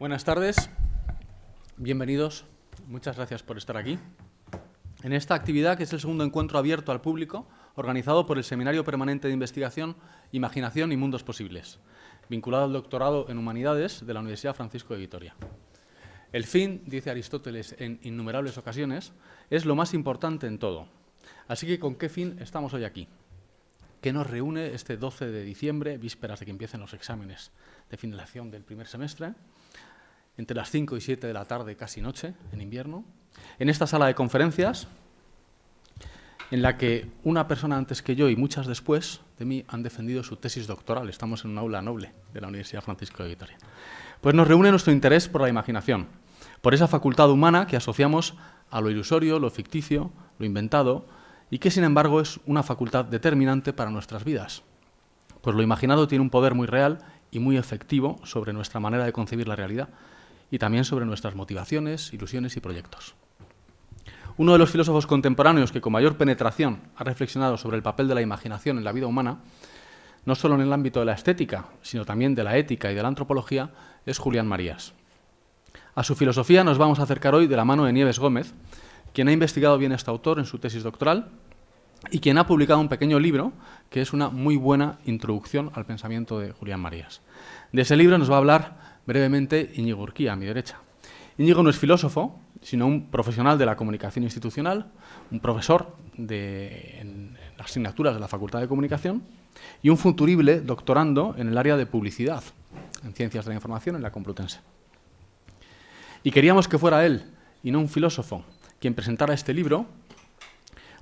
Buenas tardes, bienvenidos, muchas gracias por estar aquí. En esta actividad, que es el segundo encuentro abierto al público, organizado por el Seminario Permanente de Investigación, Imaginación y Mundos Posibles, vinculado al doctorado en Humanidades de la Universidad Francisco de Vitoria. El fin, dice Aristóteles en innumerables ocasiones, es lo más importante en todo. Así que, ¿con qué fin estamos hoy aquí? ¿Qué nos reúne este 12 de diciembre, vísperas de que empiecen los exámenes de finalización del primer semestre? Entre las 5 y 7 de la tarde, casi noche, en invierno, en esta sala de conferencias, en la que una persona antes que yo y muchas después de mí han defendido su tesis doctoral. Estamos en un aula noble de la Universidad Francisco de Vitoria. Pues nos reúne nuestro interés por la imaginación, por esa facultad humana que asociamos a lo ilusorio, lo ficticio, lo inventado, y que sin embargo es una facultad determinante para nuestras vidas. Pues lo imaginado tiene un poder muy real y muy efectivo sobre nuestra manera de concebir la realidad, y también sobre nuestras motivaciones, ilusiones y proyectos. Uno de los filósofos contemporáneos que con mayor penetración ha reflexionado sobre el papel de la imaginación en la vida humana, no solo en el ámbito de la estética, sino también de la ética y de la antropología, es Julián Marías. A su filosofía nos vamos a acercar hoy de la mano de Nieves Gómez, quien ha investigado bien a este autor en su tesis doctoral y quien ha publicado un pequeño libro que es una muy buena introducción al pensamiento de Julián Marías. De ese libro nos va a hablar brevemente Íñigo Urquía, a mi derecha. Íñigo no es filósofo, sino un profesional de la comunicación institucional, un profesor de, en las asignaturas de la Facultad de Comunicación y un futurible doctorando en el área de publicidad, en Ciencias de la Información, en la Complutense. Y queríamos que fuera él, y no un filósofo, quien presentara este libro,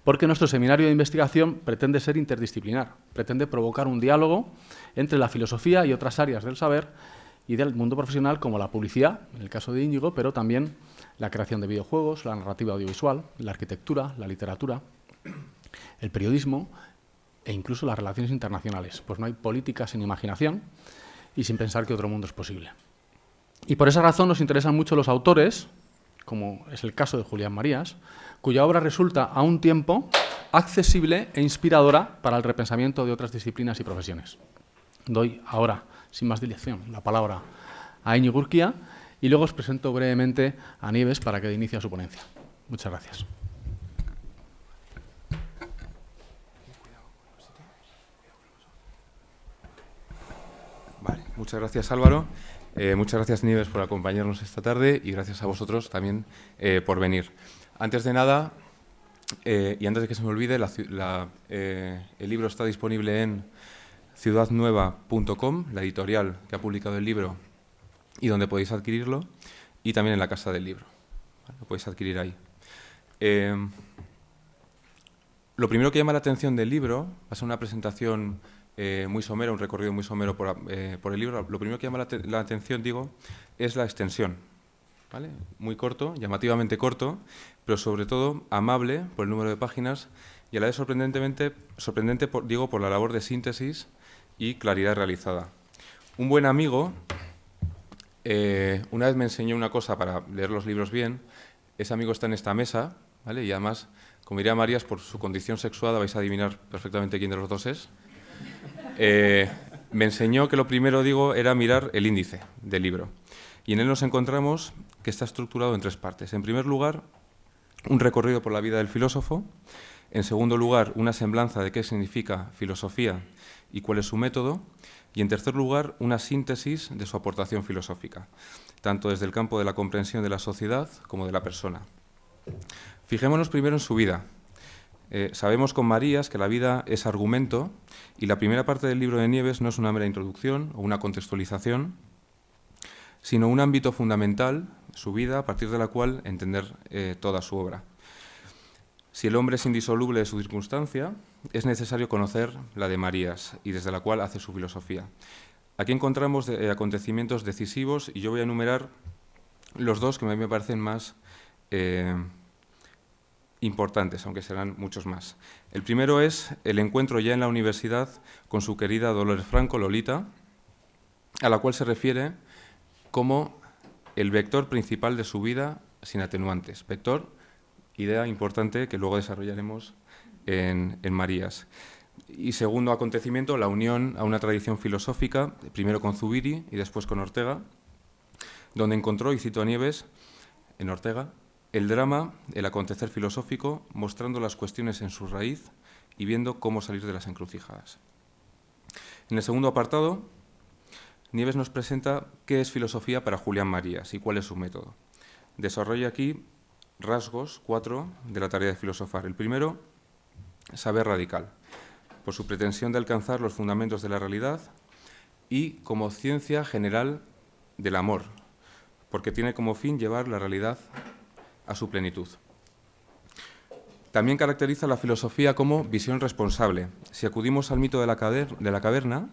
porque nuestro seminario de investigación pretende ser interdisciplinar, pretende provocar un diálogo entre la filosofía y otras áreas del saber y del mundo profesional como la publicidad, en el caso de Íñigo, pero también la creación de videojuegos, la narrativa audiovisual, la arquitectura, la literatura, el periodismo e incluso las relaciones internacionales. Pues no hay política sin imaginación y sin pensar que otro mundo es posible. Y por esa razón nos interesan mucho los autores, como es el caso de Julián Marías, cuya obra resulta a un tiempo accesible e inspiradora para el repensamiento de otras disciplinas y profesiones. Doy ahora sin más dilación, la palabra a Íñigo Urquía y luego os presento brevemente a Nieves para que inicie su ponencia. Muchas gracias. Vale, muchas gracias Álvaro, eh, muchas gracias Nieves por acompañarnos esta tarde y gracias a vosotros también eh, por venir. Antes de nada, eh, y antes de que se me olvide, el libro está disponible en ciudadnueva.com, la editorial que ha publicado el libro y donde podéis adquirirlo, y también en la Casa del Libro. Lo podéis adquirir ahí. Eh, lo primero que llama la atención del libro, va a ser una presentación eh, muy somera, un recorrido muy somero eh, por, el libro, lo primero que llama la, atención, digo, es la extensión. Muy corto, llamativamente corto, pero sobre todo amable por el número de páginas y a la vez sorprendentemente, sorprendente, digo, por la labor de síntesis y claridad realizada. Un buen amigo eh, una vez me enseñó una cosa para leer los libros bien, ese amigo está en esta mesa, ¿vale? y además, como diría Marías, por su condición sexuada vais a adivinar perfectamente quién de los dos es. Eh, me enseñó que lo primero, digo, era mirar el índice del libro. Y en él nos encontramos que está estructurado en tres partes. En primer lugar, un recorrido por la vida del filósofo. En segundo lugar, una semblanza de qué significa filosofía y cuál es su método, y en tercer lugar, una síntesis de su aportación filosófica, tanto desde el campo de la comprensión de la sociedad como de la persona. Fijémonos primero en su vida. Eh, sabemos con Marías que la vida es argumento y la primera parte del libro de Nieves no es una mera introducción o una contextualización, sino un ámbito fundamental, su vida, a partir de la cual entender eh, toda su obra. Si el hombre es indisoluble de su circunstancia, es necesario conocer la de Marías y desde la cual hace su filosofía. Aquí encontramos eh, acontecimientos decisivos y yo voy a enumerar los dos que a mí me parecen más eh, importantes, aunque serán muchos más. El primero es el encuentro ya en la universidad con su querida Dolores Franco, Lolita, a la cual se refiere como el vector principal de su vida sin atenuantes. Vector idea importante que luego desarrollaremos en, Marías. Y segundo acontecimiento, la unión a una tradición filosófica, primero con Zubiri y después con Ortega, donde encontró, y cito a Nieves, en Ortega, el drama, el acontecer filosófico, mostrando las cuestiones en su raíz y viendo cómo salir de las encrucijadas. En el segundo apartado, Nieves nos presenta qué es filosofía para Julián Marías y cuál es su método. Desarrolla aquí rasgos, cuatro, de la tarea de filosofar. El primero, saber radical, por su pretensión de alcanzar los fundamentos de la realidad y como ciencia general del amor, porque tiene como fin llevar la realidad a su plenitud. También caracteriza la filosofía como visión responsable. Si acudimos al mito de la, de la caverna,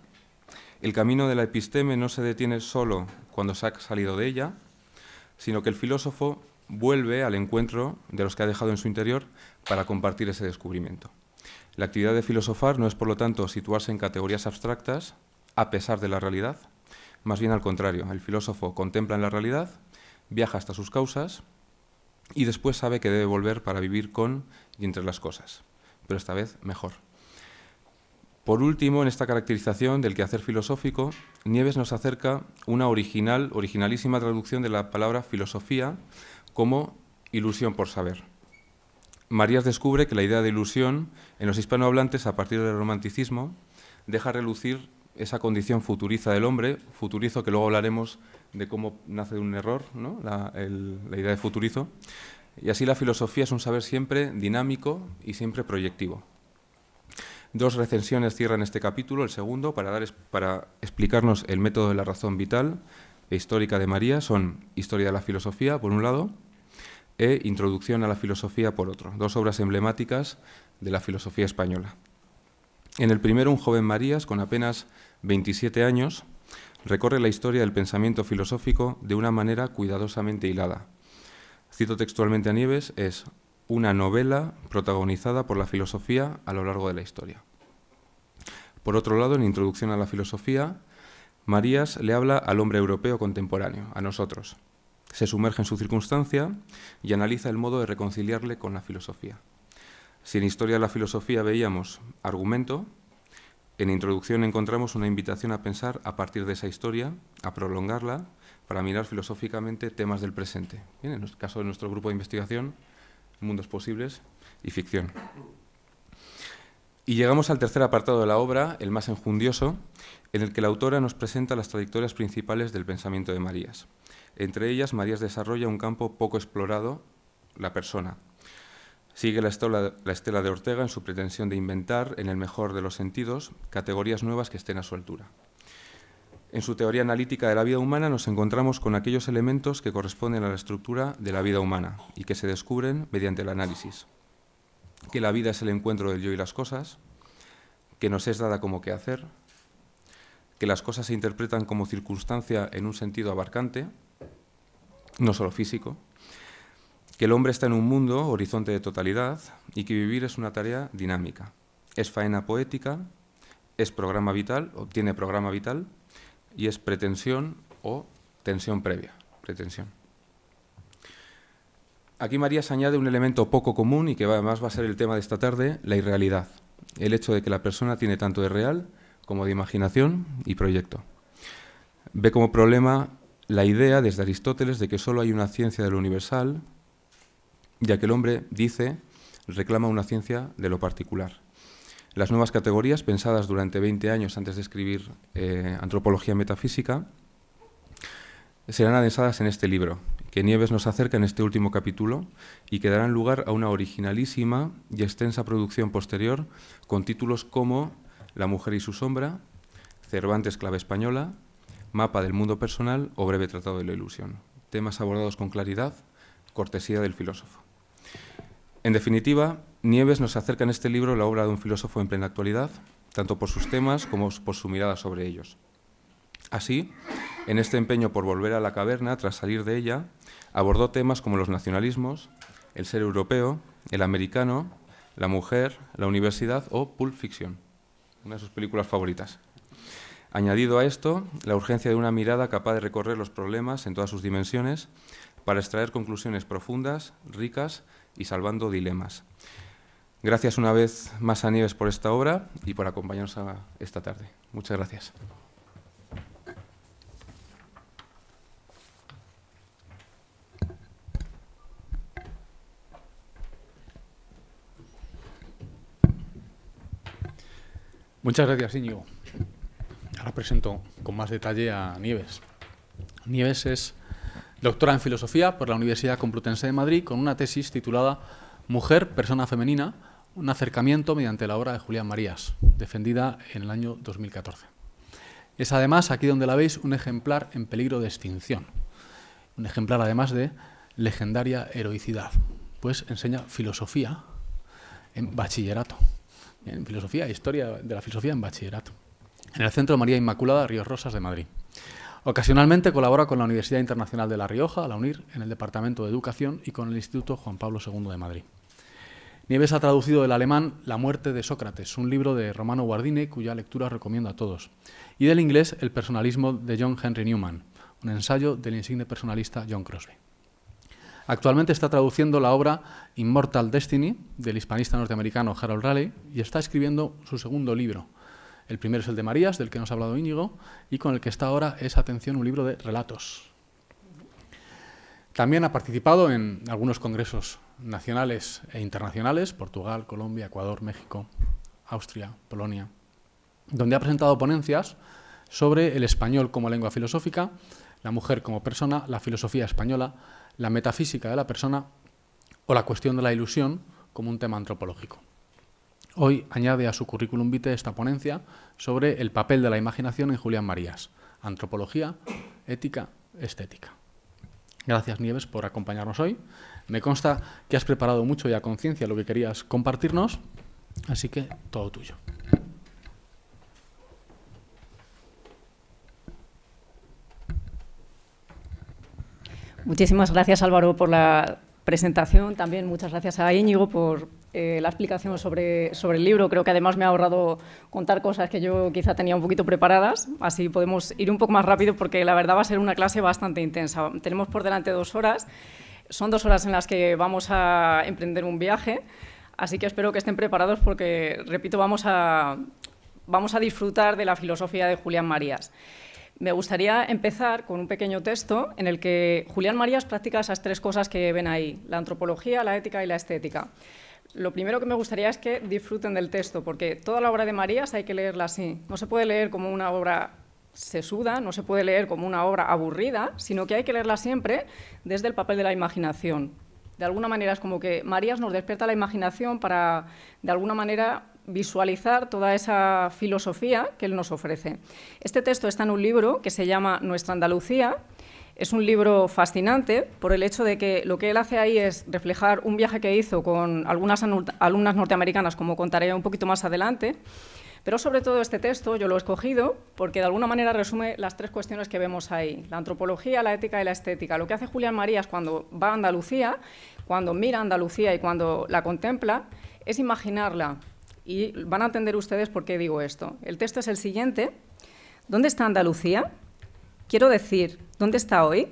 el camino de la episteme no se detiene solo cuando se ha salido de ella, sino que el filósofo vuelve al encuentro de los que ha dejado en su interior para compartir ese descubrimiento. La actividad de filosofar no es, por lo tanto, situarse en categorías abstractas a pesar de la realidad, más bien al contrario, el filósofo contempla en la realidad, viaja hasta sus causas y después sabe que debe volver para vivir con y entre las cosas, pero esta vez mejor. Por último, en esta caracterización del quehacer filosófico, Nieves nos acerca una original, originalísima traducción de la palabra filosofía como ilusión por saber. Marías descubre que la idea de ilusión en los hispanohablantes a partir del romanticismo deja relucir esa condición futuriza del hombre, futurizo que luego hablaremos de cómo nace de un error, la, idea de futurizo, y así la filosofía es un saber siempre dinámico y siempre proyectivo. Dos recensiones cierran este capítulo, el segundo, para, dar, para explicarnos el método de la razón vital e histórica de María, son Historia de la filosofía, por un lado, e Introducción a la filosofía, por otro, dos obras emblemáticas de la filosofía española. En el primero, un joven Marías, con apenas 27 años, recorre la historia del pensamiento filosófico de una manera cuidadosamente hilada. Cito textualmente a Nieves, es una novela protagonizada por la filosofía a lo largo de la historia. Por otro lado, en Introducción a la Filosofía, Marías le habla al hombre europeo contemporáneo, a nosotros. Se sumerge en su circunstancia y analiza el modo de reconciliarle con la filosofía. Si en Historia de la Filosofía veíamos argumento, en Introducción encontramos una invitación a pensar a partir de esa historia, a prolongarla, para mirar filosóficamente temas del presente. en el caso de nuestro grupo de investigación, mundos posibles y ficción. Y llegamos al tercer apartado de la obra, el más enjundioso, en el que la autora nos presenta las trayectorias principales del pensamiento de Marías. Entre ellas, Marías desarrolla un campo poco explorado, la persona, Sigue la estela, de Ortega en su pretensión de inventar, en el mejor de los sentidos, categorías nuevas que estén a su altura. En su teoría analítica de la vida humana nos encontramos con aquellos elementos que corresponden a la estructura de la vida humana y que se descubren mediante el análisis. Que la vida es el encuentro del yo y las cosas, que nos es dada como hacer, que las cosas se interpretan como circunstancia en un sentido abarcante, no solo físico, que el hombre está en un mundo, horizonte de totalidad, y que vivir es una tarea dinámica. Es faena poética, es programa vital, o tiene programa vital, y es pretensión o tensión previa. Pretensión. Aquí Marías añade un elemento poco común y que además va a ser el tema de esta tarde, la irrealidad. El hecho de que la persona tiene tanto de real como de imaginación y proyecto. Ve como problema la idea desde Aristóteles de que solo hay una ciencia de lo universal, ya que el hombre dice, reclama una ciencia de lo particular. Las nuevas categorías, pensadas durante 20 años antes de escribir eh, Antropología Metafísica, serán adensadas en este libro, que Nieves nos acerca en este último capítulo y que darán lugar a una originalísima y extensa producción posterior con títulos como La mujer y su sombra, Cervantes clave española, Mapa del mundo personal o Breve tratado de la ilusión. Temas abordados con claridad, cortesía del filósofo. En definitiva, Nieves nos acerca en este libro la obra de un filósofo en plena actualidad, tanto por sus temas como por su mirada sobre ellos. Así, en este empeño por volver a la caverna tras salir de ella, abordó temas como los nacionalismos, el ser europeo, el americano, la mujer, la universidad o Pulp Fiction, una de sus películas favoritas. Añadido a esto, la urgencia de una mirada capaz de recorrer los problemas en todas sus dimensiones para extraer conclusiones profundas, ricas y salvando dilemas. Gracias una vez más a Nieves por esta obra y por acompañarnos esta tarde. Muchas gracias. Muchas gracias, Íñigo. Ahora presento con más detalle a Nieves. Nieves es doctora en Filosofía por la Universidad Complutense de Madrid con una tesis titulada Mujer, persona femenina, un acercamiento mediante la obra de Julián Marías, defendida en el año 2014. Es además, aquí donde la veis, un ejemplar en peligro de extinción. Un ejemplar además de legendaria heroicidad, pues enseña filosofía en bachillerato en filosofía, historia de la filosofía en bachillerato, en el Centro María Inmaculada Ríos Rosas de Madrid. Ocasionalmente colabora con la Universidad Internacional de La Rioja, la UNIR, en el Departamento de Educación y con el Instituto Juan Pablo II de Madrid. Nieves ha traducido del alemán La muerte de Sócrates, un libro de Romano Guardini cuya lectura recomiendo a todos, y del inglés El personalismo de John Henry Newman, un ensayo del insigne personalista John Crosby. Actualmente está traduciendo la obra Immortal Destiny del hispanista norteamericano Harold Raleigh y está escribiendo su segundo libro. El primero es el de Marías, del que nos ha hablado Íñigo, y con el que está ahora es, atención, un libro de relatos. También ha participado en algunos congresos nacionales e internacionales, Portugal, Colombia, Ecuador, México, Austria, Polonia, donde ha presentado ponencias sobre el español como lengua filosófica, la mujer como persona, la filosofía española, la metafísica de la persona o la cuestión de la ilusión como un tema antropológico. Hoy añade a su currículum vitae esta ponencia sobre el papel de la imaginación en Julián Marías, antropología, ética, estética. Gracias Nieves por acompañarnos hoy. Me consta que has preparado mucho y a conciencia lo que querías compartirnos, así que todo tuyo. Muchísimas gracias Álvaro por la presentación. También muchas gracias a Íñigo por eh, la explicación sobre, sobre el libro. Creo que además me ha ahorrado contar cosas que yo quizá tenía un poquito preparadas. Así podemos ir un poco más rápido porque la verdad va a ser una clase bastante intensa. Tenemos por delante dos horas. Son dos horas en las que vamos a emprender un viaje. Así que espero que estén preparados porque, repito, vamos a, vamos a disfrutar de la filosofía de Julián Marías. Me gustaría empezar con un pequeño texto en el que Julián Marías practica esas tres cosas que ven ahí, la antropología, la ética y la estética. Lo primero que me gustaría es que disfruten del texto, porque toda la obra de Marías hay que leerla así. No se puede leer como una obra sesuda, no se puede leer como una obra aburrida, sino que hay que leerla siempre desde el papel de la imaginación. De alguna manera es como que Marías nos despierta la imaginación para, de alguna manera, visualizar toda esa filosofía que él nos ofrece. Este texto está en un libro que se llama Nuestra Andalucía. Es un libro fascinante por el hecho de que lo que él hace ahí es reflejar un viaje que hizo con algunas alumnas norteamericanas, como contaré un poquito más adelante, pero sobre todo este texto yo lo he escogido porque de alguna manera resume las tres cuestiones que vemos ahí, la antropología, la ética y la estética. Lo que hace Julián Marías cuando va a Andalucía, cuando mira Andalucía y cuando la contempla, es imaginarla y van a entender ustedes por qué digo esto. El texto es el siguiente. ¿Dónde está Andalucía? Quiero decir, ¿dónde está hoy?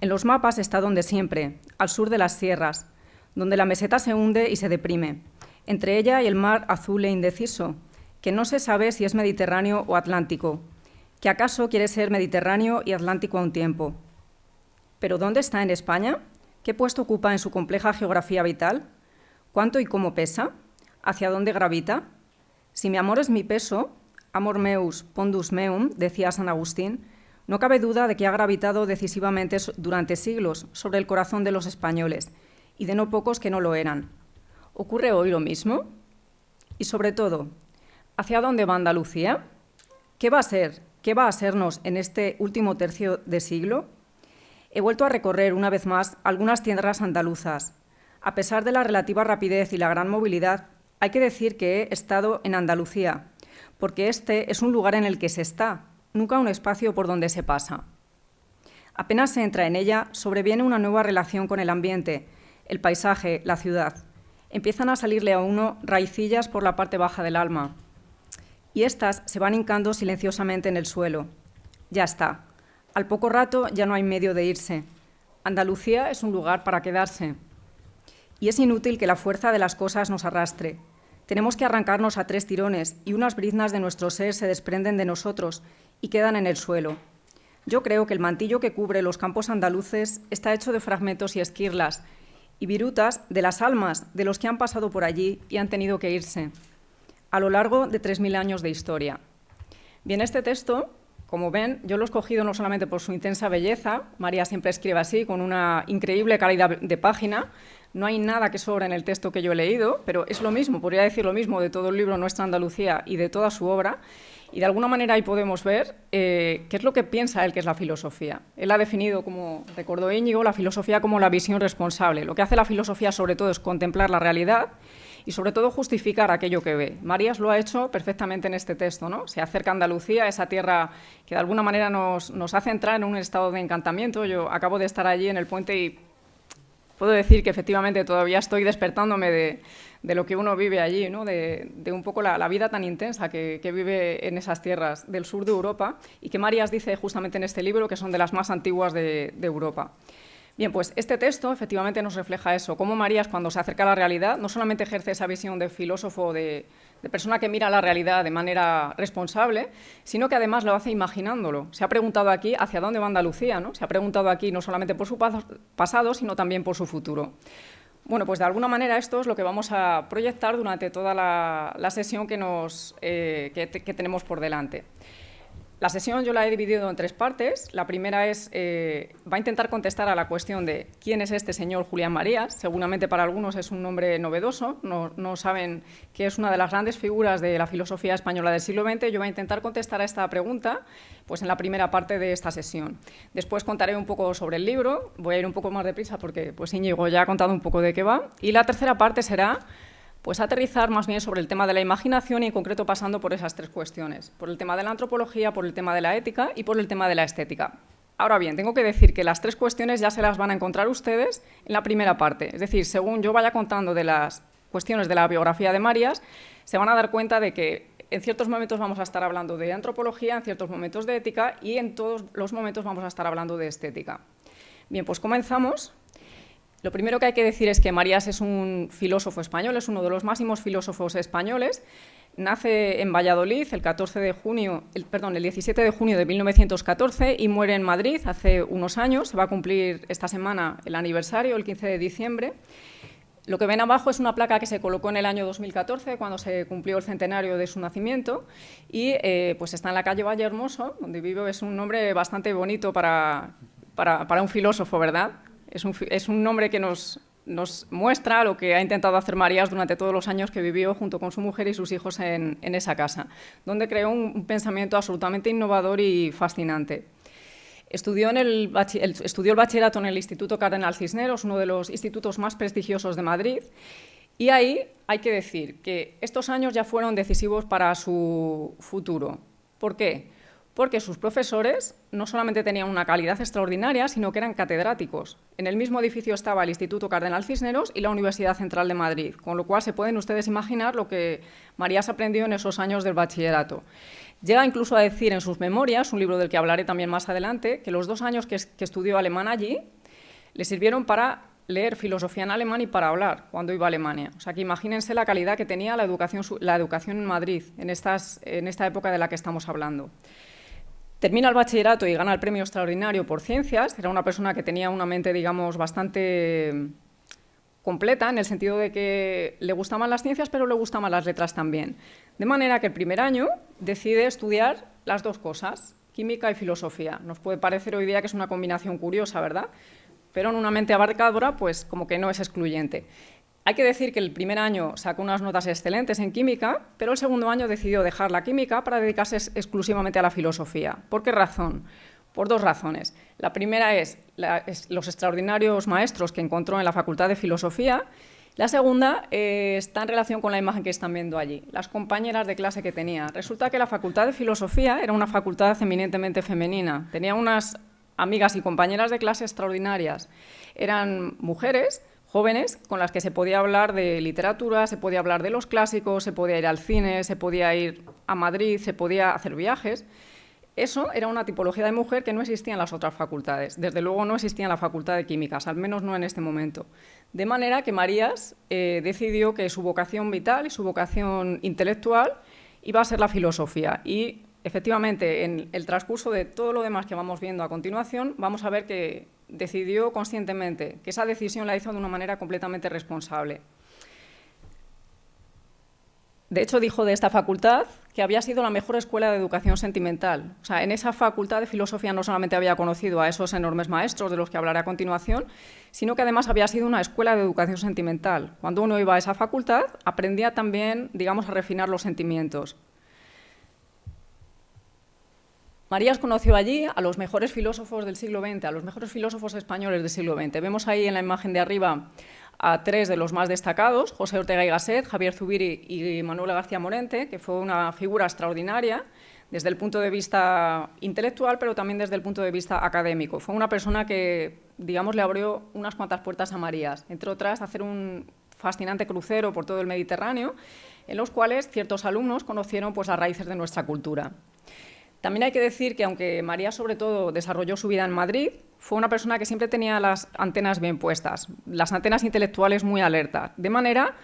En los mapas está donde siempre, al sur de las sierras, donde la meseta se hunde y se deprime, entre ella y el mar azul e indeciso, que no se sabe si es Mediterráneo o Atlántico, que acaso quiere ser Mediterráneo y Atlántico a un tiempo. ¿Pero dónde está en España? ¿Qué puesto ocupa en su compleja geografía vital? ¿Cuánto y cómo pesa? ¿Hacia dónde gravita? Si mi amor es mi peso, amor meus, pondus meum, decía San Agustín, no cabe duda de que ha gravitado decisivamente durante siglos sobre el corazón de los españoles, y de no pocos que no lo eran. ¿Ocurre hoy lo mismo? Y sobre todo, ¿hacia dónde va Andalucía? ¿Qué va a ser? ¿Qué va a sernos en este último tercio de siglo? He vuelto a recorrer una vez más algunas tierras andaluzas. A pesar de la relativa rapidez y la gran movilidad, hay que decir que he estado en Andalucía, porque este es un lugar en el que se está, nunca un espacio por donde se pasa. Apenas se entra en ella, sobreviene una nueva relación con el ambiente, el paisaje, la ciudad. Empiezan a salirle a uno raicillas por la parte baja del alma, y éstas se van hincando silenciosamente en el suelo. Ya está. Al poco rato ya no hay medio de irse. Andalucía es un lugar para quedarse y es inútil que la fuerza de las cosas nos arrastre. Tenemos que arrancarnos a tres tirones y unas briznas de nuestro ser se desprenden de nosotros y quedan en el suelo. Yo creo que el mantillo que cubre los campos andaluces está hecho de fragmentos y esquirlas y virutas de las almas de los que han pasado por allí y han tenido que irse. a lo largo de 3.000 años de historia. Bien, este texto, como ven, yo lo he escogido no solamente por su intensa belleza, María siempre escribe así, con una increíble calidad de página, no hay nada que sobra en el texto que yo he leído, pero es lo mismo, podría decir lo mismo de todo el libro Nuestra Andalucía y de toda su obra, y de alguna manera ahí podemos ver eh, qué es lo que piensa él que es la filosofía. Él ha definido, como recordó Íñigo, la filosofía como la visión responsable. Lo que hace la filosofía sobre todo es contemplar la realidad y sobre todo justificar aquello que ve. Marías lo ha hecho perfectamente en este texto, ¿no? Se acerca a Andalucía, esa tierra que de alguna manera nos, nos hace entrar en un estado de encantamiento. Yo acabo de estar allí en el puente y puedo decir que efectivamente todavía estoy despertándome de, lo que uno vive allí, ¿no? de, un poco la, vida tan intensa que, vive en esas tierras del sur de Europa y que Marías dice justamente en este libro que son de las más antiguas de Europa. Bien, pues este texto efectivamente nos refleja eso, cómo Marías cuando se acerca a la realidad no solamente ejerce esa visión de filósofo, de, persona que mira la realidad de manera responsable, sino que además lo hace imaginándolo. Se ha preguntado aquí hacia dónde va Andalucía, ¿no? Se ha preguntado aquí no solamente por su pasado, sino también por su futuro. Bueno, pues de alguna manera esto es lo que vamos a proyectar durante toda la, sesión que, nos, eh, que tenemos por delante. La sesión yo la he dividido en tres partes. La primera es, eh, va a intentar contestar a la cuestión de quién es este señor Julián Marías. Seguramente para algunos es un nombre novedoso, no, saben que es una de las grandes figuras de la filosofía española del siglo XX. Yo voy a intentar contestar a esta pregunta pues, en la primera parte de esta sesión. Después contaré un poco sobre el libro, voy a ir un poco más deprisa porque pues, Íñigo ya ha contado un poco de qué va. Y la tercera parte será pues aterrizar más bien sobre el tema de la imaginación y en concreto pasando por esas tres cuestiones, por el tema de la antropología, por el tema de la ética y por el tema de la estética. Ahora bien, tengo que decir que las tres cuestiones ya se las van a encontrar ustedes en la primera parte, es decir, según yo vaya contando de las cuestiones de la biografía de Marías, se van a dar cuenta de que en ciertos momentos vamos a estar hablando de antropología, en ciertos momentos de ética y en todos los momentos vamos a estar hablando de estética. Bien, pues comenzamos lo primero que hay que decir es que Marías es un filósofo español, es uno de los máximos filósofos españoles. Nace en Valladolid el, 14 de junio, el, perdón, el 17 de junio de 1914 y muere en Madrid hace unos años. Se va a cumplir esta semana el aniversario, el 15 de diciembre. Lo que ven abajo es una placa que se colocó en el año 2014, cuando se cumplió el centenario de su nacimiento, y eh, pues está en la calle Valle Hermoso, donde vivo. Es un nombre bastante bonito para, para, para un filósofo, ¿verdad? Es un, nombre que nos, muestra lo que ha intentado hacer Marías durante todos los años que vivió junto con su mujer y sus hijos en, esa casa, donde creó un, pensamiento absolutamente innovador y fascinante. Estudió, el, estudió el bachillerato en el Instituto Cardenal Cisneros, uno de los institutos más prestigiosos de Madrid, y ahí hay que decir que estos años ya fueron decisivos para su futuro. ¿Por qué? Porque sus profesores no solamente tenían una calidad extraordinaria, sino que eran catedráticos. En el mismo edificio estaba el Instituto Cardenal Cisneros y la Universidad Central de Madrid, con lo cual se pueden ustedes imaginar lo que Marías aprendió en esos años del bachillerato. Llega incluso a decir en sus memorias, un libro del que hablaré también más adelante, que los dos años que, estudió alemán allí le sirvieron para leer filosofía en alemán y para hablar cuando iba a Alemania. O sea que imagínense la calidad que tenía la educación, la educación en Madrid en, esta época de la que estamos hablando. Termina el bachillerato y gana el premio extraordinario por ciencias. Era una persona que tenía una mente, digamos, bastante completa, en el sentido de que le gustaban las ciencias, pero le gustaban las letras también. De manera que el primer año decide estudiar las dos cosas, química y filosofía. Nos puede parecer hoy día que es una combinación curiosa, ¿verdad? Pero en una mente abarcadora, pues como que no es excluyente. Hay que decir que el primer año sacó unas notas excelentes en química, pero el segundo año decidió dejar la química para dedicarse exclusivamente a la filosofía. ¿Por qué razón? Por dos razones. La primera es, los extraordinarios maestros que encontró en la Facultad de Filosofía. La segunda eh, está en relación con la imagen que están viendo allí, las compañeras de clase que tenía. Resulta que la Facultad de Filosofía era una facultad eminentemente femenina. Tenía unas amigas y compañeras de clase extraordinarias. Eran mujeres jóvenes con las que se podía hablar de literatura, se podía hablar de los clásicos, se podía ir al cine, se podía ir a Madrid, se podía hacer viajes. Eso era una tipología de mujer que no existía en las otras facultades. Desde luego no existía en la Facultad de Químicas, al menos no en este momento. De manera que Marías eh, decidió que su vocación vital y su vocación intelectual iba a ser la filosofía. Y efectivamente, en el transcurso de todo lo demás que vamos viendo a continuación, vamos a ver que decidió conscientemente, que esa decisión la hizo de una manera completamente responsable. De hecho, dijo de esta facultad que había sido la mejor escuela de educación sentimental. O sea, en esa facultad de filosofía no solamente había conocido a esos enormes maestros de los que hablaré a continuación, sino que además había sido una escuela de educación sentimental. Cuando uno iba a esa facultad, aprendía también, digamos, a refinar los sentimientos. Marías conoció allí a los mejores filósofos del siglo XX, a los mejores filósofos españoles del siglo XX. Vemos ahí en la imagen de arriba a tres de los más destacados, José Ortega y Gasset, Javier Zubiri y Manuel García Morente, que fue una figura extraordinaria desde el punto de vista intelectual, pero también desde el punto de vista académico. Fue una persona que, digamos, le abrió unas cuantas puertas a Marías, entre otras, hacer un fascinante crucero por todo el Mediterráneo, en los cuales ciertos alumnos conocieron pues, las raíces de nuestra cultura. También hay que decir que aunque María sobre todo desarrolló su vida en Madrid, fue una persona que siempre tenía las antenas bien puestas, las antenas intelectuales muy alertas, de manera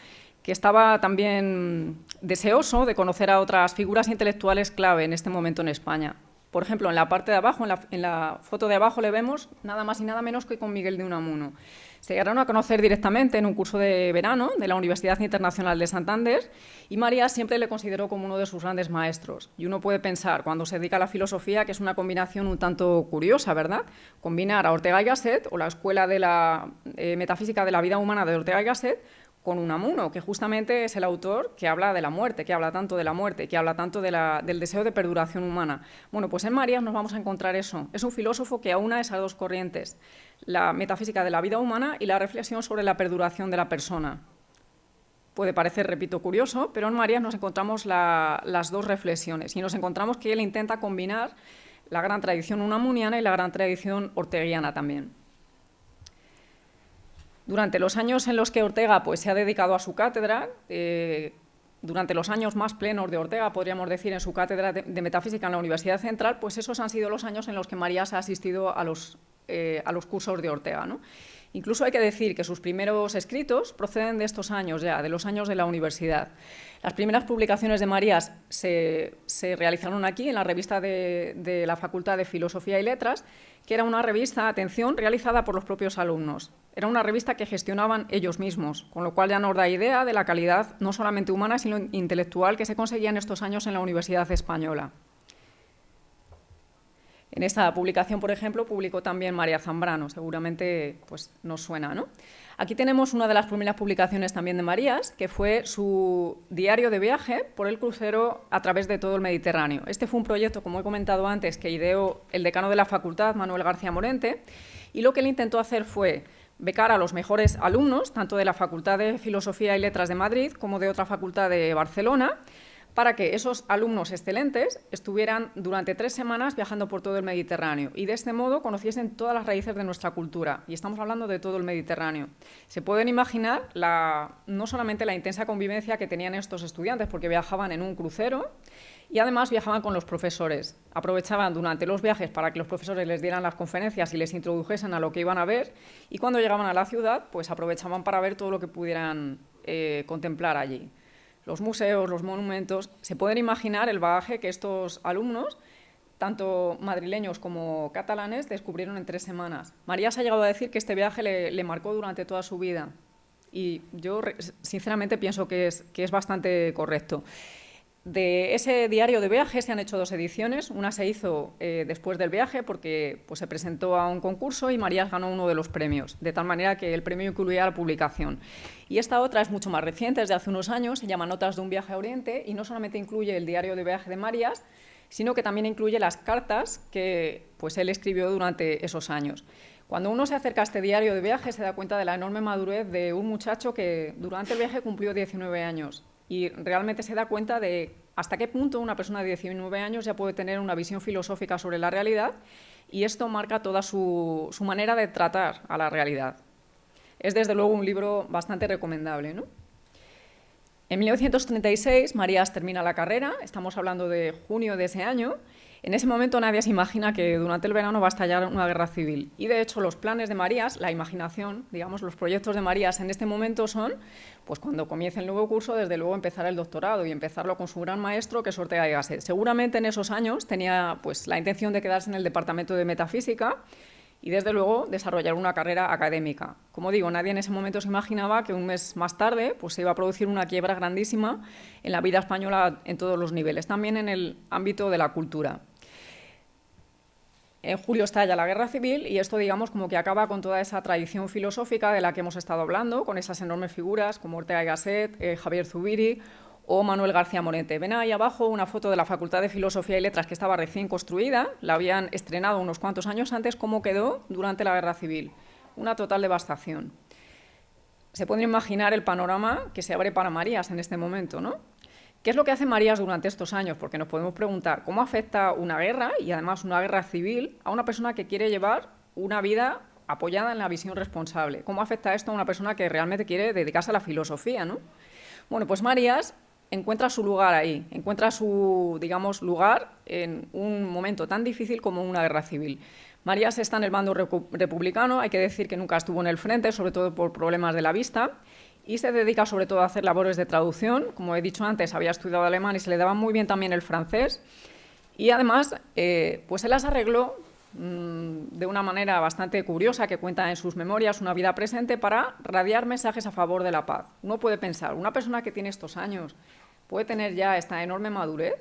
que estaba también deseoso de conocer a otras figuras intelectuales clave en este momento en España. Por ejemplo, en la parte de abajo, en la, foto de abajo le vemos nada más y nada menos que con Miguel de Unamuno. Se llegaron a conocer directamente en un curso de verano de la Universidad Internacional de Santander y María siempre le consideró como uno de sus grandes maestros. Y uno puede pensar, cuando se dedica a la filosofía, que es una combinación un tanto curiosa, ¿verdad? Combinar a Ortega y Gasset o la Escuela de la eh, Metafísica de la Vida Humana de Ortega y Gasset con Unamuno, que justamente es el autor que habla de la muerte, que habla tanto de la muerte, que habla tanto del deseo de perduración humana. Bueno, pues en Marías nos vamos a encontrar eso. Es un filósofo que aúna esas dos corrientes, la metafísica de la vida humana y la reflexión sobre la perduración de la persona. Puede parecer, repito, curioso, pero en Marías nos encontramos las dos reflexiones y nos encontramos que él intenta combinar la gran tradición unamuniana y la gran tradición orteguiana también. Durante los años en los que Ortega pues, se ha dedicado a su cátedra, eh, durante los años más plenos de Ortega, podríamos decir, en su cátedra de, Metafísica en la Universidad Central, pues esos han sido los años en los que Marías ha asistido a los, eh, a los cursos de Ortega. Incluso hay que decir que sus primeros escritos proceden de estos años ya, de los años de la universidad. Las primeras publicaciones de Marías se, realizaron aquí, en la revista de, de la Facultad de Filosofía y Letras, que era una revista, atención, realizada por los propios alumnos. Era una revista que gestionaban ellos mismos, con lo cual ya nos da idea de la calidad no solamente humana, sino intelectual que se conseguía en estos años en la Universidad Española. En esta publicación, por ejemplo, publicó también María Zambrano, seguramente pues, nos suena. ¿no? Aquí tenemos una de las primeras publicaciones también de Marías, que fue su diario de viaje por el crucero a través de todo el Mediterráneo. Este fue un proyecto, como he comentado antes, que ideó el decano de la facultad, Manuel García Morente, y lo que él intentó hacer fue becar a los mejores alumnos, tanto de la Facultad de Filosofía y Letras de Madrid como de otra facultad de Barcelona, para que esos alumnos excelentes estuvieran durante tres semanas viajando por todo el Mediterráneo y de este modo conociesen todas las raíces de nuestra cultura. Y estamos hablando de todo el Mediterráneo. Se pueden imaginar no solamente la intensa convivencia que tenían estos estudiantes, porque viajaban en un crucero y además viajaban con los profesores. Aprovechaban durante los viajes para que los profesores les dieran las conferencias y les introdujesen a lo que iban a ver y cuando llegaban a la ciudad, pues aprovechaban para ver todo lo que pudieran eh, contemplar allí los museos, los monumentos, se pueden imaginar el bagaje que estos alumnos, tanto madrileños como catalanes, descubrieron en tres semanas. María se ha llegado a decir que este viaje le, marcó durante toda su vida y yo sinceramente pienso que es, que es bastante correcto. De ese diario de viaje se han hecho dos ediciones. Una se hizo eh, después del viaje porque pues, se presentó a un concurso y Marías ganó uno de los premios, de tal manera que el premio incluía la publicación. Y esta otra es mucho más reciente, es de hace unos años, se llama Notas de un viaje a Oriente y no solamente incluye el diario de viaje de Marías, sino que también incluye las cartas que pues, él escribió durante esos años. Cuando uno se acerca a este diario de viaje se da cuenta de la enorme madurez de un muchacho que durante el viaje cumplió 19 años y realmente se da cuenta de hasta qué punto una persona de 19 años ya puede tener una visión filosófica sobre la realidad y esto marca toda su, manera de tratar a la realidad. Es desde luego un libro bastante recomendable. En 1936 Marías termina la carrera, estamos hablando de junio de ese año, en ese momento nadie se imagina que durante el verano va a estallar una guerra civil. Y de hecho los planes de Marías, la imaginación, digamos, los proyectos de Marías en este momento son, pues cuando comience el nuevo curso, desde luego empezar el doctorado y empezarlo con su gran maestro, que y Gasset. Seguramente en esos años tenía pues, la intención de quedarse en el departamento de metafísica y desde luego desarrollar una carrera académica. Como digo, nadie en ese momento se imaginaba que un mes más tarde pues, se iba a producir una quiebra grandísima en la vida española en todos los niveles, también en el ámbito de la cultura. En julio estalla la guerra civil y esto, digamos, como que acaba con toda esa tradición filosófica de la que hemos estado hablando, con esas enormes figuras como Ortega y Gasset, eh, Javier Zubiri o Manuel García Morente. Ven ahí abajo una foto de la Facultad de Filosofía y Letras que estaba recién construida, la habían estrenado unos cuantos años antes, cómo quedó durante la guerra civil. Una total devastación. Se puede imaginar el panorama que se abre para Marías en este momento, ¿no? ¿Qué es lo que hace Marías durante estos años? Porque nos podemos preguntar cómo afecta una guerra, y además una guerra civil, a una persona que quiere llevar una vida apoyada en la visión responsable. ¿Cómo afecta esto a una persona que realmente quiere dedicarse a la filosofía? ¿no? Bueno, pues Marías encuentra su lugar ahí, encuentra su, digamos, lugar en un momento tan difícil como una guerra civil. Marías está en el bando republicano, hay que decir que nunca estuvo en el frente, sobre todo por problemas de la vista, y se dedica sobre todo a hacer labores de traducción. Como he dicho antes, había estudiado alemán y se le daba muy bien también el francés. Y además, eh, pues él las arregló mm, de una manera bastante curiosa que cuenta en sus memorias una vida presente para radiar mensajes a favor de la paz. Uno puede pensar, una persona que tiene estos años puede tener ya esta enorme madurez,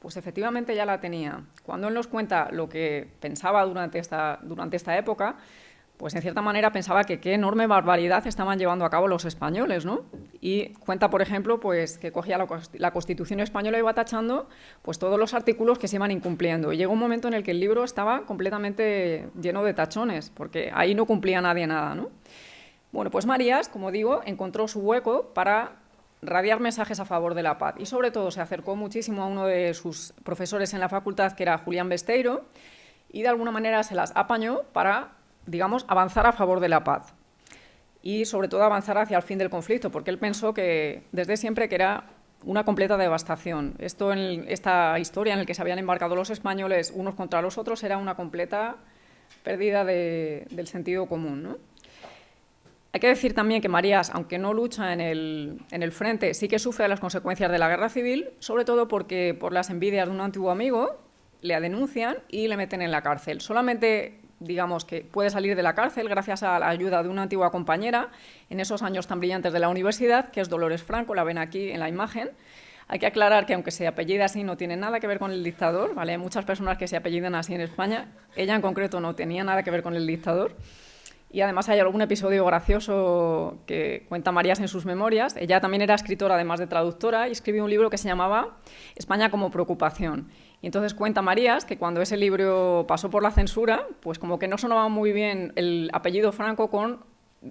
pues efectivamente ya la tenía. Cuando él nos cuenta lo que pensaba durante esta, durante esta época, pues en cierta manera pensaba que qué enorme barbaridad estaban llevando a cabo los españoles, ¿no? Y cuenta, por ejemplo, pues que cogía la, Constitución española y iba tachando pues todos los artículos que se iban incumpliendo. Y llegó un momento en el que el libro estaba completamente lleno de tachones, porque ahí no cumplía nadie nada, ¿no? Bueno, pues Marías, como digo, encontró su hueco para radiar mensajes a favor de la paz y sobre todo se acercó muchísimo a uno de sus profesores en la facultad, que era Julián Besteiro, y de alguna manera se las apañó para, digamos, avanzar a favor de la paz y sobre todo avanzar hacia el fin del conflicto, porque él pensó que desde siempre que era una completa devastación. Esto en esta historia en la que se habían embarcado los españoles unos contra los otros era una completa pérdida del sentido común. Hay que decir también que Marías, aunque no lucha en el, en el, frente, sí que sufre las consecuencias de la guerra civil, sobre todo porque por las envidias de un antiguo amigo le denuncian y le meten en la cárcel. Solamente digamos que puede salir de la cárcel gracias a la ayuda de una antigua compañera en esos años tan brillantes de la universidad, que es Dolores Franco, la ven aquí en la imagen. Hay que aclarar que aunque se apellida así no tiene nada que ver con el dictador, ¿vale? Hay muchas personas que se apellidan así en España, ella en concreto no tenía nada que ver con el dictador. Y además hay algún episodio gracioso que cuenta Marías en sus memorias. Ella también era escritora, además de traductora, y escribió un libro que se llamaba España como preocupación. Y entonces cuenta Marías que cuando ese libro pasó por la censura, pues como que no sonaba muy bien el apellido Franco con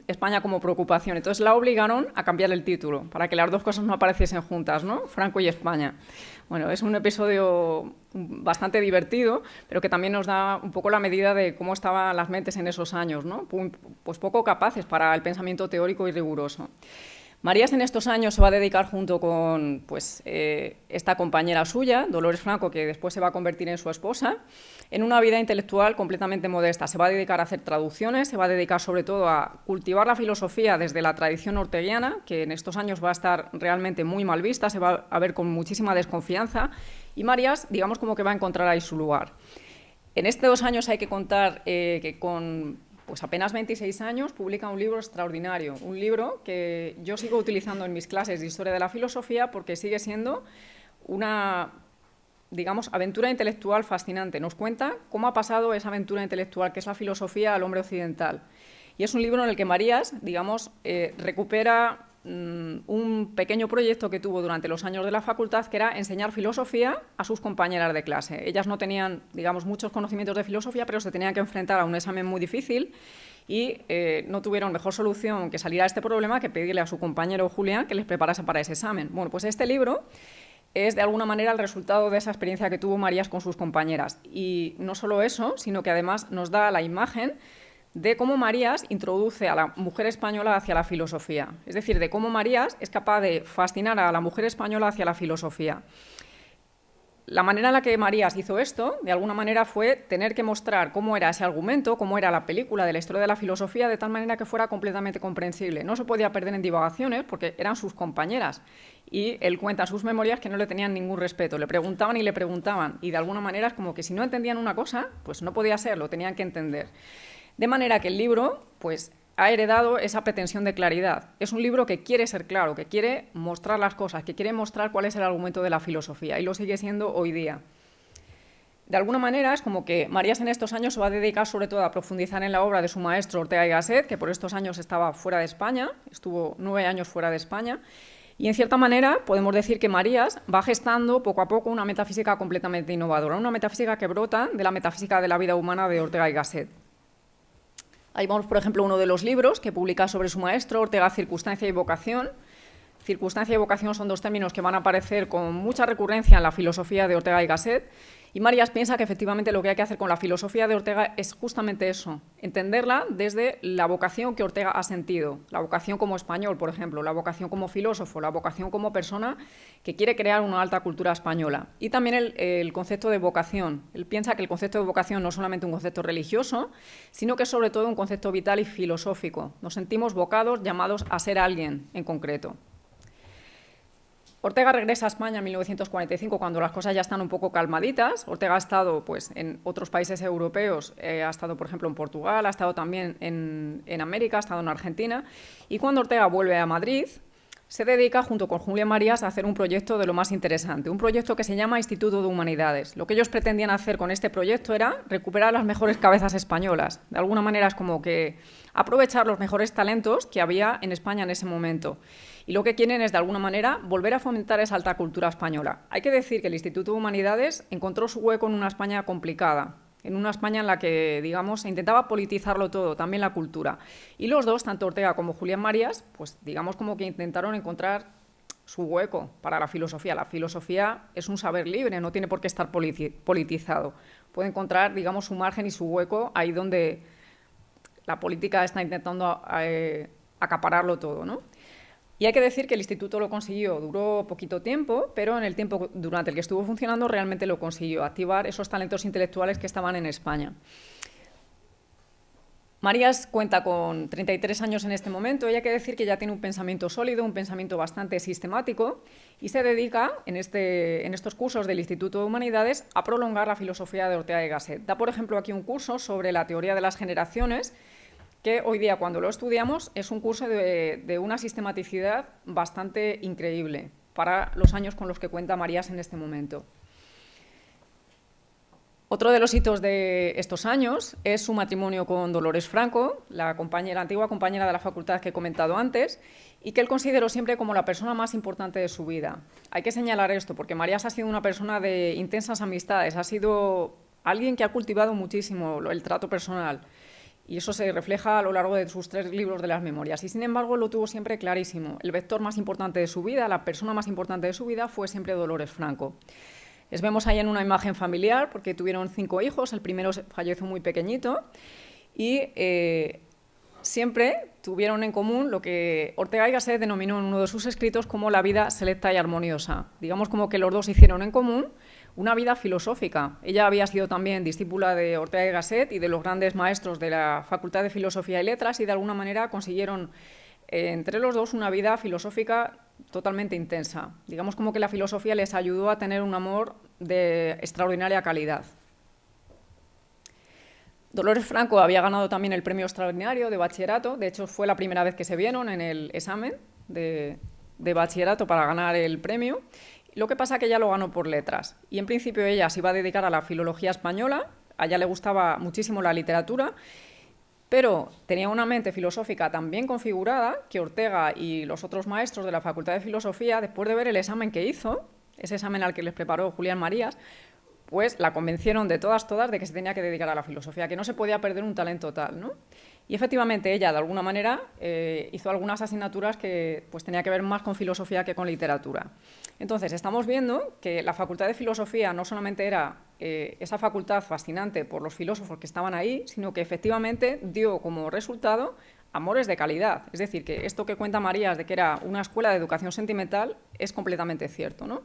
España como preocupación. Entonces la obligaron a cambiar el título para que las dos cosas no apareciesen juntas, ¿no? Franco y España. Bueno, es un episodio bastante divertido, pero que también nos da un poco la medida de cómo estaban las mentes en esos años, ¿no? Pues poco capaces para el pensamiento teórico y riguroso. Marías en estos años se va a dedicar junto con pues, eh, esta compañera suya, Dolores Franco, que después se va a convertir en su esposa, en una vida intelectual completamente modesta. Se va a dedicar a hacer traducciones, se va a dedicar sobre todo a cultivar la filosofía desde la tradición orteguiana, que en estos años va a estar realmente muy mal vista, se va a ver con muchísima desconfianza, y Marías, digamos como que va a encontrar ahí su lugar. En estos dos años hay que contar eh, que con pues apenas 26 años, publica un libro extraordinario, un libro que yo sigo utilizando en mis clases de Historia de la Filosofía porque sigue siendo una, digamos, aventura intelectual fascinante. Nos cuenta cómo ha pasado esa aventura intelectual que es la filosofía al hombre occidental. Y es un libro en el que Marías, digamos, eh, recupera un pequeño proyecto que tuvo durante los años de la facultad, que era enseñar filosofía a sus compañeras de clase. Ellas no tenían, digamos, muchos conocimientos de filosofía, pero se tenían que enfrentar a un examen muy difícil y eh, no tuvieron mejor solución que salir a este problema que pedirle a su compañero Julián que les preparase para ese examen. Bueno, pues este libro es de alguna manera el resultado de esa experiencia que tuvo Marías con sus compañeras. Y no solo eso, sino que además nos da la imagen de cómo Marías introduce a la mujer española hacia la filosofía, es decir, de cómo Marías es capaz de fascinar a la mujer española hacia la filosofía. La manera en la que Marías hizo esto, de alguna manera, fue tener que mostrar cómo era ese argumento, cómo era la película de la historia de la filosofía, de tal manera que fuera completamente comprensible. No se podía perder en divagaciones porque eran sus compañeras. Y él cuenta en sus memorias que no le tenían ningún respeto. Le preguntaban y le preguntaban. Y de alguna manera es como que si no entendían una cosa, pues no podía ser, lo tenían que entender. De manera que el libro pues, ha heredado esa pretensión de claridad. Es un libro que quiere ser claro, que quiere mostrar las cosas, que quiere mostrar cuál es el argumento de la filosofía, y lo sigue siendo hoy día. De alguna manera es como que Marías en estos años se va a dedicar sobre todo a profundizar en la obra de su maestro Ortega y Gasset, que por estos años estaba fuera de España, estuvo nueve años fuera de España, y en cierta manera podemos decir que Marías va gestando poco a poco una metafísica completamente innovadora, una metafísica que brota de la metafísica de la vida humana de Ortega y Gasset. Ahí vamos, por ejemplo, uno de los libros que publica sobre su maestro, Ortega, Circunstancia y Vocación, Circunstancia y vocación son dos términos que van a aparecer con mucha recurrencia en la filosofía de Ortega y Gasset, y Marías piensa que efectivamente lo que hay que hacer con la filosofía de Ortega es justamente eso, entenderla desde la vocación que Ortega ha sentido, la vocación como español, por ejemplo, la vocación como filósofo, la vocación como persona que quiere crear una alta cultura española. Y también el, el concepto de vocación. Él piensa que el concepto de vocación no es solamente un concepto religioso, sino que es sobre todo un concepto vital y filosófico. Nos sentimos vocados, llamados a ser alguien en concreto. Ortega regresa a España en 1945 cuando las cosas ya están un poco calmaditas. Ortega ha estado pues, en otros países europeos, eh, ha estado por ejemplo en Portugal, ha estado también en, América, ha estado en Argentina. Y cuando Ortega vuelve a Madrid, se dedica, junto con Julia Marías, a hacer un proyecto de lo más interesante, un proyecto que se llama Instituto de Humanidades. Lo que ellos pretendían hacer con este proyecto era recuperar las mejores cabezas españolas. De alguna manera es como que aprovechar los mejores talentos que había en España en ese momento. Y lo que quieren es, de alguna manera, volver a fomentar esa alta cultura española. Hay que decir que el Instituto de Humanidades encontró su hueco en una España complicada, en una España en la que, digamos, se intentaba politizarlo todo, también la cultura. Y los dos, tanto Ortega como Julián Marías, pues digamos como que intentaron encontrar su hueco para la filosofía. La filosofía es un saber libre, no tiene por qué estar politizado. Puede encontrar, digamos, su margen y su hueco ahí donde la política está intentando eh, acapararlo todo, ¿no? Y hay que decir que el instituto lo consiguió, duró poquito tiempo, pero en el tiempo durante el que estuvo funcionando realmente lo consiguió, activar esos talentos intelectuales que estaban en España. Marías cuenta con 33 años en este momento y hay que decir que ya tiene un pensamiento sólido, un pensamiento bastante sistemático y se dedica en, este, en estos cursos del Instituto de Humanidades a prolongar la filosofía de Ortega y Gasset. Da, por ejemplo, aquí un curso sobre la teoría de las generaciones que hoy día cuando lo estudiamos es un curso de, una sistematicidad bastante increíble para los años con los que cuenta Marías en este momento. Otro de los hitos de estos años es su matrimonio con Dolores Franco, la, compañera, antigua compañera de la facultad que he comentado antes, y que él consideró siempre como la persona más importante de su vida. Hay que señalar esto, porque Marías ha sido una persona de intensas amistades, ha sido alguien que ha cultivado muchísimo el trato personal, y eso se refleja a lo largo de sus tres libros de las memorias. Y sin embargo lo tuvo siempre clarísimo. El vector más importante de su vida, la persona más importante de su vida fue siempre Dolores Franco. Les vemos ahí en una imagen familiar porque tuvieron cinco hijos, el primero falleció muy pequeñito y eh, siempre tuvieron en común lo que Ortega y Gasset denominó en uno de sus escritos como la vida selecta y armoniosa. Digamos como que los dos hicieron en común una vida filosófica. Ella había sido también discípula de Ortega y Gasset y de los grandes maestros de la Facultad de Filosofía y Letras y de alguna manera consiguieron eh, entre los dos una vida filosófica totalmente intensa. Digamos como que la filosofía les ayudó a tener un amor de extraordinaria calidad. Dolores Franco había ganado también el premio extraordinario de bachillerato, de hecho fue la primera vez que se vieron en el examen de, de bachillerato para ganar el premio lo que pasa es que ella lo ganó por letras. Y en principio ella se iba a dedicar a la filología española, a ella le gustaba muchísimo la literatura, pero tenía una mente filosófica tan bien configurada que Ortega y los otros maestros de la Facultad de Filosofía, después de ver el examen que hizo, ese examen al que les preparó Julián Marías, pues la convencieron de todas, todas, de que se tenía que dedicar a la filosofía, que no se podía perder un talento tal, ¿no? Y efectivamente ella, de alguna manera, eh, hizo algunas asignaturas que pues, tenía que ver más con filosofía que con literatura. Entonces, estamos viendo que la Facultad de Filosofía no solamente era eh, esa facultad fascinante por los filósofos que estaban ahí, sino que efectivamente dio como resultado amores de calidad. Es decir, que esto que cuenta Marías de que era una escuela de educación sentimental es completamente cierto, ¿no?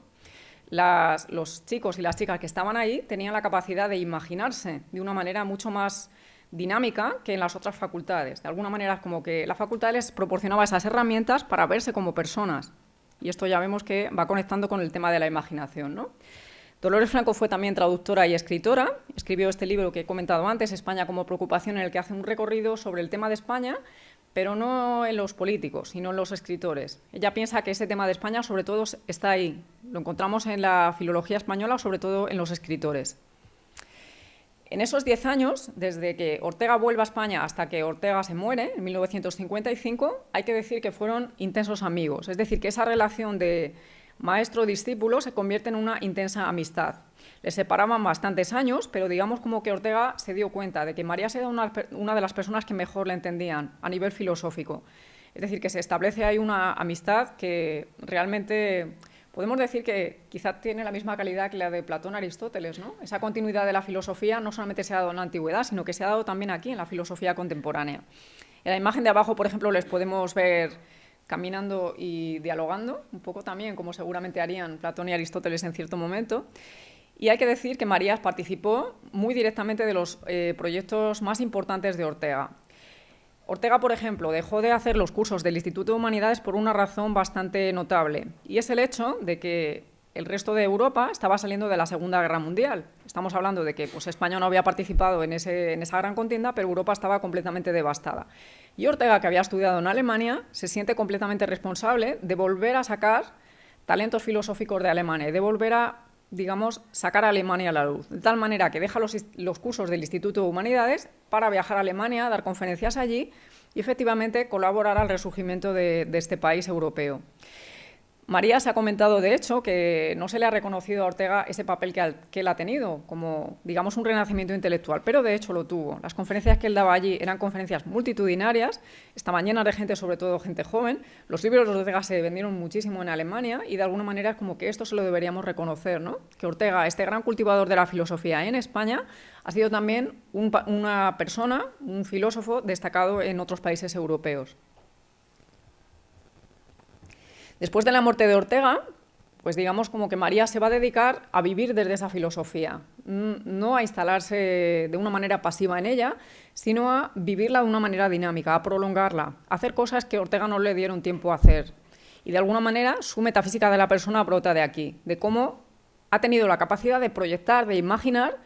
los chicos y las chicas que estaban ahí tenían la capacidad de imaginarse de una manera mucho más dinámica que en las otras facultades. De alguna manera como que la facultad les proporcionaba esas herramientas para verse como personas. Y esto ya vemos que va conectando con el tema de la imaginación. Dolores Franco fue también traductora y escritora. Escribió este libro que he comentado antes, España como preocupación, en el que hace un recorrido sobre el tema de España, pero no en los políticos, sino en los escritores. Ella piensa que ese tema de España sobre todo está ahí. Lo encontramos en la filología española, sobre todo en los escritores. En esos diez años, desde que Ortega vuelve a España hasta que Ortega se muere, en 1955, hay que decir que fueron intensos amigos. Es decir, que esa relación de maestro-discípulo se convierte en una intensa amistad. Les separaban bastantes años, pero digamos como que Ortega se dio cuenta de que María era una de las personas que mejor le entendían a nivel filosófico. Es decir, que se establece ahí una amistad que realmente podemos decir que quizá tiene la misma calidad que la de Platón Aristóteles. ¿no? Esa continuidad de la filosofía no solamente se ha dado en la antigüedad, sino que se ha dado también aquí, en la filosofía contemporánea. En la imagen de abajo, por ejemplo, les podemos ver caminando y dialogando, un poco también como seguramente harían Platón y Aristóteles en cierto momento. Y hay que decir que Marías participó muy directamente de los eh, proyectos más importantes de Ortega. Ortega, por ejemplo, dejó de hacer los cursos del Instituto de Humanidades por una razón bastante notable, y es el hecho de que el resto de Europa estaba saliendo de la Segunda Guerra Mundial. Estamos hablando de que pues, España no había participado en, en esa gran contienda, pero Europa estaba completamente devastada. Y Ortega, que había estudiado en Alemania, se siente completamente responsable de volver a sacar talentos filosóficos de Alemania, de volver a, digamos, sacar a Alemania a la luz. De tal manera que deja los, cursos del Instituto de Humanidades para viajar a Alemania, dar conferencias allí y efectivamente colaborar al resurgimiento de este país europeo. María se ha comentado, de hecho, que no se le ha reconocido a Ortega ese papel que, él ha tenido, como, digamos, un renacimiento intelectual, pero de hecho lo tuvo. Las conferencias que él daba allí eran conferencias multitudinarias, estaban llenas de gente, sobre todo gente joven. Los libros de Ortega se vendieron muchísimo en Alemania y de alguna manera como que esto se lo deberíamos reconocer, ¿no? Que Ortega, este gran cultivador de la filosofía en España, ha sido también una persona, un filósofo destacado en otros países europeos. Después de la muerte de Ortega, pues digamos como que María se va a dedicar a vivir desde esa filosofía, no a instalarse de una manera pasiva en ella, sino a vivirla de una manera dinámica, a prolongarla, a hacer cosas que Ortega no le dieron tiempo a hacer. Y de alguna manera su metafísica de la persona brota de aquí, de cómo ha tenido la capacidad de proyectar, de imaginar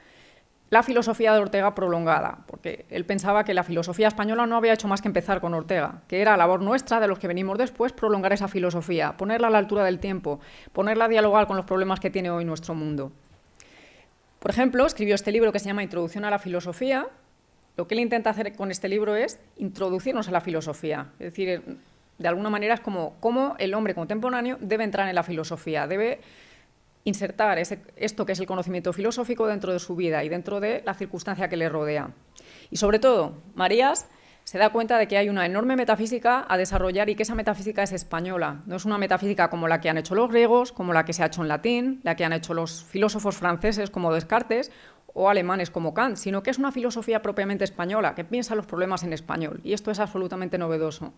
la filosofía de Ortega prolongada, porque él pensaba que la filosofía española no había hecho más que empezar con Ortega, que era labor nuestra, de los que venimos después, prolongar esa filosofía, ponerla a la altura del tiempo, ponerla a dialogar con los problemas que tiene hoy nuestro mundo. Por ejemplo, escribió este libro que se llama Introducción a la filosofía. Lo que él intenta hacer con este libro es introducirnos a la filosofía, es decir, de alguna manera es como cómo el hombre contemporáneo debe entrar en la filosofía, debe insertar esto que es el conocimiento filosófico dentro de su vida y dentro de la circunstancia que le rodea. Y sobre todo, Marías se da cuenta de que hay una enorme metafísica a desarrollar y que esa metafísica es española. No es una metafísica como la que han hecho los griegos, como la que se ha hecho en latín, la que han hecho los filósofos franceses como Descartes o alemanes como Kant, sino que es una filosofía propiamente española, que piensa los problemas en español. Y esto es absolutamente novedoso.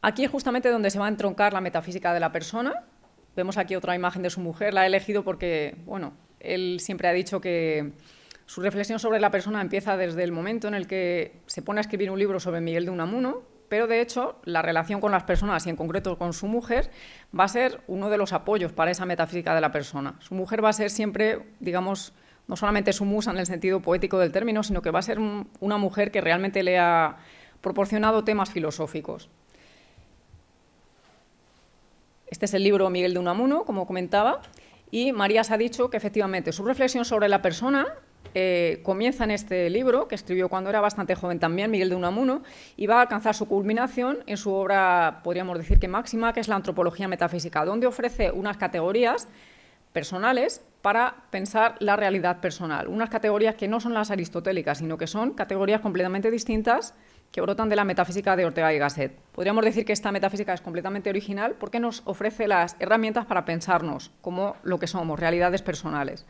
Aquí es justamente donde se va a entroncar la metafísica de la persona, Vemos aquí otra imagen de su mujer, la he elegido porque, bueno, él siempre ha dicho que su reflexión sobre la persona empieza desde el momento en el que se pone a escribir un libro sobre Miguel de Unamuno, pero de hecho la relación con las personas y en concreto con su mujer va a ser uno de los apoyos para esa metafísica de la persona. Su mujer va a ser siempre, digamos, no solamente su musa en el sentido poético del término, sino que va a ser una mujer que realmente le ha proporcionado temas filosóficos. Este es el libro Miguel de Unamuno, como comentaba, y Marías ha dicho que efectivamente su reflexión sobre la persona eh, comienza en este libro, que escribió cuando era bastante joven también, Miguel de Unamuno, y va a alcanzar su culminación en su obra, podríamos decir que máxima, que es la antropología metafísica, donde ofrece unas categorías personales para pensar la realidad personal, unas categorías que no son las aristotélicas, sino que son categorías completamente distintas que brotan de la metafísica de Ortega y Gasset. Podríamos decir que esta metafísica es completamente original porque nos ofrece las herramientas para pensarnos como lo que somos, realidades personales.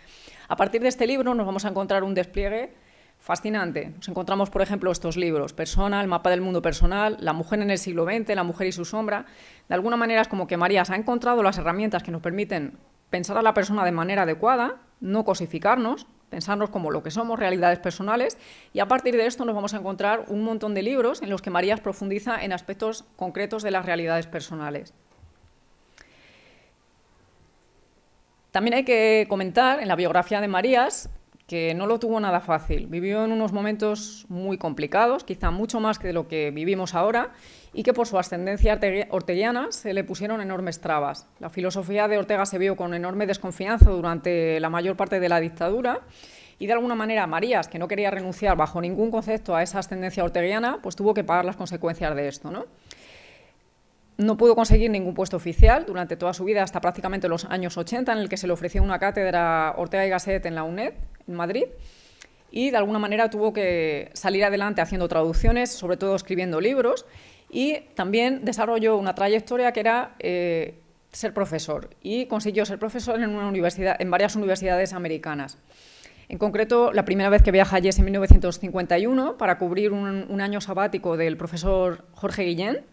A partir de este libro nos vamos a encontrar un despliegue fascinante. Nos encontramos, por ejemplo, estos libros, Persona, el mapa del mundo personal, La mujer en el siglo XX, La mujer y su sombra. De alguna manera es como que Marías ha encontrado las herramientas que nos permiten pensar a la persona de manera adecuada, no cosificarnos, pensarnos como lo que somos, realidades personales, y a partir de esto nos vamos a encontrar un montón de libros en los que Marías profundiza en aspectos concretos de las realidades personales. También hay que comentar en la biografía de Marías que no lo tuvo nada fácil. Vivió en unos momentos muy complicados, quizá mucho más que lo que vivimos ahora, y que por su ascendencia orteguiana se le pusieron enormes trabas. La filosofía de Ortega se vio con enorme desconfianza durante la mayor parte de la dictadura y de alguna manera Marías, que no quería renunciar bajo ningún concepto a esa ascendencia orteguiana, pues tuvo que pagar las consecuencias de esto. ¿no? No pudo conseguir ningún puesto oficial durante toda su vida, hasta prácticamente los años 80, en el que se le ofreció una cátedra Ortega y Gasset en la UNED, en Madrid, y de alguna manera tuvo que salir adelante haciendo traducciones, sobre todo escribiendo libros, y también desarrolló una trayectoria que era eh, ser profesor, y consiguió ser profesor en, varias universidades americanas. En concreto, la primera vez que viaja allí es en 1951 para cubrir un año sabático del profesor Jorge Guillén,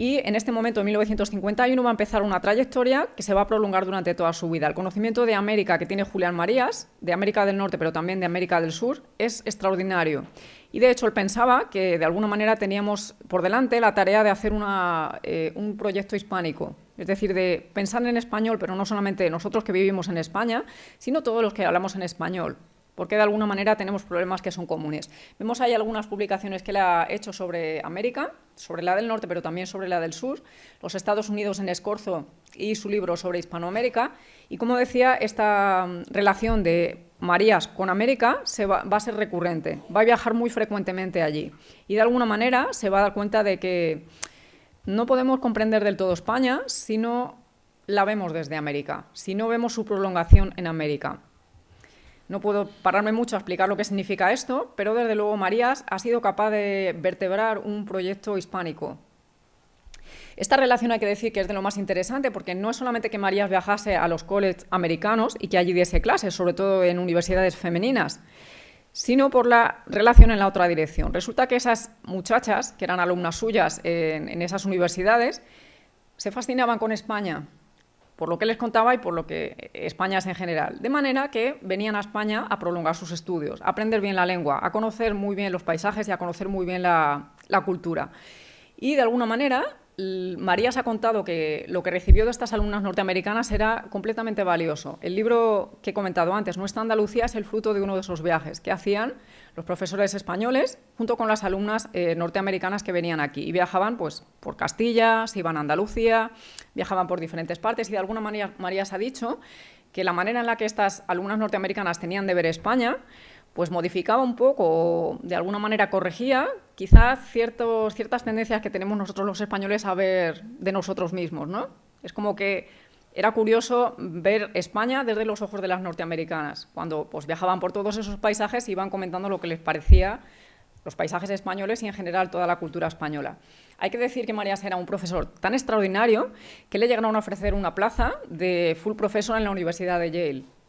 y en este momento, en 1951, va a empezar una trayectoria que se va a prolongar durante toda su vida. El conocimiento de América que tiene Julián Marías, de América del Norte, pero también de América del Sur, es extraordinario. Y de hecho, él pensaba que de alguna manera teníamos por delante la tarea de hacer eh, un proyecto hispánico, es decir, de pensar en español, pero no solamente nosotros que vivimos en España, sino todos los que hablamos en español porque de alguna manera tenemos problemas que son comunes. Vemos ahí algunas publicaciones que él ha hecho sobre América, sobre la del norte, pero también sobre la del sur, los Estados Unidos en Escorzo y su libro sobre Hispanoamérica. Y como decía, esta mm, relación de Marías con América se va, va, a ser recurrente, va a viajar muy frecuentemente allí. Y de alguna manera se va a dar cuenta de que no podemos comprender del todo España si no la vemos desde América, si no vemos su prolongación en América. No puedo pararme mucho a explicar lo que significa esto, pero desde luego Marías ha sido capaz de vertebrar un proyecto hispánico. Esta relación hay que decir que es de lo más interesante porque no es solamente que Marías viajase a los colleges americanos y que allí diese clases, sobre todo en universidades femeninas, sino por la relación en la otra dirección. Resulta que esas muchachas, que eran alumnas suyas en, en esas universidades, se fascinaban con España, por lo que les contaba y por lo que España es en general. De manera que venían a España a prolongar sus estudios, a aprender bien la lengua, a conocer muy bien los paisajes y a conocer muy bien la, la cultura. Y de alguna manera María se ha contado que lo que recibió de estas alumnas norteamericanas era completamente valioso. El libro que he comentado antes, Nuestra Andalucía, es el fruto de uno de esos viajes que hacían los profesores españoles junto con las alumnas eh, norteamericanas que venían aquí. Y viajaban pues, por Castilla, se iban a Andalucía, viajaban por diferentes partes y de alguna manera María se ha dicho que la manera en la que estas alumnas norteamericanas tenían de ver España pues modificaba un poco, de alguna manera corregía quizás ciertos, ciertas tendencias que tenemos nosotros los españoles a ver de nosotros mismos, ¿no? Es como que era curioso ver España desde los ojos de las norteamericanas, cuando pues, viajaban por todos esos paisajes y iban comentando lo que les parecía los paisajes españoles y en general toda la cultura española. Hay que decir que Marías era un profesor tan extraordinario que le llegaron a ofrecer una plaza de full profesor en la Universidad de Yale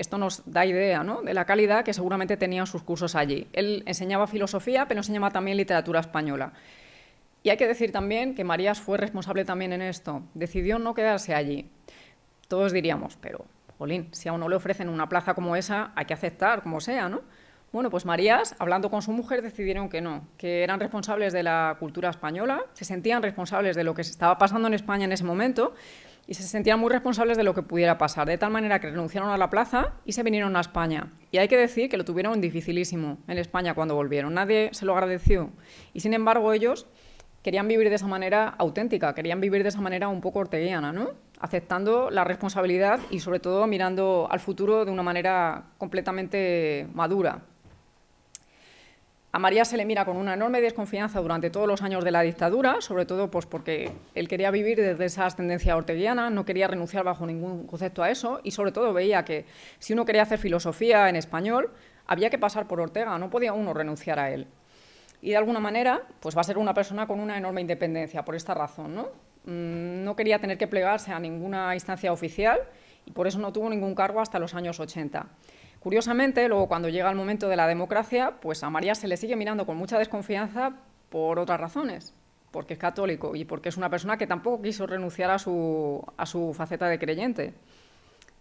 esto nos da idea de la calidad que seguramente tenían sus cursos allí. Él enseñaba filosofía, pero enseñaba también literatura española. Y hay que decir también que Marías fue responsable también en esto. Decidió no quedarse allí. Todos diríamos, pero, jolín, si a uno le ofrecen una plaza como esa, hay que aceptar, como sea, ¿no? Bueno, pues Marías, hablando con su mujer, decidieron que no, que eran responsables de la cultura española, se sentían responsables de lo que se estaba pasando en España en ese momento y se sentían muy responsables de lo que pudiera pasar, de tal manera que renunciaron a la plaza y se vinieron a España. Y hay que decir que lo tuvieron dificilísimo en España cuando volvieron. Nadie se lo agradeció. Y sin embargo ellos querían vivir de esa manera auténtica, querían vivir de esa manera un poco orteguiana, ¿no? aceptando la responsabilidad y sobre todo mirando al futuro de una manera completamente madura. A María se le mira con una enorme desconfianza durante todos los años de la dictadura, sobre todo pues, porque él quería vivir desde esa ascendencia orteguiana, no quería renunciar bajo ningún concepto a eso y sobre todo veía que si uno quería hacer filosofía en español, había que pasar por Ortega, no podía uno renunciar a él. Y de alguna manera, pues va a ser una persona con una enorme independencia por esta razón. ¿no? Mm, no quería tener que plegarse a ninguna instancia oficial y por eso no tuvo ningún cargo hasta los años 80. Curiosamente, luego cuando llega el momento de la democracia, pues a María se le sigue mirando con mucha desconfianza por otras razones, porque es católico y porque es una persona que tampoco quiso renunciar a su, a su faceta de creyente.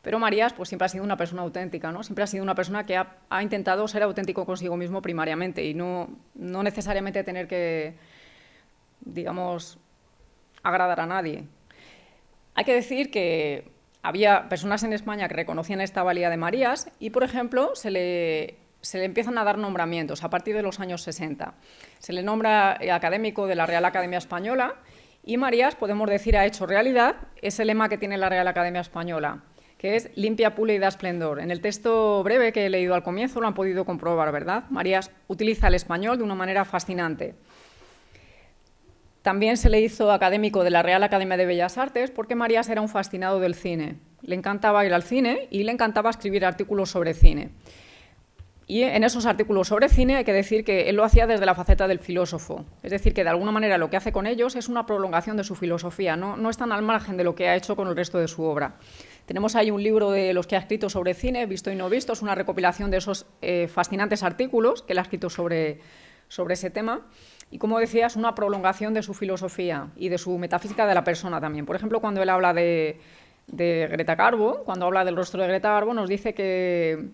Pero Marías pues, siempre ha sido una persona auténtica, ¿no? siempre ha sido una persona que ha, ha intentado ser auténtico consigo mismo primariamente y no, no necesariamente tener que, digamos, agradar a nadie. Hay que decir que había personas en España que reconocían esta valía de Marías y, por ejemplo, se le, se le empiezan a dar nombramientos a partir de los años 60. Se le nombra académico de la Real Academia Española y Marías, podemos decir, ha hecho realidad ese lema que tiene la Real Academia Española, que es limpia, pula y da esplendor. En el texto breve que he leído al comienzo lo han podido comprobar, ¿verdad? Marías utiliza el español de una manera fascinante. También se le hizo académico de la Real Academia de Bellas Artes porque Marías era un fascinado del cine. Le encantaba ir al cine y le encantaba escribir artículos sobre cine. Y en esos artículos sobre cine hay que decir que él lo hacía desde la faceta del filósofo. Es decir, que de alguna manera lo que hace con ellos es una prolongación de su filosofía, no, no están al margen de lo que ha hecho con el resto de su obra. Tenemos ahí un libro de los que ha escrito sobre cine, visto y no visto, es una recopilación de esos eh, fascinantes artículos que él ha escrito sobre, sobre ese tema. Y como decía, es una prolongación de su filosofía y de su metafísica de la persona también. Por ejemplo, cuando él habla de, Greta Garbo, cuando habla del rostro de Greta Garbo, nos dice que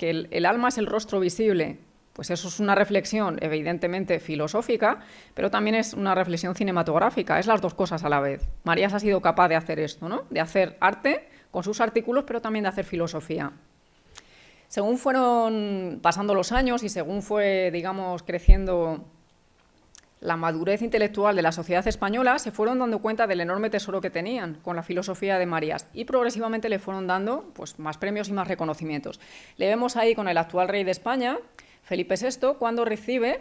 que el, alma es el rostro visible, pues eso es una reflexión evidentemente filosófica, pero también es una reflexión cinematográfica, es las dos cosas a la vez. Marías ha sido capaz de hacer esto, ¿no? de hacer arte con sus artículos, pero también de hacer filosofía. Según fueron pasando los años y según fue, digamos, creciendo la madurez intelectual de la sociedad española, se fueron dando cuenta del enorme tesoro que tenían con la filosofía de Marías y progresivamente le fueron dando pues, más premios y más reconocimientos. Le vemos ahí con el actual rey de España, Felipe VI, cuando recibe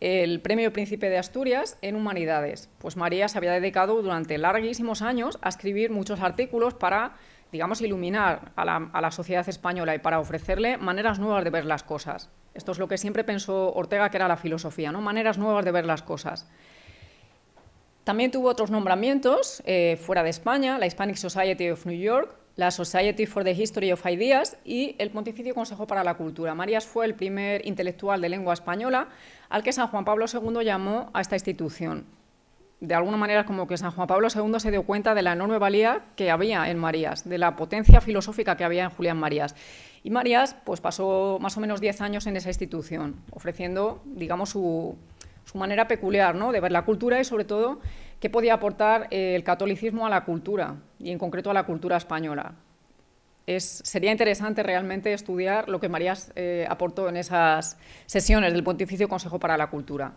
el premio Príncipe de Asturias en Humanidades. Pues María se había dedicado durante larguísimos años a escribir muchos artículos para digamos, iluminar a la, sociedad española y para ofrecerle maneras nuevas de ver las cosas. Esto es lo que siempre pensó Ortega que era la filosofía, ¿no? maneras nuevas de ver las cosas. También tuvo otros nombramientos eh, fuera de España, la Hispanic Society of New York, la Society for the History of Ideas y el Pontificio Consejo para la Cultura. Marías fue el primer intelectual de lengua española al que San Juan Pablo II llamó a esta institución de alguna manera como que San Juan Pablo II se dio cuenta de la enorme valía que había en Marías, de la potencia filosófica que había en Julián Marías. Y Marías pues, pasó más o menos 10 años en esa institución, ofreciendo digamos, su, manera peculiar ¿no? de ver la cultura y sobre todo qué podía aportar eh, el catolicismo a la cultura, y en concreto a la cultura española. Es, sería interesante realmente estudiar lo que Marías eh, aportó en esas sesiones del Pontificio Consejo para la Cultura.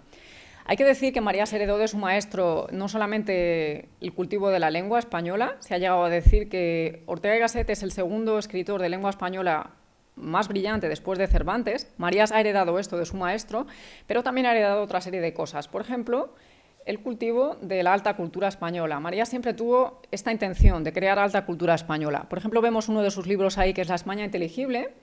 Hay que decir que María heredó de su maestro no solamente el cultivo de la lengua española, se ha llegado a decir que Ortega y Gasset es el segundo escritor de lengua española más brillante después de Cervantes. Marías ha heredado esto de su maestro, pero también ha heredado otra serie de cosas. Por ejemplo, el cultivo de la alta cultura española. María siempre tuvo esta intención de crear alta cultura española. Por ejemplo, vemos uno de sus libros ahí, que es La España inteligible,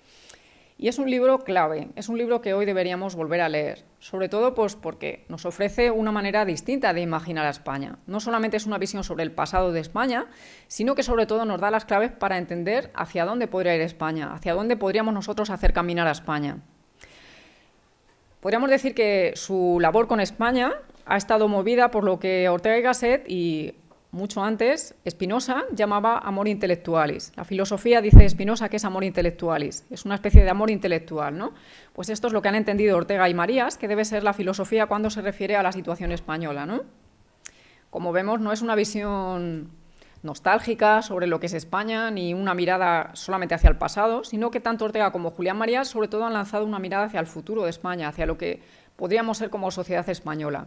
y es un libro clave, es un libro que hoy deberíamos volver a leer, sobre todo pues, porque nos ofrece una manera distinta de imaginar a España. No solamente es una visión sobre el pasado de España, sino que sobre todo nos da las claves para entender hacia dónde podría ir España, hacia dónde podríamos nosotros hacer caminar a España. Podríamos decir que su labor con España ha estado movida por lo que Ortega y Gasset y mucho antes, Spinoza llamaba amor intelectualis. La filosofía dice Spinoza que es amor intelectualis, es una especie de amor intelectual, ¿no? Pues esto es lo que han entendido Ortega y Marías, que debe ser la filosofía cuando se refiere a la situación española, ¿no? Como vemos, no es una visión nostálgica sobre lo que es España, ni una mirada solamente hacia el pasado, sino que tanto Ortega como Julián Marías sobre todo han lanzado una mirada hacia el futuro de España, hacia lo que podríamos ser como sociedad española.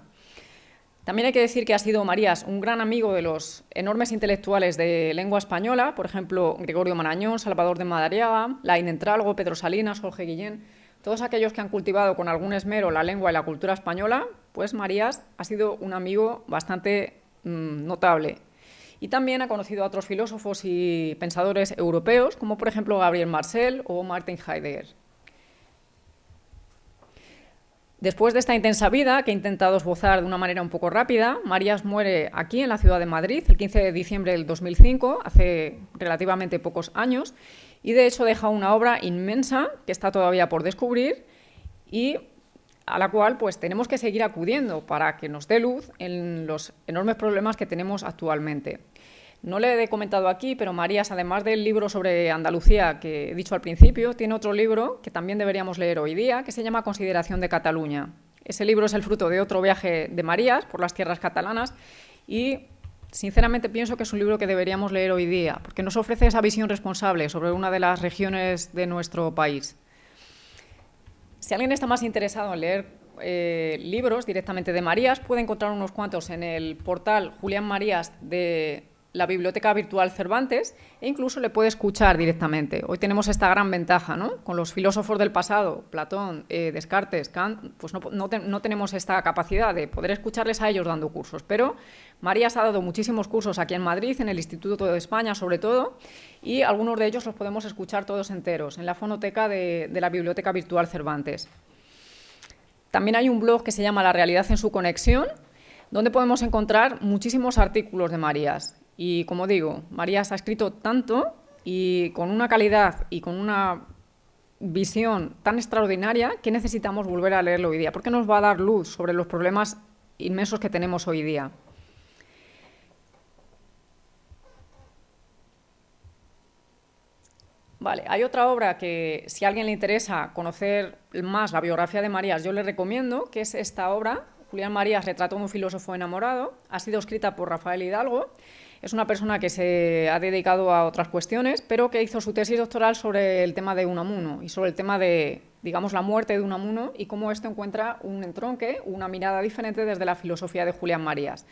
También hay que decir que ha sido Marías un gran amigo de los enormes intelectuales de lengua española, por ejemplo, Gregorio Marañón, Salvador de Madariaga, Lain Entralgo, Pedro Salinas, Jorge Guillén, todos aquellos que han cultivado con algún esmero la lengua y la cultura española, pues Marías ha sido un amigo bastante mm, notable. Y también ha conocido a otros filósofos y pensadores europeos, como por ejemplo Gabriel Marcel o Martin Heidegger. Después de esta intensa vida, que he intentado esbozar de una manera un poco rápida, Marías muere aquí, en la ciudad de Madrid, el 15 de diciembre del 2005, hace relativamente pocos años, y de hecho deja una obra inmensa que está todavía por descubrir y a la cual pues, tenemos que seguir acudiendo para que nos dé luz en los enormes problemas que tenemos actualmente. No le he comentado aquí, pero Marías, además del libro sobre Andalucía que he dicho al principio, tiene otro libro que también deberíamos leer hoy día, que se llama Consideración de Cataluña. Ese libro es el fruto de otro viaje de Marías por las tierras catalanas y sinceramente pienso que es un libro que deberíamos leer hoy día, porque nos ofrece esa visión responsable sobre una de las regiones de nuestro país. Si alguien está más interesado en leer eh, libros directamente de Marías, puede encontrar unos cuantos en el portal Julián Marías de la Biblioteca Virtual Cervantes e incluso le puede escuchar directamente. Hoy tenemos esta gran ventaja, ¿no? Con los filósofos del pasado, Platón, eh, Descartes, Kant, pues no, tenemos esta capacidad de poder escucharles a ellos dando cursos, pero Marías ha dado muchísimos cursos aquí en Madrid, en el Instituto de España sobre todo, y algunos de ellos los podemos escuchar todos enteros en la fonoteca de, de la Biblioteca Virtual Cervantes. También hay un blog que se llama La realidad en su conexión, donde podemos encontrar muchísimos artículos de Marías. Y como digo, Marías ha escrito tanto y con una calidad y con una visión tan extraordinaria que necesitamos volver a leerlo hoy día, porque nos va a dar luz sobre los problemas inmensos que tenemos hoy día. Vale, hay otra obra que si a alguien le interesa conocer más la biografía de Marías, yo le recomiendo, que es esta obra, Julián Marías, Retrato de un filósofo enamorado, ha sido escrita por Rafael Hidalgo, es una persona que se ha dedicado a otras cuestiones, pero que hizo su tesis doctoral sobre el tema de Unamuno y sobre el tema de, digamos, la muerte de Unamuno y cómo esto encuentra un entronque, una mirada diferente desde la filosofía de Julián Marías.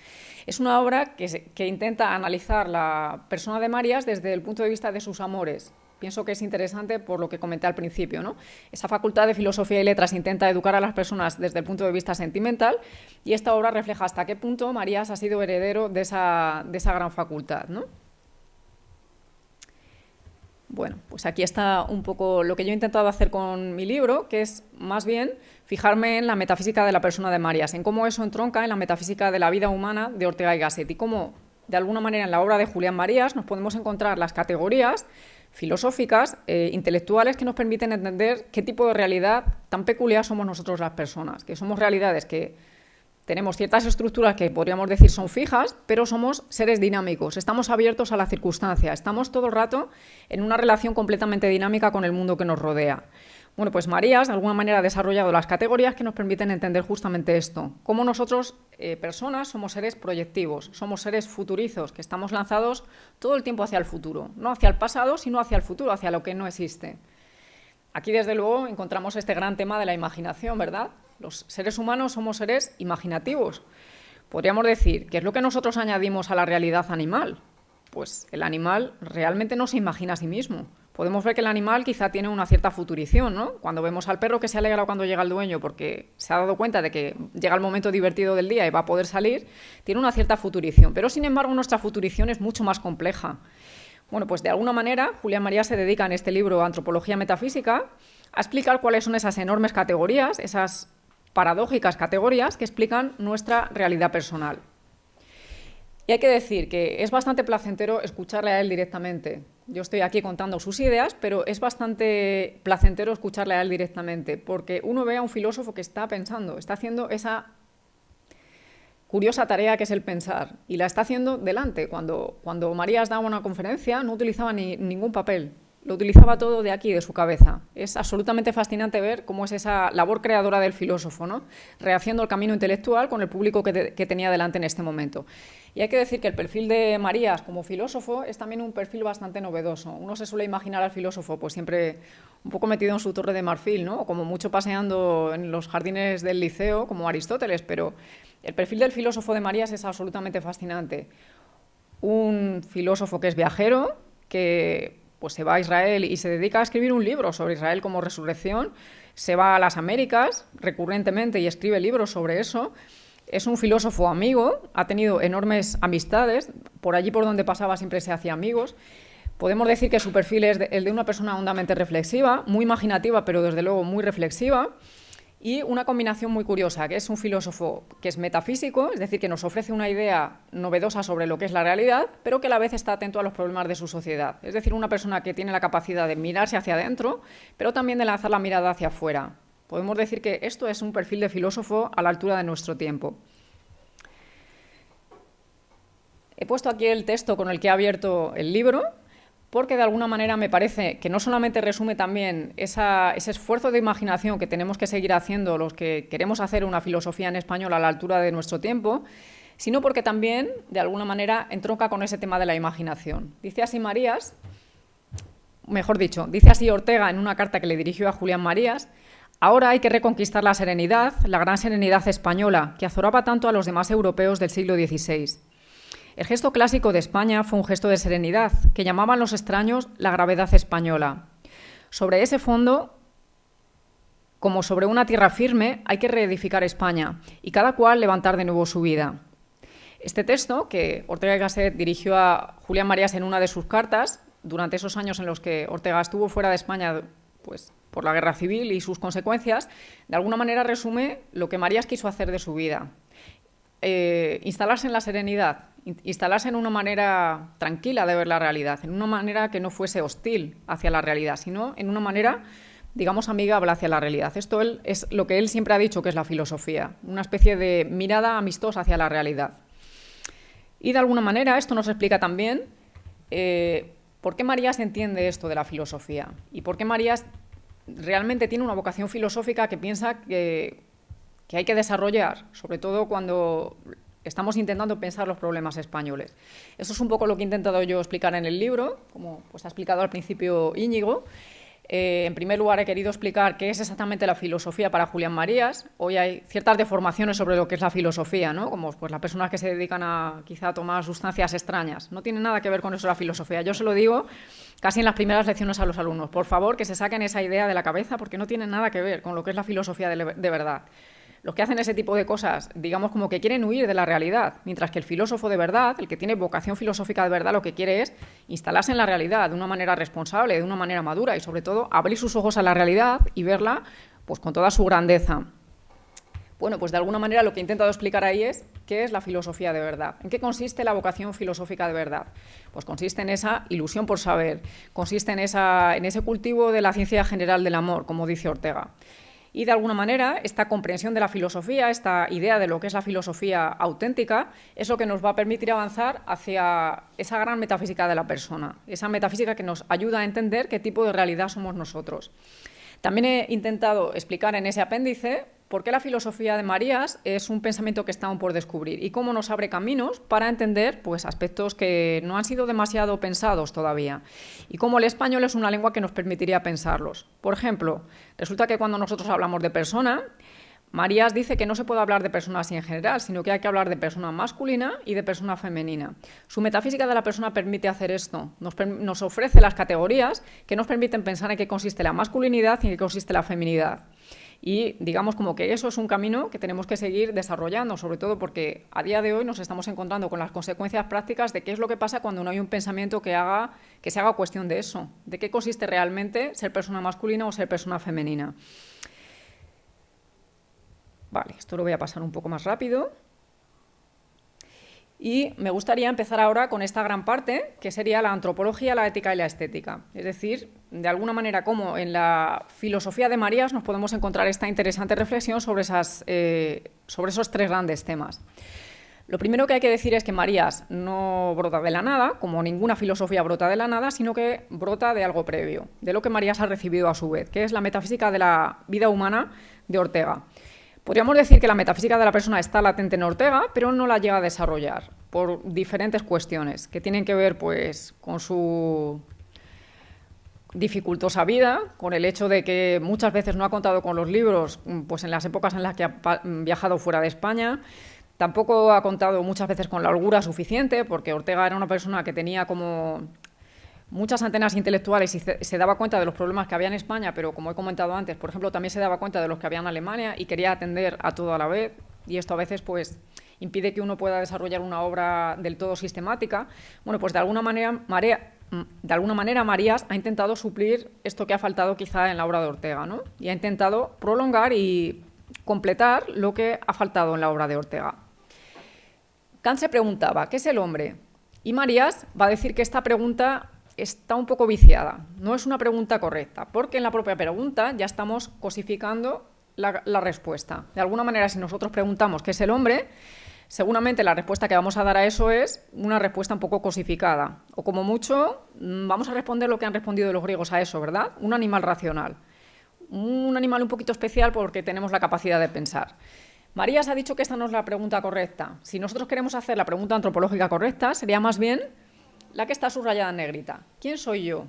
Es una obra que, que intenta analizar la persona de Marías desde el punto de vista de sus amores, pienso que es interesante por lo que comenté al principio. ¿no? Esa facultad de filosofía y letras intenta educar a las personas desde el punto de vista sentimental y esta obra refleja hasta qué punto Marías ha sido heredero de esa, de esa gran facultad. ¿no? Bueno, pues aquí está un poco lo que yo he intentado hacer con mi libro, que es más bien fijarme en la metafísica de la persona de Marías, en cómo eso entronca en la metafísica de la vida humana de Ortega y Gasset y cómo, de alguna manera, en la obra de Julián Marías nos podemos encontrar las categorías filosóficas, eh, intelectuales, que nos permiten entender qué tipo de realidad tan peculiar somos nosotros las personas, que somos realidades que tenemos ciertas estructuras que podríamos decir son fijas, pero somos seres dinámicos, estamos abiertos a la circunstancia, estamos todo el rato en una relación completamente dinámica con el mundo que nos rodea. Bueno, pues Marías de alguna manera ha desarrollado las categorías que nos permiten entender justamente esto, cómo nosotros, eh, personas, somos seres proyectivos, somos seres futurizos, que estamos lanzados todo el tiempo hacia el futuro, no hacia el pasado, sino hacia el futuro, hacia lo que no existe. Aquí, desde luego, encontramos este gran tema de la imaginación, ¿verdad? Los seres humanos somos seres imaginativos. Podríamos decir, ¿qué es lo que nosotros añadimos a la realidad animal? Pues el animal realmente no se imagina a sí mismo podemos ver que el animal quizá tiene una cierta futurición, ¿no? Cuando vemos al perro que se alegra cuando llega el dueño porque se ha dado cuenta de que llega el momento divertido del día y va a poder salir, tiene una cierta futurición. Pero, sin embargo, nuestra futurición es mucho más compleja. Bueno, pues de alguna manera, Julián María se dedica en este libro Antropología Metafísica a explicar cuáles son esas enormes categorías, esas paradójicas categorías que explican nuestra realidad personal. Y hay que decir que es bastante placentero escucharle a él directamente. Yo estoy aquí contando sus ideas, pero es bastante placentero escucharle a él directamente, porque uno ve a un filósofo que está pensando, está haciendo esa curiosa tarea que es el pensar, y la está haciendo delante. Cuando, cuando Marías daba una conferencia no utilizaba ni, ningún papel, lo utilizaba todo de aquí, de su cabeza. Es absolutamente fascinante ver cómo es esa labor creadora del filósofo, ¿no? rehaciendo el camino intelectual con el público que, tenía delante en este momento. Y hay que decir que el perfil de Marías como filósofo es también un perfil bastante novedoso. Uno se suele imaginar al filósofo pues siempre un poco metido en su torre de marfil, ¿no? como mucho paseando en los jardines del liceo, como Aristóteles, pero el perfil del filósofo de Marías es absolutamente fascinante. Un filósofo que es viajero, que pues se va a Israel y se dedica a escribir un libro sobre Israel como resurrección, se va a las Américas recurrentemente y escribe libros sobre eso. Es un filósofo amigo, ha tenido enormes amistades, por allí por donde pasaba siempre se hacía amigos. Podemos decir que su perfil es el de una persona hondamente reflexiva, muy imaginativa, pero desde luego muy reflexiva y una combinación muy curiosa, que es un filósofo que es metafísico, es decir, que nos ofrece una idea novedosa sobre lo que es la realidad, pero que a la vez está atento a los problemas de su sociedad. Es decir, una persona que tiene la capacidad de mirarse hacia adentro, pero también de lanzar la mirada hacia afuera. Podemos decir que esto es un perfil de filósofo a la altura de nuestro tiempo. He puesto aquí el texto con el que he abierto el libro, porque de alguna manera me parece que no solamente resume también ese esfuerzo de imaginación que tenemos que seguir haciendo los que queremos hacer una filosofía en español a la altura de nuestro tiempo, sino porque también, de alguna manera, entronca con ese tema de la imaginación. Dice así Marías, mejor dicho, dice así Ortega en una carta que le dirigió a Julián Marías, ahora hay que reconquistar la serenidad, la gran serenidad española, que azoraba tanto a los demás europeos del siglo XVI. El gesto clásico de España fue un gesto de serenidad, que llamaban los extraños la gravedad española. Sobre ese fondo, como sobre una tierra firme, hay que reedificar España y cada cual levantar de nuevo su vida. Este texto, que Ortega y Gasset dirigió a Julián Marías en una de sus cartas, durante esos años en los que Ortega estuvo fuera de España pues, por la guerra civil y sus consecuencias, de alguna manera resume lo que Marías quiso hacer de su vida. Eh, instalarse en la serenidad, instalarse en una manera tranquila de ver la realidad, en una manera que no fuese hostil hacia la realidad, sino en una manera digamos, amigable hacia la realidad. Esto es lo que él siempre ha dicho que es la filosofía, una especie de mirada amistosa hacia la realidad. Y de alguna manera esto nos explica también eh, por qué Marías entiende esto de la filosofía y por qué Marías realmente tiene una vocación filosófica que piensa que, hay que desarrollar, sobre todo cuando estamos intentando pensar los problemas españoles. Eso es un poco lo que he intentado yo explicar en el libro, como pues, ha explicado al principio Íñigo, eh, en primer lugar, he querido explicar qué es exactamente la filosofía para Julián Marías. Hoy hay ciertas deformaciones sobre lo que es la filosofía, ¿no? como pues, las personas que se dedican a quizá tomar sustancias extrañas. No tiene nada que ver con eso la filosofía. Yo se lo digo casi en las primeras lecciones a los alumnos. Por favor, que se saquen esa idea de la cabeza porque no tiene nada que ver con lo que es la filosofía de verdad los que hacen ese tipo de cosas, digamos como que quieren huir de la realidad, mientras que el filósofo de verdad, el que tiene vocación filosófica de verdad, lo que quiere es instalarse en la realidad de una manera responsable, de una manera madura y sobre todo abrir sus ojos a la realidad y verla pues con toda su grandeza. Bueno, pues de alguna manera lo que he intentado explicar ahí es qué es la filosofía de verdad. ¿En qué consiste la vocación filosófica de verdad? Pues consiste en esa ilusión por saber, consiste en, esa, en ese cultivo de la ciencia general del amor, como dice Ortega. Y de alguna manera, esta comprensión de la filosofía, esta idea de lo que es la filosofía auténtica, es lo que nos va a permitir avanzar hacia esa gran metafísica de la persona, esa metafísica que nos ayuda a entender qué tipo de realidad somos nosotros. También he intentado explicar en ese apéndice por qué la filosofía de Marías es un pensamiento que está aún por descubrir y cómo nos abre caminos para entender pues, aspectos que no han sido demasiado pensados todavía y cómo el español es una lengua que nos permitiría pensarlos. Por ejemplo, resulta que cuando nosotros hablamos de persona, Marías dice que no se puede hablar de persona así en general, sino que hay que hablar de persona masculina y de persona femenina. Su metafísica de la persona permite hacer esto, nos, nos ofrece las categorías que nos permiten pensar en qué consiste la masculinidad y en qué consiste la feminidad. Y digamos como que eso es un camino que tenemos que seguir desarrollando, sobre todo porque a día de hoy nos estamos encontrando con las consecuencias prácticas de qué es lo que pasa cuando no hay un pensamiento que, haga, que se haga cuestión de eso, de qué consiste realmente ser persona masculina o ser persona femenina. Vale, esto lo voy a pasar un poco más rápido. Y me gustaría empezar ahora con esta gran parte, que sería la antropología, la ética y la estética. Es decir, de alguna manera, cómo en la filosofía de Marías nos podemos encontrar esta interesante reflexión sobre, eh, sobre esos tres grandes temas. Lo primero que hay que decir es que Marías no brota de la nada, como ninguna filosofía brota de la nada, sino que brota de algo previo, de lo que Marías ha recibido a su vez, que es la metafísica de la vida humana de Ortega. Podríamos decir que la metafísica de la persona está latente en Ortega, pero no la llega a desarrollar por diferentes cuestiones que tienen que ver pues, con su dificultosa vida, con el hecho de que muchas veces no ha contado con los libros pues, en las épocas en las que ha viajado fuera de España, Tampoco ha contado muchas veces con la holgura suficiente, porque Ortega era una persona que tenía como muchas antenas intelectuales y se, daba cuenta de los problemas que había en España, pero como he comentado antes, por ejemplo, también se daba cuenta de los que había en Alemania y quería atender a todo a la vez. Y esto a veces pues impide que uno pueda desarrollar una obra del todo sistemática. Bueno, pues de alguna manera, de alguna manera Marías ha intentado suplir esto que ha faltado quizá en la obra de Ortega, ¿no? Y ha intentado prolongar y completar lo que ha faltado en la obra de Ortega. Kant se preguntaba, ¿qué es el hombre? Y Marías va a decir que esta pregunta está un poco viciada, no es una pregunta correcta, porque en la propia pregunta ya estamos cosificando la, respuesta. De alguna manera, si nosotros preguntamos qué es el hombre, seguramente la respuesta que vamos a dar a eso es una respuesta un poco cosificada. O como mucho, mm, vamos a responder lo que han respondido los griegos a eso, ¿verdad? Un animal racional. Un animal un poquito especial porque tenemos la capacidad de pensar. Marías ha dicho que esta no es la pregunta correcta. Si nosotros queremos hacer la pregunta antropológica correcta, sería más bien la que está subrayada en negrita. ¿Quién soy yo?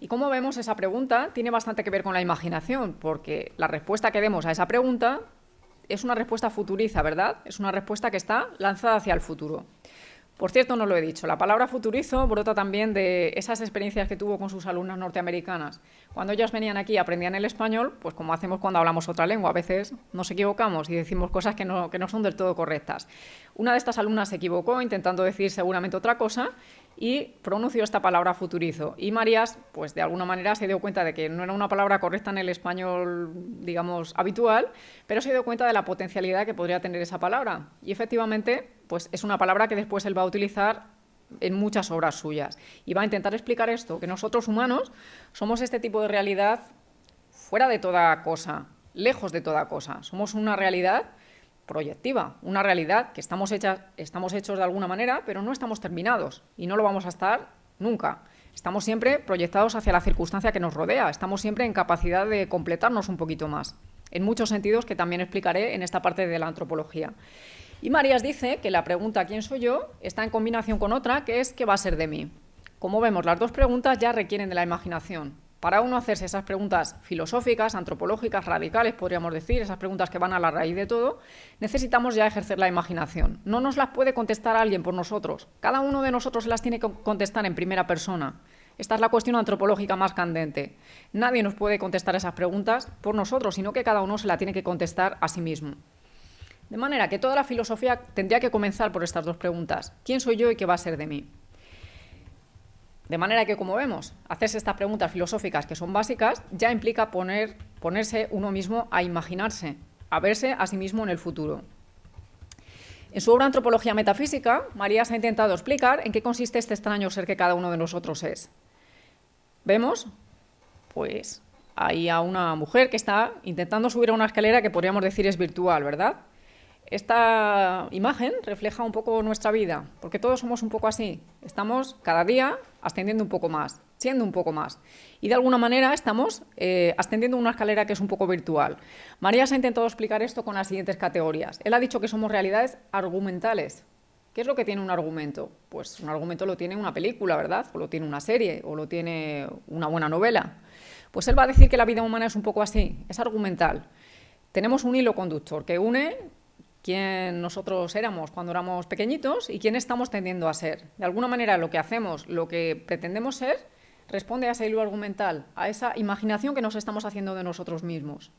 Y como vemos, esa pregunta tiene bastante que ver con la imaginación, porque la respuesta que demos a esa pregunta es una respuesta futuriza, ¿verdad? Es una respuesta que está lanzada hacia el futuro. Por cierto, no lo he dicho, la palabra futurizo brota también de esas experiencias que tuvo con sus alumnas norteamericanas. Cuando ellas venían aquí y aprendían el español, pues como hacemos cuando hablamos otra lengua, a veces nos equivocamos y decimos cosas que no, que no son del todo correctas. Una de estas alumnas se equivocó intentando decir seguramente otra cosa y pronunció esta palabra futurizo. Y Marías, pues de alguna manera se dio cuenta de que no era una palabra correcta en el español, digamos, habitual, pero se dio cuenta de la potencialidad que podría tener esa palabra. Y efectivamente, pues es una palabra que después él va a utilizar en muchas obras suyas. Y va a intentar explicar esto, que nosotros humanos somos este tipo de realidad fuera de toda cosa, lejos de toda cosa. Somos una realidad proyectiva, una realidad que estamos, hechos de alguna manera, pero no estamos terminados y no lo vamos a estar nunca. Estamos siempre proyectados hacia la circunstancia que nos rodea, estamos siempre en capacidad de completarnos un poquito más, en muchos sentidos que también explicaré en esta parte de la antropología. Y Marías dice que la pregunta ¿quién soy yo? está en combinación con otra, que es ¿qué va a ser de mí? Como vemos, las dos preguntas ya requieren de la imaginación. Para uno hacerse esas preguntas filosóficas, antropológicas, radicales, podríamos decir, esas preguntas que van a la raíz de todo, necesitamos ya ejercer la imaginación. No nos las puede contestar alguien por nosotros. Cada uno de nosotros las tiene que contestar en primera persona. Esta es la cuestión antropológica más candente. Nadie nos puede contestar esas preguntas por nosotros, sino que cada uno se la tiene que contestar a sí mismo. De manera que toda la filosofía tendría que comenzar por estas dos preguntas. ¿Quién soy yo y qué va a ser de mí? De manera que, como vemos, hacerse estas preguntas filosóficas que son básicas ya implica poner, ponerse uno mismo a imaginarse, a verse a sí mismo en el futuro. En su obra Antropología Metafísica, Marías ha intentado explicar en qué consiste este extraño ser que cada uno de nosotros es. Vemos, pues, ahí a una mujer que está intentando subir a una escalera que podríamos decir es virtual, ¿verdad? Esta imagen refleja un poco nuestra vida, porque todos somos un poco así. Estamos cada día ascendiendo un poco más, siendo un poco más. Y de alguna manera estamos eh, ascendiendo una escalera que es un poco virtual. María se ha intentado explicar esto con las siguientes categorías. Él ha dicho que somos realidades argumentales. ¿Qué es lo que tiene un argumento? Pues un argumento lo tiene una película, ¿verdad? O lo tiene una serie, o lo tiene una buena novela. Pues él va a decir que la vida humana es un poco así, es argumental. Tenemos un hilo conductor que une quién nosotros éramos cuando éramos pequeñitos y quién estamos tendiendo a ser. De alguna manera lo que hacemos, lo que pretendemos ser, responde a ese hilo argumental, a esa imaginación que nos estamos haciendo de nosotros mismos.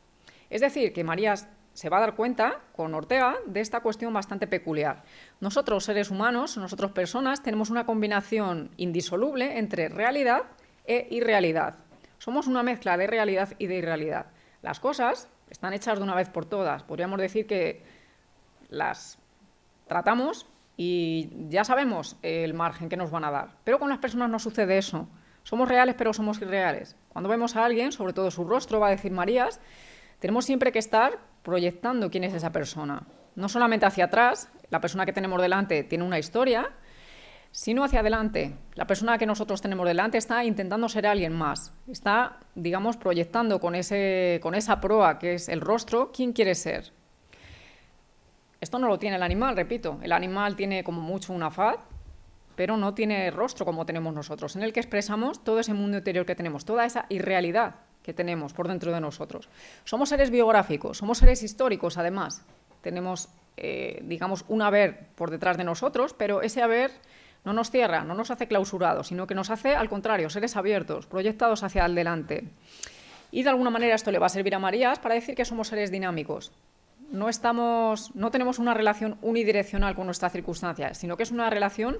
Es decir, que Marías se va a dar cuenta con Ortega de esta cuestión bastante peculiar. Nosotros, seres humanos, nosotros personas, tenemos una combinación indisoluble entre realidad e irrealidad. Somos una mezcla de realidad y de irrealidad. Las cosas están hechas de una vez por todas. Podríamos decir que las tratamos y ya sabemos el margen que nos van a dar. Pero con las personas no sucede eso. Somos reales, pero somos irreales. Cuando vemos a alguien, sobre todo su rostro, va a decir Marías, tenemos siempre que estar proyectando quién es esa persona. No solamente hacia atrás, la persona que tenemos delante tiene una historia, sino hacia adelante. La persona que nosotros tenemos delante está intentando ser alguien más. Está, digamos, proyectando con, ese, con esa proa que es el rostro, quién quiere ser. Esto no lo tiene el animal, repito. El animal tiene como mucho una faz, pero no tiene rostro como tenemos nosotros, en el que expresamos todo ese mundo interior que tenemos, toda esa irrealidad que tenemos por dentro de nosotros. Somos seres biográficos, somos seres históricos, además. Tenemos, eh, digamos, un haber por detrás de nosotros, pero ese haber no nos cierra, no nos hace clausurados, sino que nos hace, al contrario, seres abiertos, proyectados hacia adelante. Y de alguna manera esto le va a servir a Marías para decir que somos seres dinámicos, no, estamos, no tenemos una relación unidireccional con nuestra circunstancia, sino que es una relación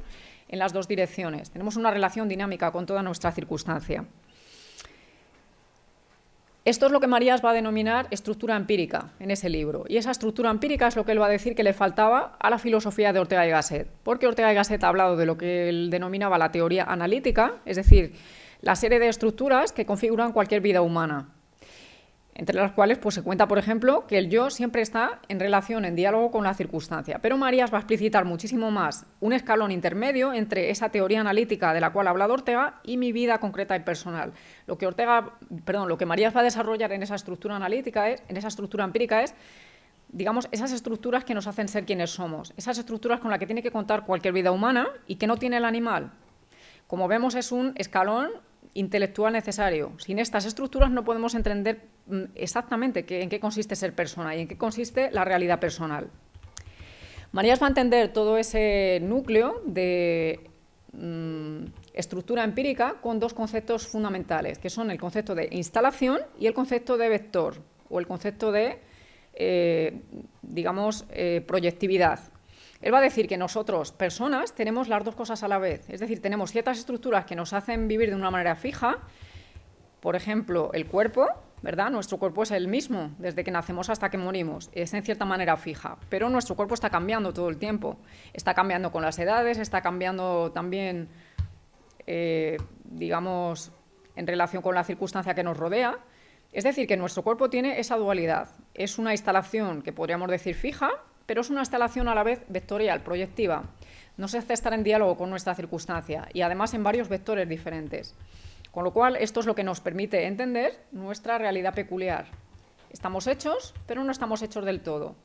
en las dos direcciones. Tenemos una relación dinámica con toda nuestra circunstancia. Esto es lo que Marías va a denominar estructura empírica en ese libro. Y esa estructura empírica es lo que él va a decir que le faltaba a la filosofía de Ortega y Gasset. Porque Ortega y Gasset ha hablado de lo que él denominaba la teoría analítica, es decir, la serie de estructuras que configuran cualquier vida humana entre las cuales pues, se cuenta, por ejemplo, que el yo siempre está en relación, en diálogo con la circunstancia. Pero Marías va a explicitar muchísimo más un escalón intermedio entre esa teoría analítica de la cual ha hablado Ortega y mi vida concreta y personal. Lo que Ortega, perdón, lo que Marías va a desarrollar en esa estructura analítica es, en esa estructura empírica es digamos, esas estructuras que nos hacen ser quienes somos, esas estructuras con las que tiene que contar cualquier vida humana y que no tiene el animal. Como vemos, es un escalón intelectual necesario. Sin estas estructuras no podemos entender mm, exactamente en qué consiste ser persona y en qué consiste la realidad personal. Marías va a entender todo ese núcleo de mm, estructura empírica con dos conceptos fundamentales, que son el concepto de instalación y el concepto de vector, o el concepto de, eh, digamos, eh, proyectividad. Él va a decir que nosotros, personas, tenemos las dos cosas a la vez. Es decir, tenemos ciertas estructuras que nos hacen vivir de una manera fija, por ejemplo, el cuerpo, ¿verdad? Nuestro cuerpo es el mismo desde que nacemos hasta que morimos, es en cierta manera fija, pero nuestro cuerpo está cambiando todo el tiempo. Está cambiando con las edades, está cambiando también, eh, digamos, en relación con la circunstancia que nos rodea. Es decir, que nuestro cuerpo tiene esa dualidad. Es una instalación que podríamos decir fija, pero es una instalación a la vez vectorial, proyectiva. Nos hace estar en diálogo con nuestra circunstancia y además en varios vectores diferentes. Con lo cual, esto es lo que nos permite entender nuestra realidad peculiar. Estamos hechos, pero no estamos hechos del todo.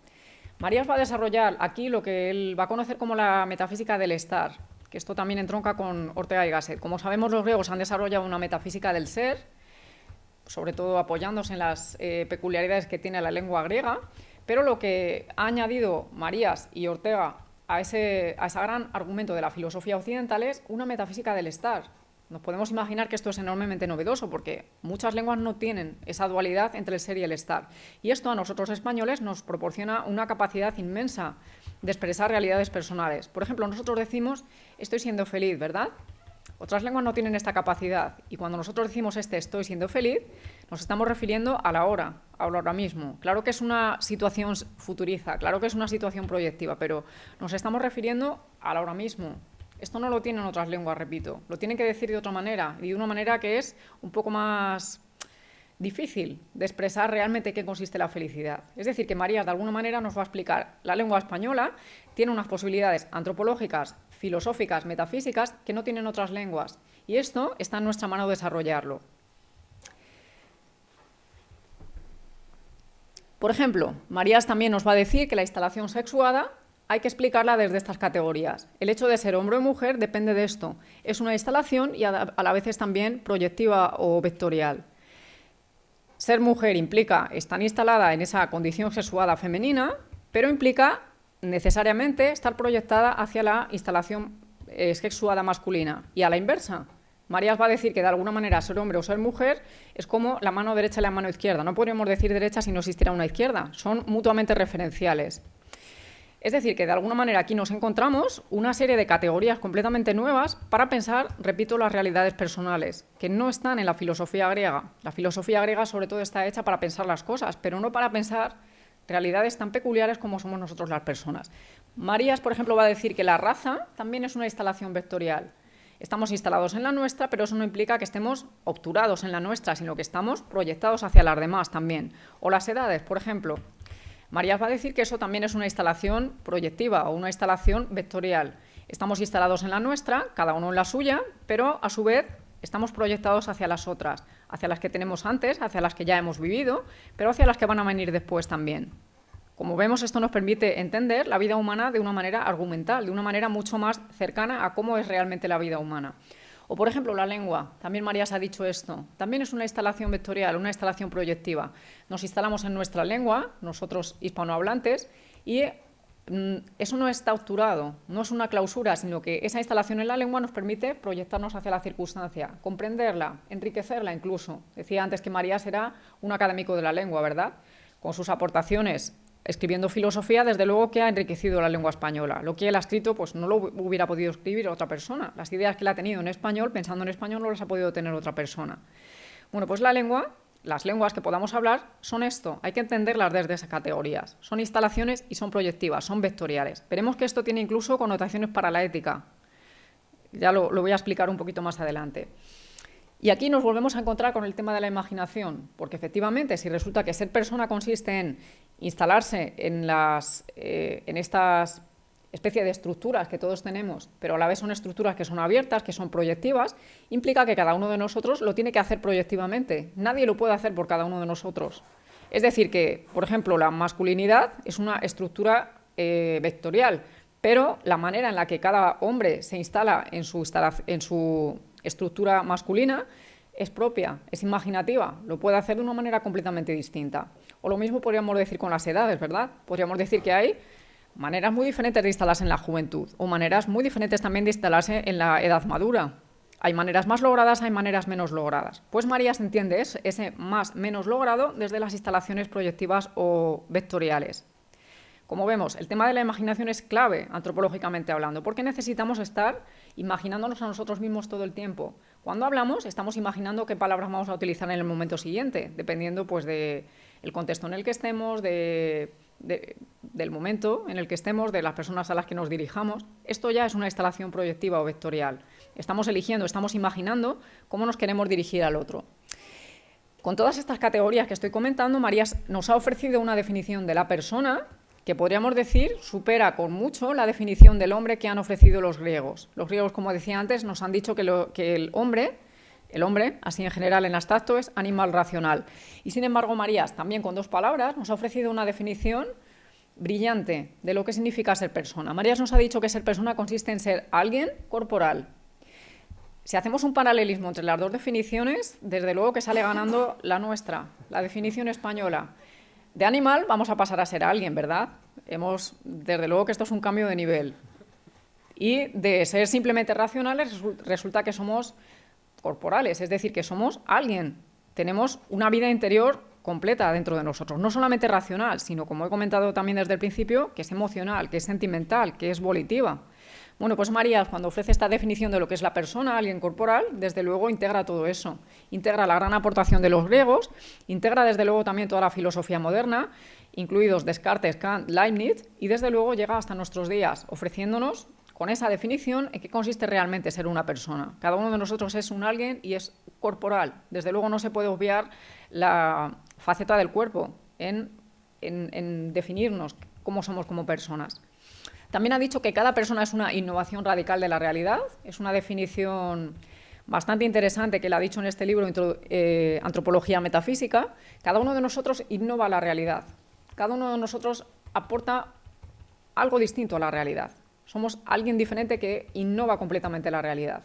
Marías va a desarrollar aquí lo que él va a conocer como la metafísica del estar, que esto también entronca con Ortega y Gasset. Como sabemos, los griegos han desarrollado una metafísica del ser, sobre todo apoyándose en las eh, peculiaridades que tiene la lengua griega, pero lo que ha añadido Marías y Ortega a ese, a ese gran argumento de la filosofía occidental es una metafísica del estar, nos podemos imaginar que esto es enormemente novedoso porque muchas lenguas no tienen esa dualidad entre el ser y el estar. Y esto a nosotros españoles nos proporciona una capacidad inmensa de expresar realidades personales. Por ejemplo, nosotros decimos estoy siendo feliz, ¿verdad? Otras lenguas no tienen esta capacidad y cuando nosotros decimos este estoy siendo feliz, nos estamos refiriendo a la hora, a ahora mismo. Claro que es una situación futuriza, claro que es una situación proyectiva, pero nos estamos refiriendo a la hora mismo, esto no lo tienen otras lenguas, repito. Lo tienen que decir de otra manera, y de una manera que es un poco más difícil de expresar realmente qué consiste la felicidad. Es decir, que María de alguna manera nos va a explicar la lengua española tiene unas posibilidades antropológicas, filosóficas, metafísicas que no tienen otras lenguas. Y esto está en nuestra mano desarrollarlo. Por ejemplo, Marías también nos va a decir que la instalación sexuada hay que explicarla desde estas categorías. El hecho de ser hombre o mujer depende de esto. Es una instalación y a la vez es también proyectiva o vectorial. Ser mujer implica estar instalada en esa condición sexuada femenina, pero implica necesariamente estar proyectada hacia la instalación eh, sexuada masculina. Y a la inversa, Marías va a decir que de alguna manera ser hombre o ser mujer es como la mano derecha y la mano izquierda. No podríamos decir derecha si no existiera una izquierda. Son mutuamente referenciales. Es decir, que de alguna manera aquí nos encontramos una serie de categorías completamente nuevas para pensar, repito, las realidades personales, que no están en la filosofía griega. La filosofía griega sobre todo está hecha para pensar las cosas, pero no para pensar realidades tan peculiares como somos nosotros las personas. Marías, por ejemplo, va a decir que la raza también es una instalación vectorial. Estamos instalados en la nuestra, pero eso no implica que estemos obturados en la nuestra, sino que estamos proyectados hacia las demás también. O las edades, por ejemplo. Marías va a decir que eso también es una instalación proyectiva o una instalación vectorial. Estamos instalados en la nuestra, cada uno en la suya, pero a su vez estamos proyectados hacia las otras, hacia las que tenemos antes, hacia las que ya hemos vivido, pero hacia las que van a venir después también. Como vemos, esto nos permite entender la vida humana de una manera argumental, de una manera mucho más cercana a cómo es realmente la vida humana. O, por ejemplo, la lengua. También Marías ha dicho esto. También es una instalación vectorial, una instalación proyectiva. Nos instalamos en nuestra lengua, nosotros hispanohablantes, y eso no está obturado, no es una clausura, sino que esa instalación en la lengua nos permite proyectarnos hacia la circunstancia, comprenderla, enriquecerla incluso. Decía antes que Marías era un académico de la lengua, ¿verdad? Con sus aportaciones escribiendo filosofía, desde luego que ha enriquecido la lengua española. Lo que él ha escrito, pues no lo hubiera podido escribir otra persona. Las ideas que él ha tenido en español, pensando en español, no las ha podido tener otra persona. Bueno, pues la lengua, las lenguas que podamos hablar son esto, hay que entenderlas desde esas categorías. Son instalaciones y son proyectivas, son vectoriales. Veremos que esto tiene incluso connotaciones para la ética. Ya lo, lo voy a explicar un poquito más adelante. Y aquí nos volvemos a encontrar con el tema de la imaginación, porque efectivamente si resulta que ser persona consiste en instalarse en, las, eh, en estas especie de estructuras que todos tenemos, pero a la vez son estructuras que son abiertas, que son proyectivas, implica que cada uno de nosotros lo tiene que hacer proyectivamente. Nadie lo puede hacer por cada uno de nosotros. Es decir, que, por ejemplo, la masculinidad es una estructura eh, vectorial, pero la manera en la que cada hombre se instala en su, en su estructura masculina es propia, es imaginativa, lo puede hacer de una manera completamente distinta. O lo mismo podríamos decir con las edades, ¿verdad? Podríamos decir que hay maneras muy diferentes de instalarse en la juventud o maneras muy diferentes también de instalarse en la edad madura. Hay maneras más logradas, hay maneras menos logradas. Pues María se entiende ese más menos logrado desde las instalaciones proyectivas o vectoriales. Como vemos, el tema de la imaginación es clave antropológicamente hablando, porque necesitamos estar imaginándonos a nosotros mismos todo el tiempo. Cuando hablamos, estamos imaginando qué palabras vamos a utilizar en el momento siguiente, dependiendo pues, del contexto en el que estemos, de del momento en el que estemos, de las personas a las que nos dirijamos. Esto ya es una instalación proyectiva o vectorial. Estamos eligiendo, estamos imaginando cómo nos queremos dirigir al otro. Con todas estas categorías que estoy comentando, María nos ha ofrecido una definición de la persona que podríamos decir supera con mucho la definición del hombre que han ofrecido los griegos. Los griegos, como decía antes, nos han dicho que el hombre el hombre, así en general en abstracto, es animal racional. Y sin embargo, Marías, también con dos palabras, nos ha ofrecido una definición brillante de lo que significa ser persona. Marías nos ha dicho que ser persona consiste en ser alguien corporal. Si hacemos un paralelismo entre las dos definiciones, desde luego que sale ganando la nuestra, la definición española. De animal vamos a pasar a ser alguien, ¿verdad? Hemos, desde luego que esto es un cambio de nivel. Y de ser simplemente racionales resulta que somos corporales, es decir, que somos alguien, tenemos una vida interior completa dentro de nosotros, no solamente racional, sino, como he comentado también desde el principio, que es emocional, que es sentimental, que es volitiva. Bueno, pues María, cuando ofrece esta definición de lo que es la persona, alguien corporal, desde luego integra todo eso. Integra la gran aportación de los griegos, integra desde luego también toda la filosofía moderna, incluidos Descartes, Kant, Leibniz, y desde luego llega hasta nuestros días, ofreciéndonos con esa definición en qué consiste realmente ser una persona. Cada uno de nosotros es un alguien y es corporal. Desde luego no se puede obviar la faceta del cuerpo en, definirnos cómo somos como personas. También ha dicho que cada persona es una innovación radical de la realidad. Es una definición bastante interesante que le ha dicho en este libro, eh, Antropología Metafísica. Cada uno de nosotros innova la realidad. Cada uno de nosotros aporta algo distinto a la realidad. Somos alguien diferente que innova completamente la realidad.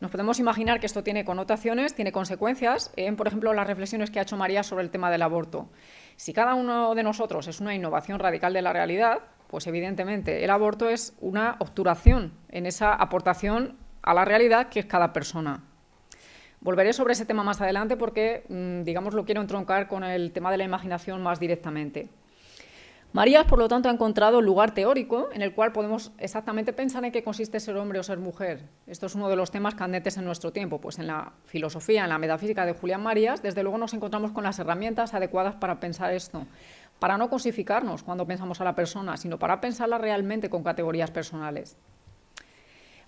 Nos podemos imaginar que esto tiene connotaciones, tiene consecuencias en, por ejemplo, las reflexiones que ha hecho María sobre el tema del aborto. Si cada uno de nosotros es una innovación radical de la realidad, pues evidentemente el aborto es una obturación en esa aportación a la realidad que es cada persona. Volveré sobre ese tema más adelante porque, mm, digamos, lo quiero entroncar con el tema de la imaginación más directamente. Marías, por lo tanto, ha encontrado un lugar teórico en el cual podemos exactamente pensar en qué consiste ser hombre o ser mujer. Esto es uno de los temas candentes en nuestro tiempo, pues en la filosofía, en la metafísica de Julián Marías, desde luego nos encontramos con las herramientas adecuadas para pensar esto, para no cosificarnos cuando pensamos a la persona, sino para pensarla realmente con categorías personales.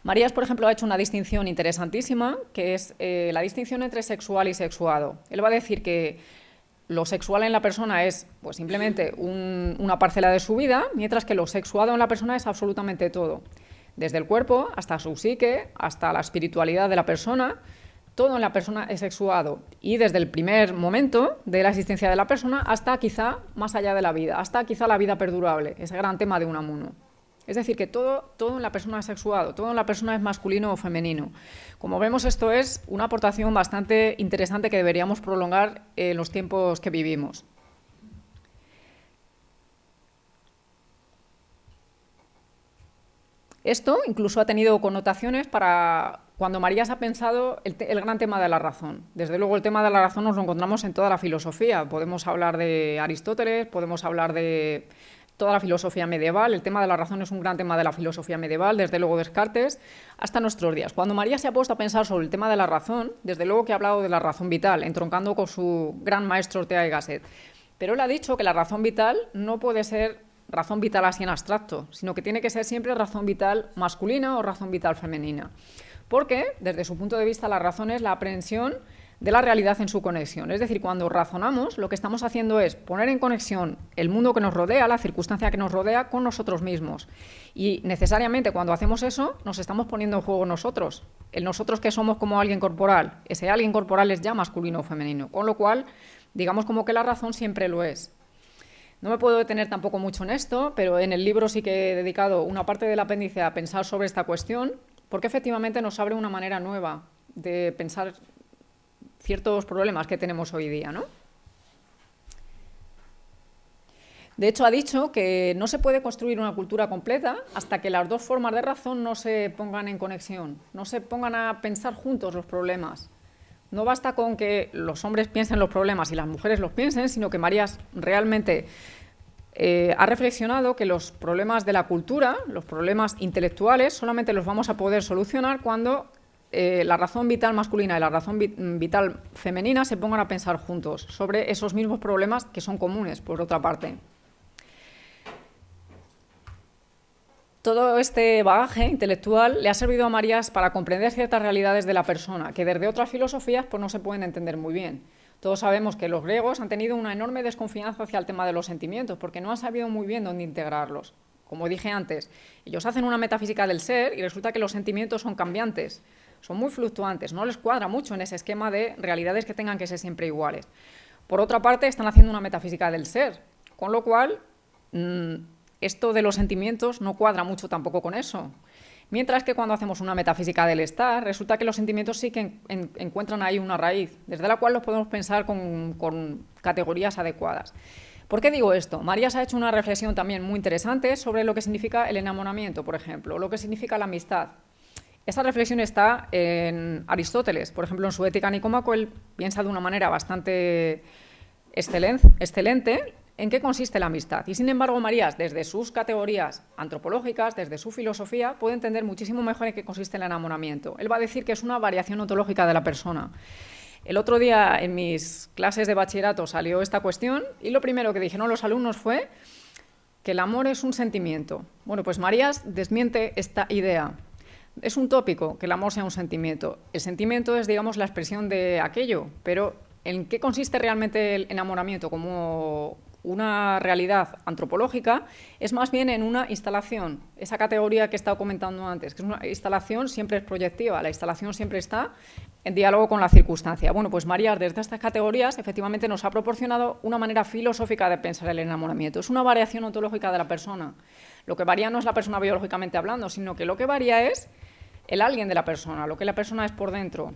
Marías, por ejemplo, ha hecho una distinción interesantísima, que es eh, la distinción entre sexual y sexuado. Él va a decir que lo sexual en la persona es pues, simplemente una parcela de su vida, mientras que lo sexuado en la persona es absolutamente todo. Desde el cuerpo hasta su psique, hasta la espiritualidad de la persona, todo en la persona es sexuado. Y desde el primer momento de la existencia de la persona hasta quizá más allá de la vida, hasta quizá la vida perdurable, ese gran tema de Unamuno. Es decir, que todo, todo en la persona es sexuado, todo en la persona es masculino o femenino. Como vemos, esto es una aportación bastante interesante que deberíamos prolongar en los tiempos que vivimos. Esto incluso ha tenido connotaciones para cuando María se ha pensado el, gran tema de la razón. Desde luego el tema de la razón nos lo encontramos en toda la filosofía. Podemos hablar de Aristóteles, podemos hablar de toda la filosofía medieval. El tema de la razón es un gran tema de la filosofía medieval, desde luego Descartes, hasta nuestros días. Cuando María se ha puesto a pensar sobre el tema de la razón, desde luego que ha hablado de la razón vital, entroncando con su gran maestro Ortega y Gasset. Pero él ha dicho que la razón vital no puede ser razón vital así en abstracto, sino que tiene que ser siempre razón vital masculina o razón vital femenina. Porque, desde su punto de vista, la razón es la aprehensión de la realidad en su conexión. Es decir, cuando razonamos, lo que estamos haciendo es poner en conexión el mundo que nos rodea, la circunstancia que nos rodea, con nosotros mismos. Y necesariamente cuando hacemos eso, nos estamos poniendo en juego nosotros. El nosotros que somos como alguien corporal, ese alguien corporal es ya masculino o femenino. Con lo cual, digamos como que la razón siempre lo es. No me puedo detener tampoco mucho en esto, pero en el libro sí que he dedicado una parte del apéndice a pensar sobre esta cuestión, porque efectivamente nos abre una manera nueva de pensar ciertos problemas que tenemos hoy día. ¿no? De hecho, ha dicho que no se puede construir una cultura completa hasta que las dos formas de razón no se pongan en conexión, no se pongan a pensar juntos los problemas. No basta con que los hombres piensen los problemas y las mujeres los piensen, sino que Marías realmente eh, ha reflexionado que los problemas de la cultura, los problemas intelectuales, solamente los vamos a poder solucionar cuando eh, la razón vital masculina y la razón vital femenina se pongan a pensar juntos sobre esos mismos problemas que son comunes, por otra parte. todo este bagaje intelectual le ha servido a Marías para comprender ciertas realidades de la persona que desde otras filosofías pues, no se pueden entender muy bien. Todos sabemos que los griegos han tenido una enorme desconfianza hacia el tema de los sentimientos porque no han sabido muy bien dónde integrarlos. Como dije antes, ellos hacen una metafísica del ser y resulta que los sentimientos son cambiantes, son muy fluctuantes, no les cuadra mucho en ese esquema de realidades que tengan que ser siempre iguales. Por otra parte, están haciendo una metafísica del ser, con lo cual mm, esto de los sentimientos no cuadra mucho tampoco con eso. Mientras que cuando hacemos una metafísica del estar, resulta que los sentimientos sí que encuentran ahí una raíz, desde la cual los podemos pensar con, categorías adecuadas. ¿Por qué digo esto? Marías ha hecho una reflexión también muy interesante sobre lo que significa el enamoramiento, por ejemplo, lo que significa la amistad. Esa reflexión está en Aristóteles, por ejemplo, en su Ética Nicomaco, él piensa de una manera bastante excelente en qué consiste la amistad. Y sin embargo, Marías, desde sus categorías antropológicas, desde su filosofía, puede entender muchísimo mejor en qué consiste el enamoramiento. Él va a decir que es una variación ontológica de la persona. El otro día en mis clases de bachillerato salió esta cuestión y lo primero que dijeron los alumnos fue que el amor es un sentimiento. Bueno, pues Marías desmiente esta idea. Es un tópico que el amor sea un sentimiento. El sentimiento es, digamos, la expresión de aquello, pero ¿en qué consiste realmente el enamoramiento como una realidad antropológica, es más bien en una instalación, esa categoría que he estado comentando antes, que es una instalación siempre es proyectiva, la instalación siempre está en diálogo con la circunstancia. Bueno, pues María, desde estas categorías, efectivamente nos ha proporcionado una manera filosófica de pensar el enamoramiento. Es una variación ontológica de la persona. Lo que varía no es la persona biológicamente hablando, sino que lo que varía es el alguien de la persona, lo que la persona es por dentro.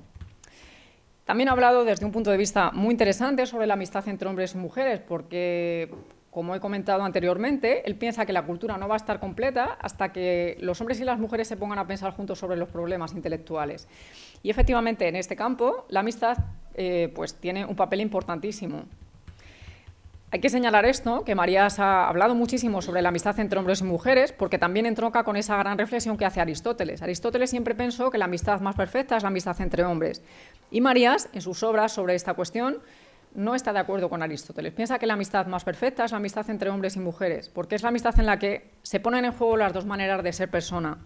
También ha hablado desde un punto de vista muy interesante sobre la amistad entre hombres y mujeres, porque, como he comentado anteriormente, él piensa que la cultura no va a estar completa hasta que los hombres y las mujeres se pongan a pensar juntos sobre los problemas intelectuales. Y efectivamente, en este campo, la amistad eh, pues, tiene un papel importantísimo. Hay que señalar esto, que Marías ha hablado muchísimo sobre la amistad entre hombres y mujeres, porque también entronca con esa gran reflexión que hace Aristóteles. Aristóteles siempre pensó que la amistad más perfecta es la amistad entre hombres. Y Marías, en sus obras sobre esta cuestión, no está de acuerdo con Aristóteles. Piensa que la amistad más perfecta es la amistad entre hombres y mujeres, porque es la amistad en la que se ponen en juego las dos maneras de ser persona.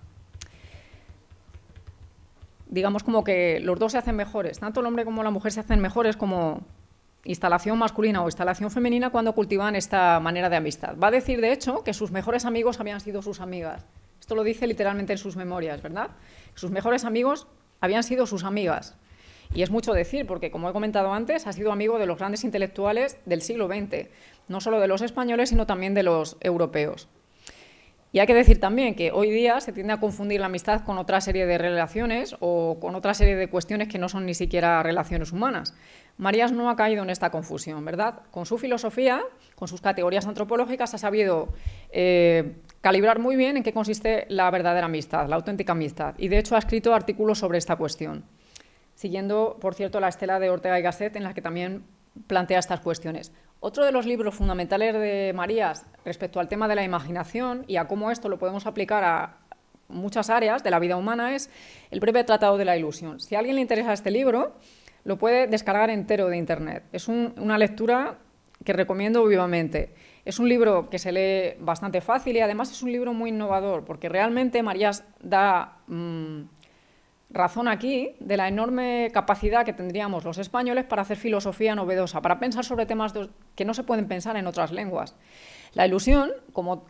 Digamos como que los dos se hacen mejores, tanto el hombre como la mujer se hacen mejores como instalación masculina o instalación femenina cuando cultivan esta manera de amistad. Va a decir, de hecho, que sus mejores amigos habían sido sus amigas. Esto lo dice literalmente en sus memorias, ¿verdad? Sus mejores amigos habían sido sus amigas. Y es mucho decir, porque como he comentado antes, ha sido amigo de los grandes intelectuales del siglo XX, no solo de los españoles, sino también de los europeos. Y hay que decir también que hoy día se tiende a confundir la amistad con otra serie de relaciones o con otra serie de cuestiones que no son ni siquiera relaciones humanas. Marías no ha caído en esta confusión, ¿verdad? Con su filosofía, con sus categorías antropológicas, ha sabido eh, calibrar muy bien en qué consiste la verdadera amistad, la auténtica amistad. Y de hecho ha escrito artículos sobre esta cuestión, siguiendo, por cierto, la estela de Ortega y Gasset, en la que también plantea estas cuestiones. Otro de los libros fundamentales de Marías respecto al tema de la imaginación y a cómo esto lo podemos aplicar a muchas áreas de la vida humana es el breve tratado de la ilusión. Si a alguien le interesa este libro, lo puede descargar entero de Internet. Es una lectura que recomiendo vivamente. Es un libro que se lee bastante fácil y además es un libro muy innovador porque realmente Marías da... Mm, razón aquí de la enorme capacidad que tendríamos los españoles para hacer filosofía novedosa, para pensar sobre temas que no se pueden pensar en otras lenguas. La ilusión, como,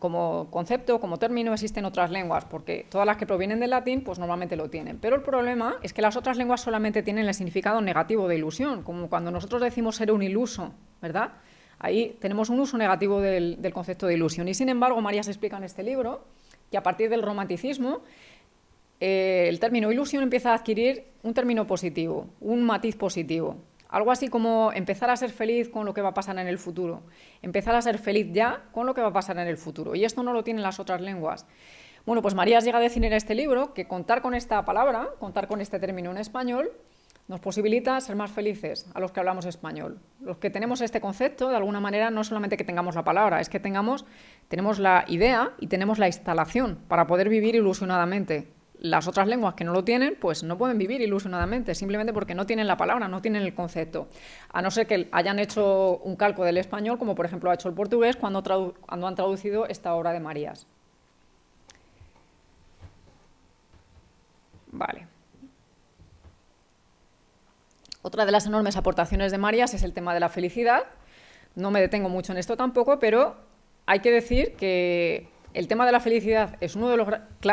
concepto, como término, existe en otras lenguas, porque todas las que provienen del latín, pues normalmente lo tienen. Pero el problema es que las otras lenguas solamente tienen el significado negativo de ilusión, como cuando nosotros decimos ser un iluso, ¿verdad? Ahí tenemos un uso negativo del concepto de ilusión. Y sin embargo, María se explica en este libro que a partir del romanticismo eh, el término ilusión empieza a adquirir un término positivo, un matiz positivo. Algo así como empezar a ser feliz con lo que va a pasar en el futuro. Empezar a ser feliz ya con lo que va a pasar en el futuro. Y esto no lo tienen las otras lenguas. Bueno, pues Marías llega a decir en este libro que contar con esta palabra, contar con este término en español, nos posibilita ser más felices a los que hablamos español. Los que tenemos este concepto, de alguna manera, no solamente que tengamos la palabra, es que tengamos, tenemos la idea y tenemos la instalación para poder vivir ilusionadamente las otras lenguas que no lo tienen, pues no pueden vivir ilusionadamente, simplemente porque no tienen la palabra, no tienen el concepto. A no ser que hayan hecho un calco del español, como por ejemplo ha hecho el portugués cuando, han traducido esta obra de Marías. Vale. Otra de las enormes aportaciones de Marías es el tema de la felicidad. No me detengo mucho en esto tampoco, pero hay que decir que el tema de la felicidad es uno de los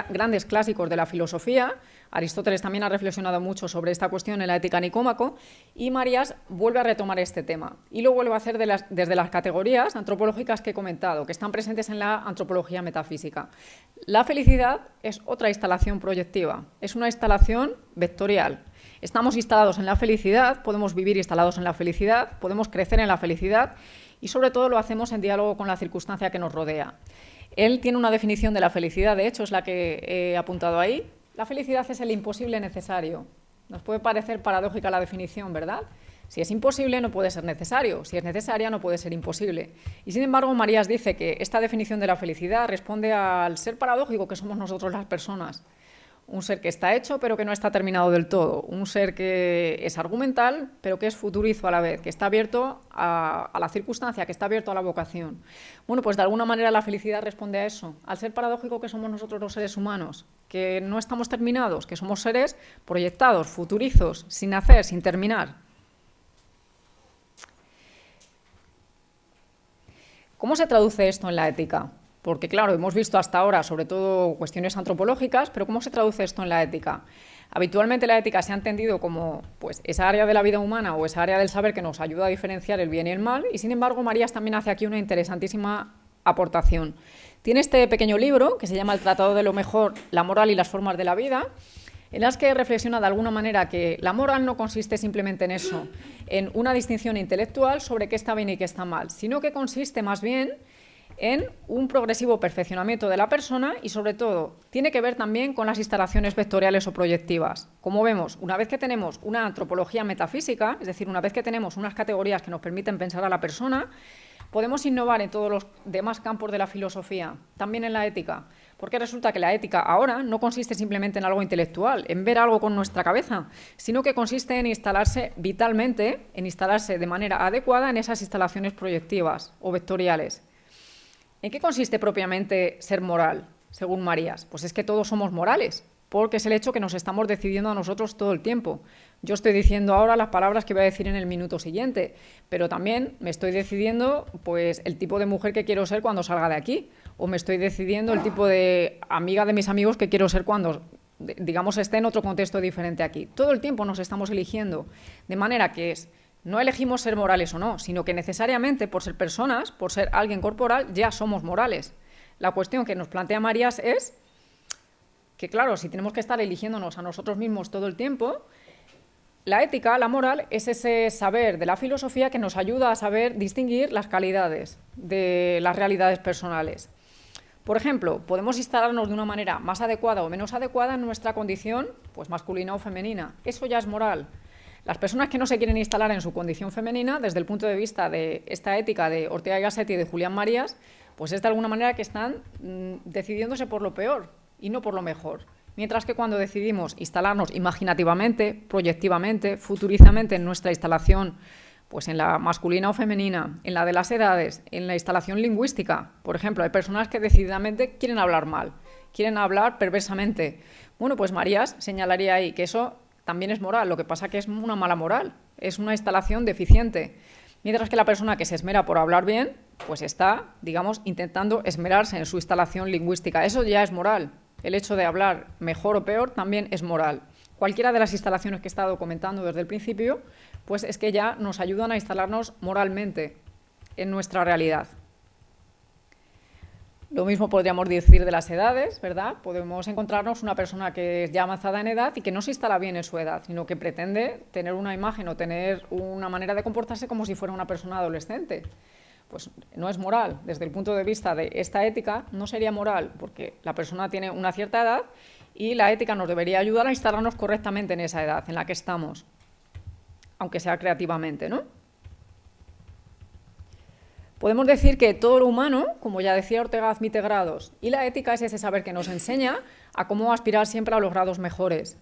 grandes clásicos de la filosofía. Aristóteles también ha reflexionado mucho sobre esta cuestión en la ética Nicómaco y Marías vuelve a retomar este tema y lo vuelve a hacer desde las categorías antropológicas que he comentado, que están presentes en la antropología metafísica. La felicidad es otra instalación proyectiva, es una instalación vectorial. Estamos instalados en la felicidad, podemos vivir instalados en la felicidad, podemos crecer en la felicidad y sobre todo lo hacemos en diálogo con la circunstancia que nos rodea. Él tiene una definición de la felicidad, de hecho es la que he apuntado ahí. La felicidad es el imposible necesario. Nos puede parecer paradójica la definición, ¿verdad? Si es imposible no puede ser necesario, si es necesaria no puede ser imposible. Y sin embargo, Marías dice que esta definición de la felicidad responde al ser paradójico que somos nosotros las personas un ser que está hecho pero que no está terminado del todo, un ser que es argumental pero que es futurizo a la vez, que está abierto a, la circunstancia, que está abierto a la vocación. Bueno, pues de alguna manera la felicidad responde a eso, al ser paradójico que somos nosotros los seres humanos, que no estamos terminados, que somos seres proyectados, futurizos, sin hacer, sin terminar. ¿Cómo se traduce esto en la ética? Porque, claro, hemos visto hasta ahora sobre todo cuestiones antropológicas, pero ¿cómo se traduce esto en la ética? Habitualmente la ética se ha entendido como pues, esa área de la vida humana o esa área del saber que nos ayuda a diferenciar el bien y el mal, y sin embargo Marías también hace aquí una interesantísima aportación. Tiene este pequeño libro que se llama El Tratado de lo Mejor, la moral y las formas de la vida, en las que reflexiona de alguna manera que la moral no consiste simplemente en eso, en una distinción intelectual sobre qué está bien y qué está mal, sino que consiste más bien en un progresivo perfeccionamiento de la persona y, sobre todo, tiene que ver también con las instalaciones vectoriales o proyectivas. Como vemos, una vez que tenemos una antropología metafísica, es decir, una vez que tenemos unas categorías que nos permiten pensar a la persona, podemos innovar en todos los demás campos de la filosofía, también en la ética, porque resulta que la ética ahora no consiste simplemente en algo intelectual, en ver algo con nuestra cabeza, sino que consiste en instalarse vitalmente, en instalarse de manera adecuada en esas instalaciones proyectivas o vectoriales. ¿En qué consiste propiamente ser moral, según Marías? Pues es que todos somos morales, porque es el hecho que nos estamos decidiendo a nosotros todo el tiempo. Yo estoy diciendo ahora las palabras que voy a decir en el minuto siguiente, pero también me estoy decidiendo pues el tipo de mujer que quiero ser cuando salga de aquí, o me estoy decidiendo el tipo de amiga de mis amigos que quiero ser cuando digamos esté en otro contexto diferente aquí. Todo el tiempo nos estamos eligiendo, de manera que es no elegimos ser morales o no, sino que necesariamente por ser personas, por ser alguien corporal, ya somos morales. La cuestión que nos plantea Marías es que, claro, si tenemos que estar eligiéndonos a nosotros mismos todo el tiempo, la ética, la moral, es ese saber de la filosofía que nos ayuda a saber distinguir las calidades de las realidades personales. Por ejemplo, podemos instalarnos de una manera más adecuada o menos adecuada en nuestra condición pues masculina o femenina. Eso ya es moral. Las personas que no se quieren instalar en su condición femenina, desde el punto de vista de esta ética de Ortega y Gasset y de Julián Marías, pues es de alguna manera que están mm, decidiéndose por lo peor y no por lo mejor. Mientras que cuando decidimos instalarnos imaginativamente, proyectivamente, futurizamente en nuestra instalación Pues en la masculina o femenina, en la de las edades, en la instalación lingüística. Por ejemplo, hay personas que decididamente quieren hablar mal, quieren hablar perversamente. Bueno, pues Marías señalaría ahí que eso también es moral, lo que pasa que es una mala moral, es una instalación deficiente. Mientras que la persona que se esmera por hablar bien, pues está, digamos, intentando esmerarse en su instalación lingüística. Eso ya es moral. El hecho de hablar mejor o peor también es moral. Cualquiera de las instalaciones que he estado comentando desde el principio, pues es que ya nos ayudan a instalarnos moralmente en nuestra realidad. Lo mismo podríamos decir de las edades, ¿verdad? Podemos encontrarnos una persona que es ya avanzada en edad y que no se instala bien en su edad, sino que pretende tener una imagen o tener una manera de comportarse como si fuera una persona adolescente. Pues no es moral. Desde el punto de vista de esta ética, no sería moral, porque la persona tiene una cierta edad y la ética nos debería ayudar a instalarnos correctamente en esa edad en la que estamos, aunque sea creativamente, ¿no? Podemos decir que todo lo humano, como ya decía Ortega, admite grados, y la ética es ese saber que nos enseña a cómo aspirar siempre a los grados mejores.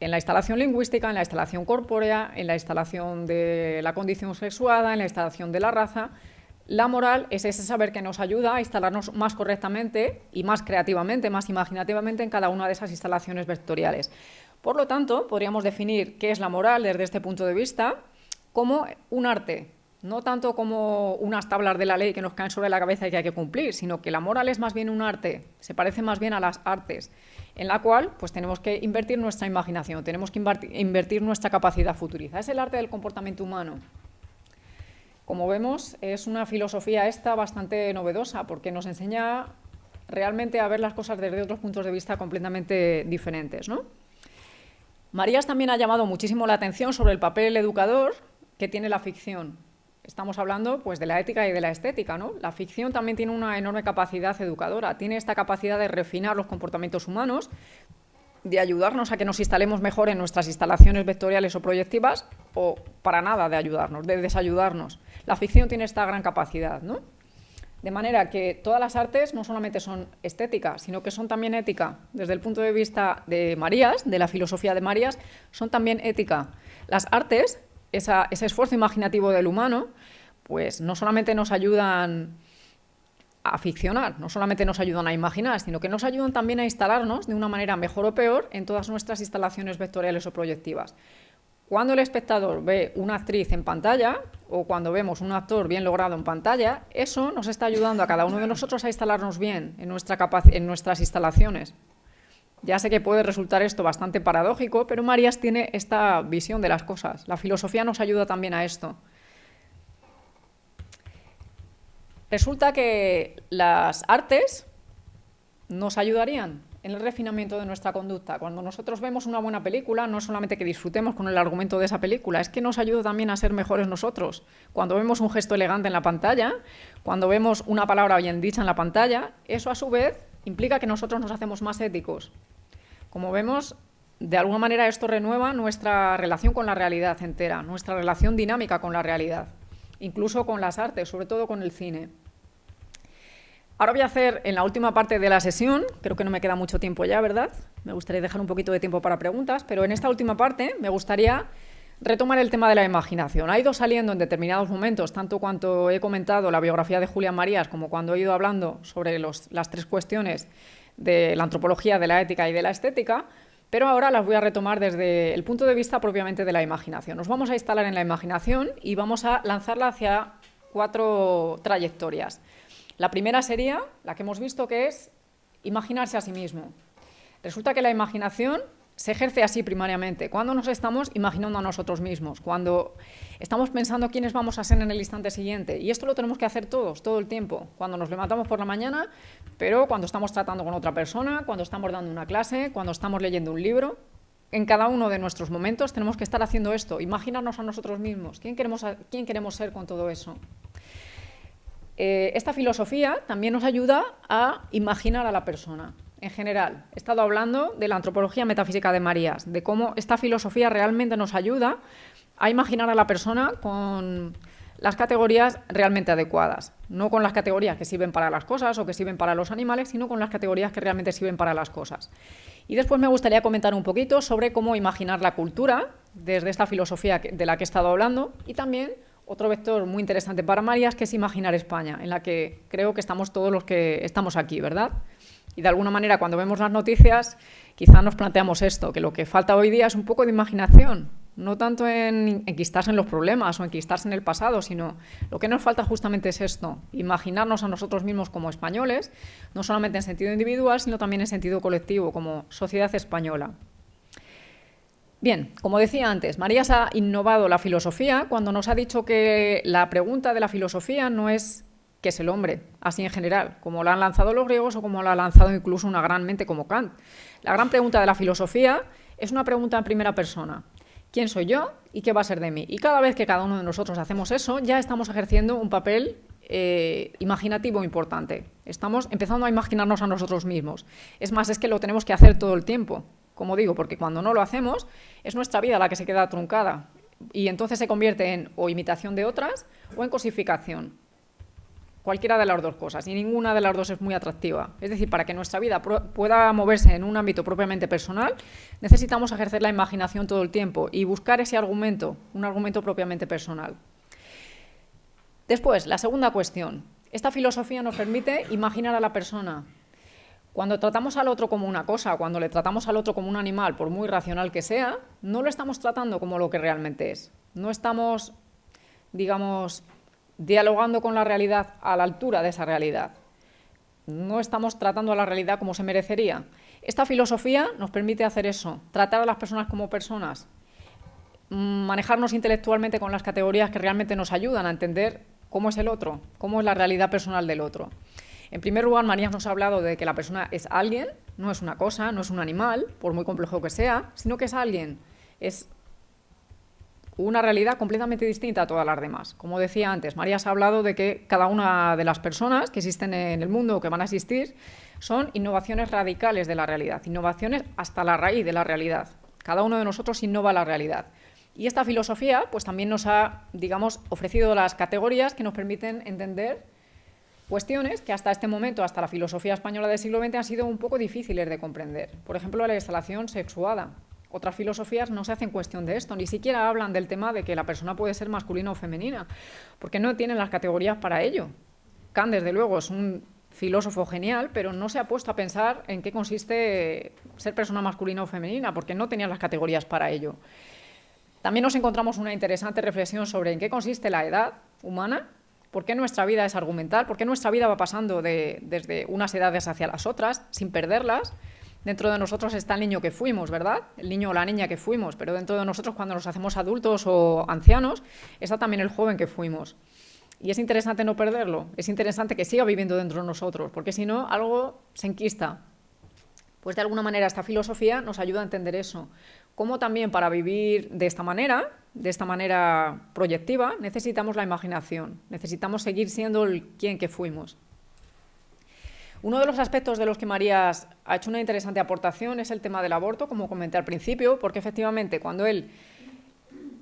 En la instalación lingüística, en la instalación corpórea, en la instalación de la condición sexuada, en la instalación de la raza, la moral es ese saber que nos ayuda a instalarnos más correctamente y más creativamente, más imaginativamente en cada una de esas instalaciones vectoriales. Por lo tanto, podríamos definir qué es la moral desde este punto de vista como un arte, no tanto como unas tablas de la ley que nos caen sobre la cabeza y que hay que cumplir, sino que la moral es más bien un arte, se parece más bien a las artes, en la cual pues tenemos que invertir nuestra imaginación, tenemos que invertir nuestra capacidad futuriza. Es el arte del comportamiento humano. Como vemos, es una filosofía esta bastante novedosa, porque nos enseña realmente a ver las cosas desde otros puntos de vista completamente diferentes. ¿no? Marías también ha llamado muchísimo la atención sobre el papel educador que tiene la ficción estamos hablando pues, de la ética y de la estética. ¿no? La ficción también tiene una enorme capacidad educadora, tiene esta capacidad de refinar los comportamientos humanos, de ayudarnos a que nos instalemos mejor en nuestras instalaciones vectoriales o proyectivas, o para nada de ayudarnos, de desayudarnos. La ficción tiene esta gran capacidad. ¿no? De manera que todas las artes no solamente son estéticas, sino que son también ética. Desde el punto de vista de Marías, de la filosofía de Marías, son también ética. Las artes ese esfuerzo imaginativo del humano, pues no solamente nos ayudan a ficcionar, no solamente nos ayudan a imaginar, sino que nos ayudan también a instalarnos de una manera mejor o peor en todas nuestras instalaciones vectoriales o proyectivas. Cuando el espectador ve una actriz en pantalla o cuando vemos un actor bien logrado en pantalla, eso nos está ayudando a cada uno de nosotros a instalarnos bien en, nuestra en nuestras instalaciones. Ya sé que puede resultar esto bastante paradójico, pero Marías tiene esta visión de las cosas. La filosofía nos ayuda también a esto. Resulta que las artes nos ayudarían en el refinamiento de nuestra conducta. Cuando nosotros vemos una buena película, no solamente que disfrutemos con el argumento de esa película, es que nos ayuda también a ser mejores nosotros. Cuando vemos un gesto elegante en la pantalla, cuando vemos una palabra bien dicha en la pantalla, eso a su vez implica que nosotros nos hacemos más éticos, como vemos, de alguna manera esto renueva nuestra relación con la realidad entera, nuestra relación dinámica con la realidad, incluso con las artes, sobre todo con el cine. Ahora voy a hacer en la última parte de la sesión, creo que no me queda mucho tiempo ya, ¿verdad? Me gustaría dejar un poquito de tiempo para preguntas, pero en esta última parte me gustaría retomar el tema de la imaginación. Ha ido saliendo en determinados momentos, tanto cuanto he comentado la biografía de Julián Marías como cuando he ido hablando sobre las tres cuestiones de la antropología, de la ética y de la estética, pero ahora las voy a retomar desde el punto de vista propiamente de la imaginación. Nos vamos a instalar en la imaginación y vamos a lanzarla hacia cuatro trayectorias. La primera sería la que hemos visto que es imaginarse a sí mismo. Resulta que la imaginación se ejerce así primariamente, cuando nos estamos imaginando a nosotros mismos, cuando estamos pensando quiénes vamos a ser en el instante siguiente. Y esto lo tenemos que hacer todos, todo el tiempo, cuando nos levantamos por la mañana, pero cuando estamos tratando con otra persona, cuando estamos dando una clase, cuando estamos leyendo un libro. En cada uno de nuestros momentos tenemos que estar haciendo esto, imaginarnos a nosotros mismos, quién queremos, quién queremos ser con todo eso. Eh, esta filosofía también nos ayuda a imaginar a la persona en general. He estado hablando de la antropología metafísica de Marías, de cómo esta filosofía realmente nos ayuda a imaginar a la persona con las categorías realmente adecuadas, no con las categorías que sirven para las cosas o que sirven para los animales, sino con las categorías que realmente sirven para las cosas. Y después me gustaría comentar un poquito sobre cómo imaginar la cultura desde esta filosofía de la que he estado hablando y también otro vector muy interesante para Marías, que es imaginar España, en la que creo que estamos todos los que estamos aquí, ¿verdad? Y de alguna manera, cuando vemos las noticias, quizá nos planteamos esto, que lo que falta hoy día es un poco de imaginación, no tanto en enquistarse en los problemas o enquistarse en el pasado, sino lo que nos falta justamente es esto, imaginarnos a nosotros mismos como españoles, no solamente en sentido individual, sino también en sentido colectivo, como sociedad española. Bien, como decía antes, Marías ha innovado la filosofía cuando nos ha dicho que la pregunta de la filosofía no es qué es el hombre, así en general, como la han lanzado los griegos o como la ha lanzado incluso una gran mente como Kant. La gran pregunta de la filosofía es una pregunta en primera persona. ¿Quién soy yo y qué va a ser de mí? Y cada vez que cada uno de nosotros hacemos eso, ya estamos ejerciendo un papel eh, imaginativo importante. Estamos empezando a imaginarnos a nosotros mismos. Es más, es que lo tenemos que hacer todo el tiempo. Como digo, porque cuando no lo hacemos, es nuestra vida la que se queda truncada. Y entonces se convierte en o imitación de otras o en cosificación. Cualquiera de las dos cosas, y ninguna de las dos es muy atractiva. Es decir, para que nuestra vida pueda moverse en un ámbito propiamente personal, necesitamos ejercer la imaginación todo el tiempo y buscar ese argumento, un argumento propiamente personal. Después, la segunda cuestión. Esta filosofía nos permite imaginar a la persona, cuando tratamos al otro como una cosa, cuando le tratamos al otro como un animal, por muy racional que sea, no lo estamos tratando como lo que realmente es. No estamos, digamos, dialogando con la realidad a la altura de esa realidad. No estamos tratando a la realidad como se merecería. Esta filosofía nos permite hacer eso, tratar a las personas como personas, manejarnos intelectualmente con las categorías que realmente nos ayudan a entender cómo es el otro, cómo es la realidad personal del otro. En primer lugar, María nos ha hablado de que la persona es alguien, no es una cosa, no es un animal, por muy complejo que sea, sino que es alguien, una realidad completamente distinta a todas las demás. Como decía antes, María ha hablado de que cada una de las personas que existen en el mundo o que van a existir son innovaciones radicales de la realidad, innovaciones hasta la raíz de la realidad. Cada uno de nosotros innova la realidad. Y esta filosofía pues, también nos ha digamos, ofrecido las categorías que nos permiten entender Cuestiones que hasta este momento, hasta la filosofía española del siglo XX, han sido un poco difíciles de comprender. Por ejemplo, la instalación sexuada. Otras filosofías no se hacen cuestión de esto, ni siquiera hablan del tema de que la persona puede ser masculina o femenina, porque no tienen las categorías para ello. Kant, desde luego, es un filósofo genial, pero no se ha puesto a pensar en qué consiste ser persona masculina o femenina, porque no tenía las categorías para ello. También nos encontramos una interesante reflexión sobre en qué consiste la edad humana ¿Por qué nuestra vida es argumental? ¿Por qué nuestra vida va pasando desde unas edades hacia las otras sin perderlas? Dentro de nosotros está el niño que fuimos, ¿verdad? El niño o la niña que fuimos, pero dentro de nosotros cuando nos hacemos adultos o ancianos está también el joven que fuimos. Y es interesante no perderlo, es interesante que siga viviendo dentro de nosotros, porque si no, algo se enquista. Pues de alguna manera esta filosofía nos ayuda a entender eso. Cómo también para vivir de esta manera, de esta manera proyectiva, necesitamos la imaginación, necesitamos seguir siendo el quien que fuimos. Uno de los aspectos de los que Marías ha hecho una interesante aportación es el tema del aborto, como comenté al principio, porque efectivamente cuando él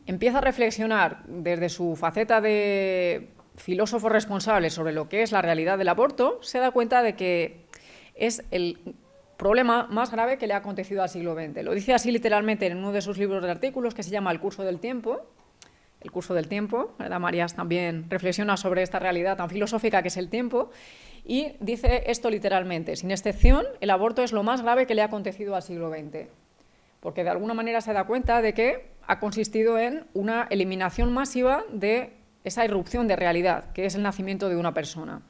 empieza a reflexionar desde su faceta de filósofo responsable sobre lo que es la realidad del aborto, se da cuenta de que es el problema más grave que le ha acontecido al siglo XX. Lo dice así literalmente en uno de sus libros de artículos que se llama El curso del tiempo. El curso del tiempo, ¿verdad? Marías también reflexiona sobre esta realidad tan filosófica que es el tiempo y dice esto literalmente, sin excepción, el aborto es lo más grave que le ha acontecido al siglo XX, porque de alguna manera se da cuenta de que ha consistido en una eliminación masiva de esa irrupción de realidad, que es el nacimiento de una persona.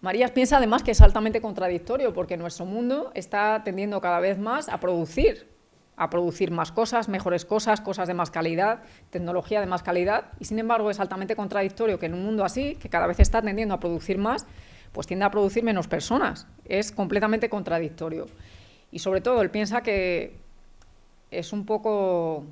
Marías piensa además que es altamente contradictorio porque nuestro mundo está tendiendo cada vez más a producir, a producir más cosas, mejores cosas, cosas de más calidad, tecnología de más calidad, y sin embargo es altamente contradictorio que en un mundo así, que cada vez está tendiendo a producir más, pues tiende a producir menos personas. Es completamente contradictorio. Y sobre todo él piensa que es un poco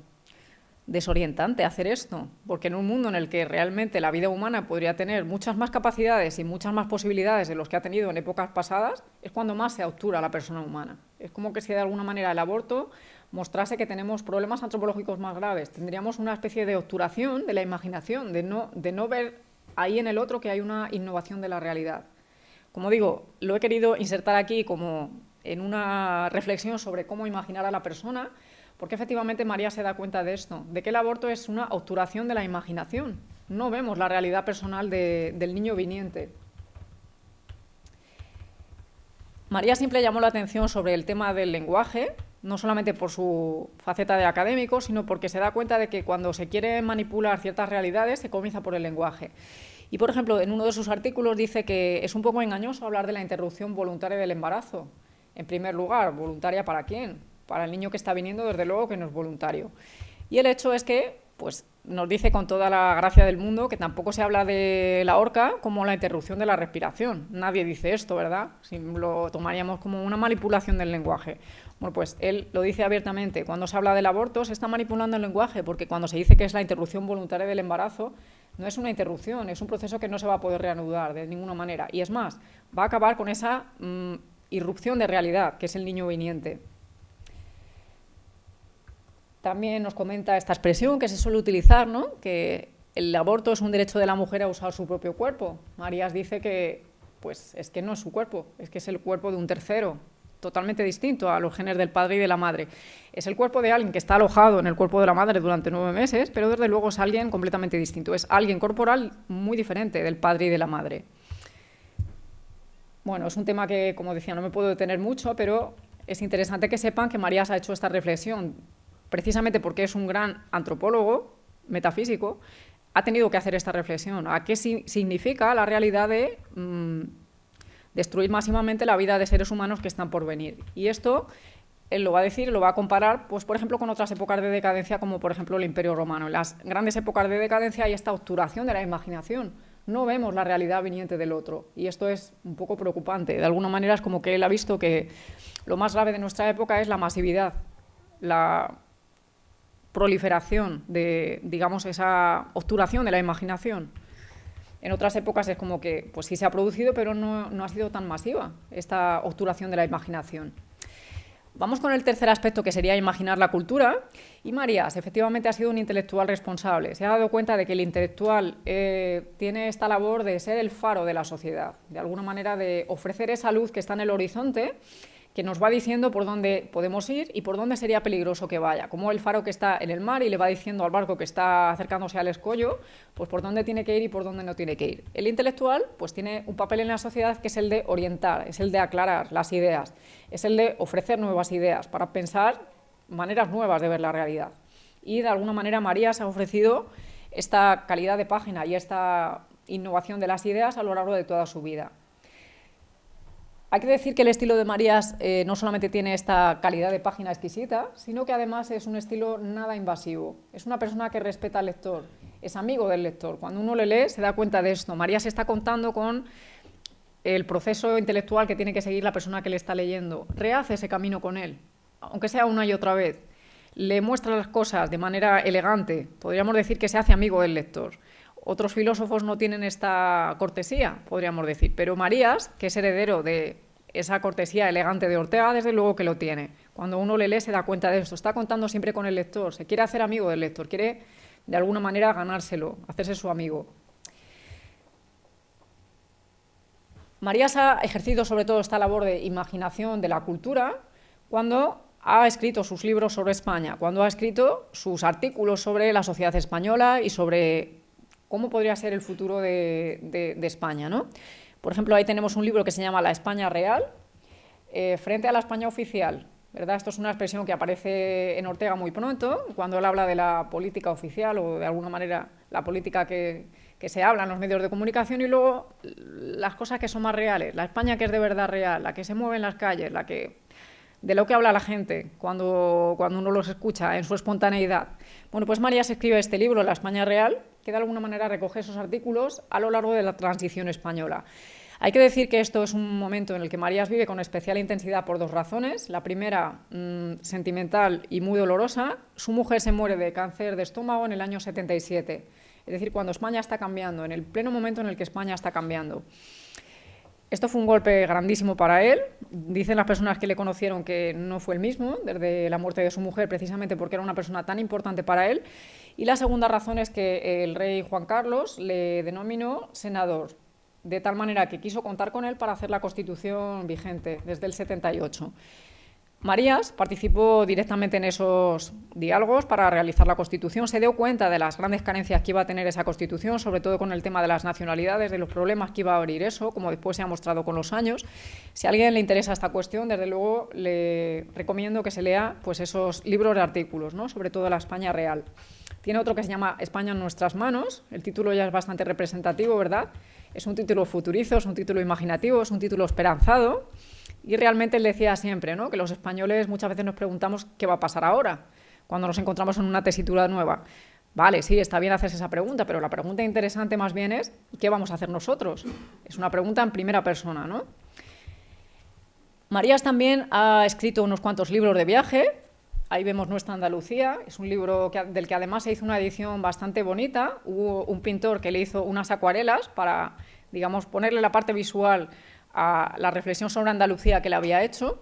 desorientante hacer esto, porque en un mundo en el que realmente la vida humana podría tener muchas más capacidades y muchas más posibilidades de los que ha tenido en épocas pasadas, es cuando más se obtura la persona humana. Es como que si de alguna manera el aborto mostrase que tenemos problemas antropológicos más graves. Tendríamos una especie de obturación de la imaginación, de no, de no ver ahí en el otro que hay una innovación de la realidad. Como digo, lo he querido insertar aquí como en una reflexión sobre cómo imaginar a la persona, porque efectivamente María se da cuenta de esto, de que el aborto es una obturación de la imaginación. No vemos la realidad personal del niño viniente. María siempre llamó la atención sobre el tema del lenguaje, no solamente por su faceta de académico, sino porque se da cuenta de que cuando se quiere manipular ciertas realidades se comienza por el lenguaje. Y, por ejemplo, en uno de sus artículos dice que es un poco engañoso hablar de la interrupción voluntaria del embarazo. En primer lugar, ¿voluntaria para quién? Para el niño que está viniendo, desde luego que no es voluntario. Y el hecho es que pues, nos dice con toda la gracia del mundo que tampoco se habla de la horca como la interrupción de la respiración. Nadie dice esto, ¿verdad? Si lo tomaríamos como una manipulación del lenguaje. Bueno, pues él lo dice abiertamente. Cuando se habla del aborto se está manipulando el lenguaje, porque cuando se dice que es la interrupción voluntaria del embarazo, no es una interrupción, es un proceso que no se va a poder reanudar de ninguna manera. Y es más, va a acabar con esa mm, irrupción de realidad, que es el niño viniente. También nos comenta esta expresión que se suele utilizar, ¿no? que el aborto es un derecho de la mujer a usar su propio cuerpo. Marías dice que pues, es que no es su cuerpo, es que es el cuerpo de un tercero, totalmente distinto a los genes del padre y de la madre. Es el cuerpo de alguien que está alojado en el cuerpo de la madre durante nueve meses, pero desde luego es alguien completamente distinto. Es alguien corporal muy diferente del padre y de la madre. Bueno, es un tema que, como decía, no me puedo detener mucho, pero es interesante que sepan que Marías ha hecho esta reflexión precisamente porque es un gran antropólogo metafísico, ha tenido que hacer esta reflexión. ¿A qué significa la realidad de mm, destruir máximamente la vida de seres humanos que están por venir? Y esto él lo va a decir, lo va a comparar, pues por ejemplo, con otras épocas de decadencia, como por ejemplo el Imperio Romano. En las grandes épocas de decadencia hay esta obturación de la imaginación. No vemos la realidad viniente del otro. Y esto es un poco preocupante. De alguna manera es como que él ha visto que lo más grave de nuestra época es la masividad, la proliferación de, digamos, esa obturación de la imaginación. En otras épocas es como que, pues sí se ha producido, pero no, no ha sido tan masiva esta obturación de la imaginación. Vamos con el tercer aspecto, que sería imaginar la cultura. Y Marías, efectivamente, ha sido un intelectual responsable. Se ha dado cuenta de que el intelectual eh, tiene esta labor de ser el faro de la sociedad, de alguna manera de ofrecer esa luz que está en el horizonte que nos va diciendo por dónde podemos ir y por dónde sería peligroso que vaya. Como el faro que está en el mar y le va diciendo al barco que está acercándose al escollo, pues por dónde tiene que ir y por dónde no tiene que ir. El intelectual pues tiene un papel en la sociedad que es el de orientar, es el de aclarar las ideas, es el de ofrecer nuevas ideas para pensar maneras nuevas de ver la realidad. Y de alguna manera María se ha ofrecido esta calidad de página y esta innovación de las ideas a lo largo de toda su vida. Hay que decir que el estilo de Marías eh, no solamente tiene esta calidad de página exquisita, sino que además es un estilo nada invasivo. Es una persona que respeta al lector, es amigo del lector. Cuando uno le lee se da cuenta de esto. Marías está contando con el proceso intelectual que tiene que seguir la persona que le está leyendo. Rehace ese camino con él, aunque sea una y otra vez. Le muestra las cosas de manera elegante. Podríamos decir que se hace amigo del lector. Otros filósofos no tienen esta cortesía, podríamos decir, pero Marías, que es heredero de esa cortesía elegante de Ortega, desde luego que lo tiene. Cuando uno le lee se da cuenta de esto. Está contando siempre con el lector, se quiere hacer amigo del lector, quiere de alguna manera ganárselo, hacerse su amigo. Marías ha ejercido sobre todo esta labor de imaginación de la cultura cuando ha escrito sus libros sobre España, cuando ha escrito sus artículos sobre la sociedad española y sobre cómo podría ser el futuro de, España. ¿no? Por ejemplo, ahí tenemos un libro que se llama La España Real, eh, frente a la España oficial. ¿verdad? Esto es una expresión que aparece en Ortega muy pronto, cuando él habla de la política oficial o de alguna manera la política que, se habla en los medios de comunicación y luego las cosas que son más reales, la España que es de verdad real, la que se mueve en las calles, la que de lo que habla la gente cuando, cuando uno los escucha en su espontaneidad. Bueno, pues María escribe este libro, La España Real, que de alguna manera recoge esos artículos a lo largo de la transición española. Hay que decir que esto es un momento en el que Marías vive con especial intensidad por dos razones. La primera, mm, sentimental y muy dolorosa. Su mujer se muere de cáncer de estómago en el año 77. Es decir, cuando España está cambiando, en el pleno momento en el que España está cambiando. Esto fue un golpe grandísimo para él. Dicen las personas que le conocieron que no fue el mismo desde la muerte de su mujer, precisamente porque era una persona tan importante para él. Y la segunda razón es que el rey Juan Carlos le denominó senador, de tal manera que quiso contar con él para hacer la constitución vigente desde el 78. Marías participó directamente en esos diálogos para realizar la Constitución, se dio cuenta de las grandes carencias que iba a tener esa Constitución, sobre todo con el tema de las nacionalidades, de los problemas que iba a abrir eso, como después se ha mostrado con los años. Si a alguien le interesa esta cuestión, desde luego le recomiendo que se lea pues, esos libros de artículos, ¿no? sobre todo la España real. Tiene otro que se llama España en nuestras manos, el título ya es bastante representativo, ¿verdad? Es un título futurizo, es un título imaginativo, es un título esperanzado, y realmente él decía siempre ¿no? que los españoles muchas veces nos preguntamos qué va a pasar ahora, cuando nos encontramos en una tesitura nueva. Vale, sí, está bien hacerse esa pregunta, pero la pregunta interesante más bien es ¿qué vamos a hacer nosotros? Es una pregunta en primera persona, ¿no? Marías también ha escrito unos cuantos libros de viaje. Ahí vemos Nuestra Andalucía. Es un libro del que además se hizo una edición bastante bonita. Hubo un pintor que le hizo unas acuarelas para, digamos, ponerle la parte visual a la reflexión sobre Andalucía que le había hecho.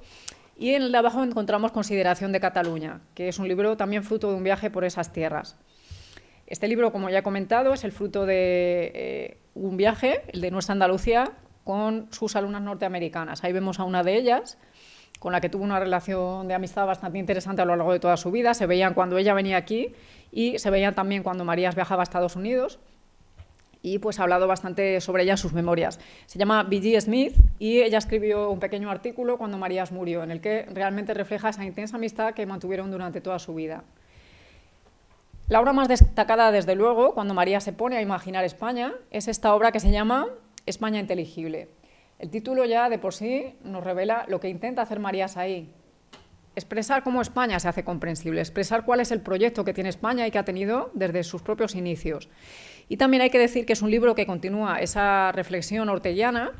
Y en el de abajo encontramos Consideración de Cataluña, que es un libro también fruto de un viaje por esas tierras. Este libro, como ya he comentado, es el fruto de eh, un viaje, el de nuestra Andalucía, con sus alumnas norteamericanas. Ahí vemos a una de ellas, con la que tuvo una relación de amistad bastante interesante a lo largo de toda su vida. Se veían cuando ella venía aquí y se veían también cuando Marías viajaba a Estados Unidos y pues ha hablado bastante sobre ella en sus memorias. Se llama B.G. Smith y ella escribió un pequeño artículo cuando Marías murió, en el que realmente refleja esa intensa amistad que mantuvieron durante toda su vida. La obra más destacada, desde luego, cuando María se pone a imaginar España, es esta obra que se llama España inteligible. El título ya de por sí nos revela lo que intenta hacer Marías ahí. Expresar cómo España se hace comprensible, expresar cuál es el proyecto que tiene España y que ha tenido desde sus propios inicios. Y también hay que decir que es un libro que continúa esa reflexión ortellana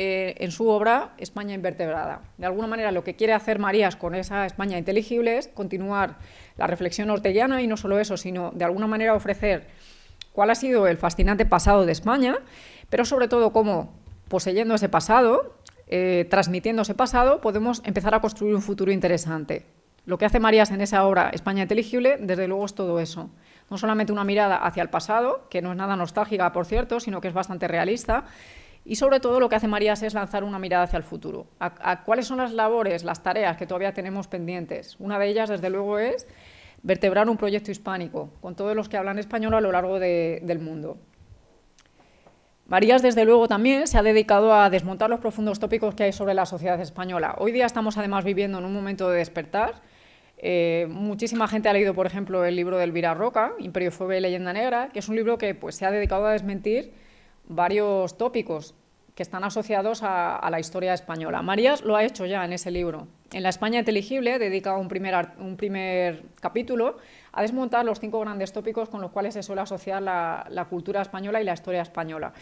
eh, en su obra España invertebrada. De alguna manera lo que quiere hacer Marías con esa España inteligible es continuar la reflexión ortellana y no solo eso, sino de alguna manera ofrecer cuál ha sido el fascinante pasado de España, pero sobre todo cómo, poseyendo ese pasado, eh, transmitiendo ese pasado, podemos empezar a construir un futuro interesante. Lo que hace Marías en esa obra España inteligible, desde luego es todo eso no solamente una mirada hacia el pasado, que no es nada nostálgica, por cierto, sino que es bastante realista, y sobre todo lo que hace Marías es lanzar una mirada hacia el futuro. A, cuáles son las labores, las tareas que todavía tenemos pendientes? Una de ellas, desde luego, es vertebrar un proyecto hispánico, con todos los que hablan español a lo largo del mundo. Marías, desde luego, también se ha dedicado a desmontar los profundos tópicos que hay sobre la sociedad española. Hoy día estamos, además, viviendo en un momento de despertar, eh, muchísima gente ha leído, por ejemplo, el libro de Elvira Roca, Imperio Fobia y Leyenda Negra, que es un libro que pues, se ha dedicado a desmentir varios tópicos que están asociados a, la historia española. Marías lo ha hecho ya en ese libro. En La España Inteligible dedica un primer, un primer capítulo a desmontar los cinco grandes tópicos con los cuales se suele asociar la, la cultura española y la historia española.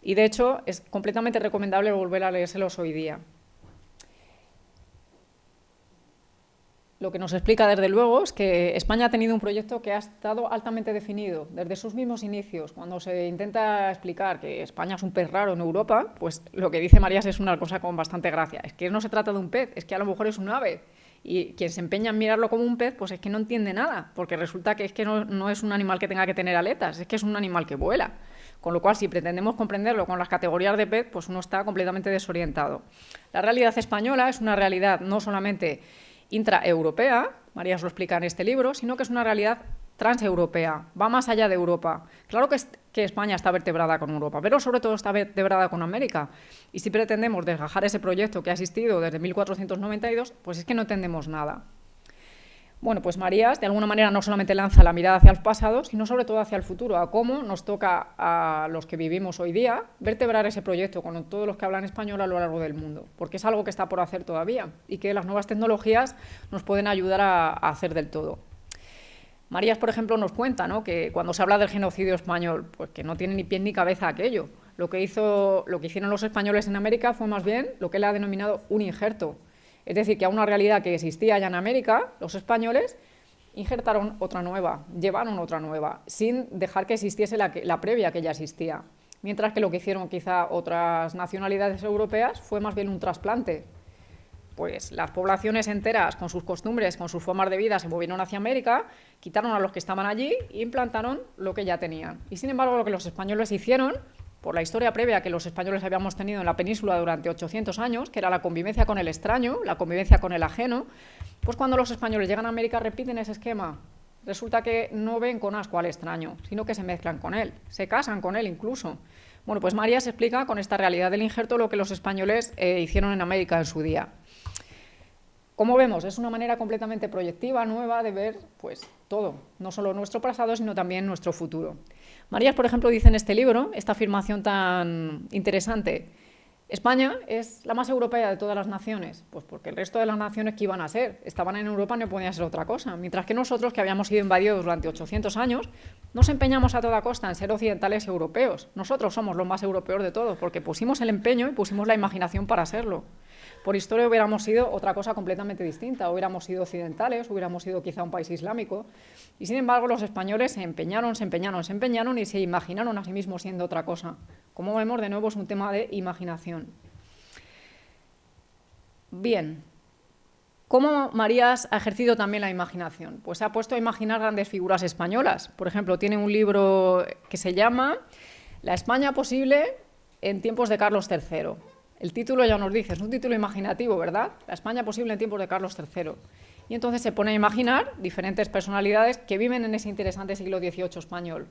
Y de hecho es completamente recomendable volver a leérselos hoy día. Lo que nos explica desde luego es que España ha tenido un proyecto que ha estado altamente definido desde sus mismos inicios. Cuando se intenta explicar que España es un pez raro en Europa, pues lo que dice Marías es una cosa con bastante gracia. Es que no se trata de un pez, es que a lo mejor es un ave. Y quien se empeña en mirarlo como un pez, pues es que no entiende nada, porque resulta que es que no, no es un animal que tenga que tener aletas, es que es un animal que vuela. Con lo cual, si pretendemos comprenderlo con las categorías de pez, pues uno está completamente desorientado. La realidad española es una realidad no solamente intraeuropea, María os lo explica en este libro, sino que es una realidad transeuropea, va más allá de Europa. Claro que, que, España está vertebrada con Europa, pero sobre todo está vertebrada con América. Y si pretendemos desgajar ese proyecto que ha existido desde 1492, pues es que no entendemos nada. Bueno, pues Marías de alguna manera no solamente lanza la mirada hacia el pasado, sino sobre todo hacia el futuro, a cómo nos toca a los que vivimos hoy día vertebrar ese proyecto con todos los que hablan español a lo largo del mundo, porque es algo que está por hacer todavía y que las nuevas tecnologías nos pueden ayudar a, hacer del todo. Marías, por ejemplo, nos cuenta que cuando se habla del genocidio español, pues que no tiene ni pie ni cabeza aquello. Lo que, hizo, lo que hicieron los españoles en América fue más bien lo que él ha denominado un injerto, es decir, que a una realidad que existía ya en América, los españoles injertaron otra nueva, llevaron otra nueva, sin dejar que existiese la, previa que ya existía. mientras que lo que hicieron quizá otras nacionalidades europeas fue más bien un trasplante. Pues las poblaciones enteras, con sus costumbres, con sus formas de vida, se movieron hacia América, quitaron a los que estaban allí e implantaron lo que ya tenían. Y sin embargo, lo que los españoles hicieron, por la historia previa que los españoles habíamos tenido en la península durante 800 años, que era la convivencia con el extraño, la convivencia con el ajeno, pues cuando los españoles llegan a América repiten ese esquema. Resulta que no ven con asco al extraño, sino que se mezclan con él, se casan con él incluso. Bueno, pues María se explica con esta realidad del injerto lo que los españoles eh, hicieron en América en su día. Como vemos, es una manera completamente proyectiva, nueva, de ver pues, todo, no solo nuestro pasado, sino también nuestro futuro. María, por ejemplo, dice en este libro, esta afirmación tan interesante, España es la más europea de todas las naciones, pues porque el resto de las naciones que iban a ser, estaban en Europa no podían ser otra cosa, mientras que nosotros, que habíamos sido invadidos durante 800 años, nos empeñamos a toda costa en ser occidentales europeos. Nosotros somos los más europeos de todos, porque pusimos el empeño y pusimos la imaginación para serlo. Por historia hubiéramos sido otra cosa completamente distinta, hubiéramos sido occidentales, hubiéramos sido quizá un país islámico, y sin embargo los españoles se empeñaron, se empeñaron, se empeñaron y se imaginaron a sí mismos siendo otra cosa. Como vemos, de nuevo es un tema de imaginación. Bien, ¿Cómo Marías ha ejercido también la imaginación? Pues se ha puesto a imaginar grandes figuras españolas. Por ejemplo, tiene un libro que se llama La España posible en tiempos de Carlos III. El título ya nos dice, es un título imaginativo, ¿verdad? La España posible en tiempos de Carlos III. Y entonces se pone a imaginar diferentes personalidades que viven en ese interesante siglo XVIII español.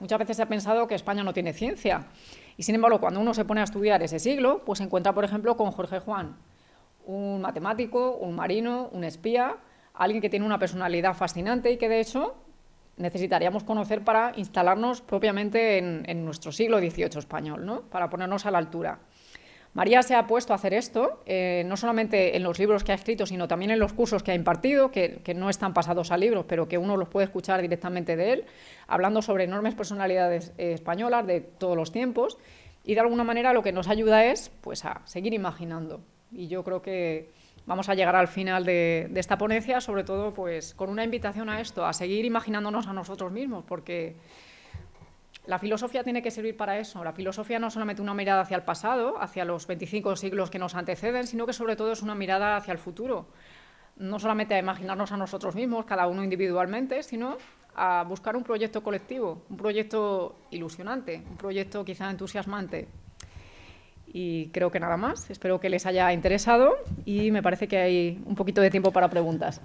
Muchas veces se ha pensado que España no tiene ciencia. Y sin embargo, cuando uno se pone a estudiar ese siglo, pues se encuentra, por ejemplo, con Jorge Juan, un matemático, un marino, un espía, alguien que tiene una personalidad fascinante y que, de hecho, necesitaríamos conocer para instalarnos propiamente en, en nuestro siglo XVIII español, ¿no? para ponernos a la altura. María se ha puesto a hacer esto, eh, no solamente en los libros que ha escrito, sino también en los cursos que ha impartido, que, no están pasados a libros, pero que uno los puede escuchar directamente de él, hablando sobre enormes personalidades eh, españolas de todos los tiempos, y de alguna manera lo que nos ayuda es pues, a seguir imaginando. Y yo creo que vamos a llegar al final de, de esta ponencia, sobre todo pues, con una invitación a esto, a seguir imaginándonos a nosotros mismos, porque la filosofía tiene que servir para eso. La filosofía no es solamente una mirada hacia el pasado, hacia los 25 siglos que nos anteceden, sino que sobre todo es una mirada hacia el futuro. No solamente a imaginarnos a nosotros mismos, cada uno individualmente, sino a buscar un proyecto colectivo, un proyecto ilusionante, un proyecto quizá entusiasmante. Y creo que nada más. Espero que les haya interesado y me parece que hay un poquito de tiempo para preguntas.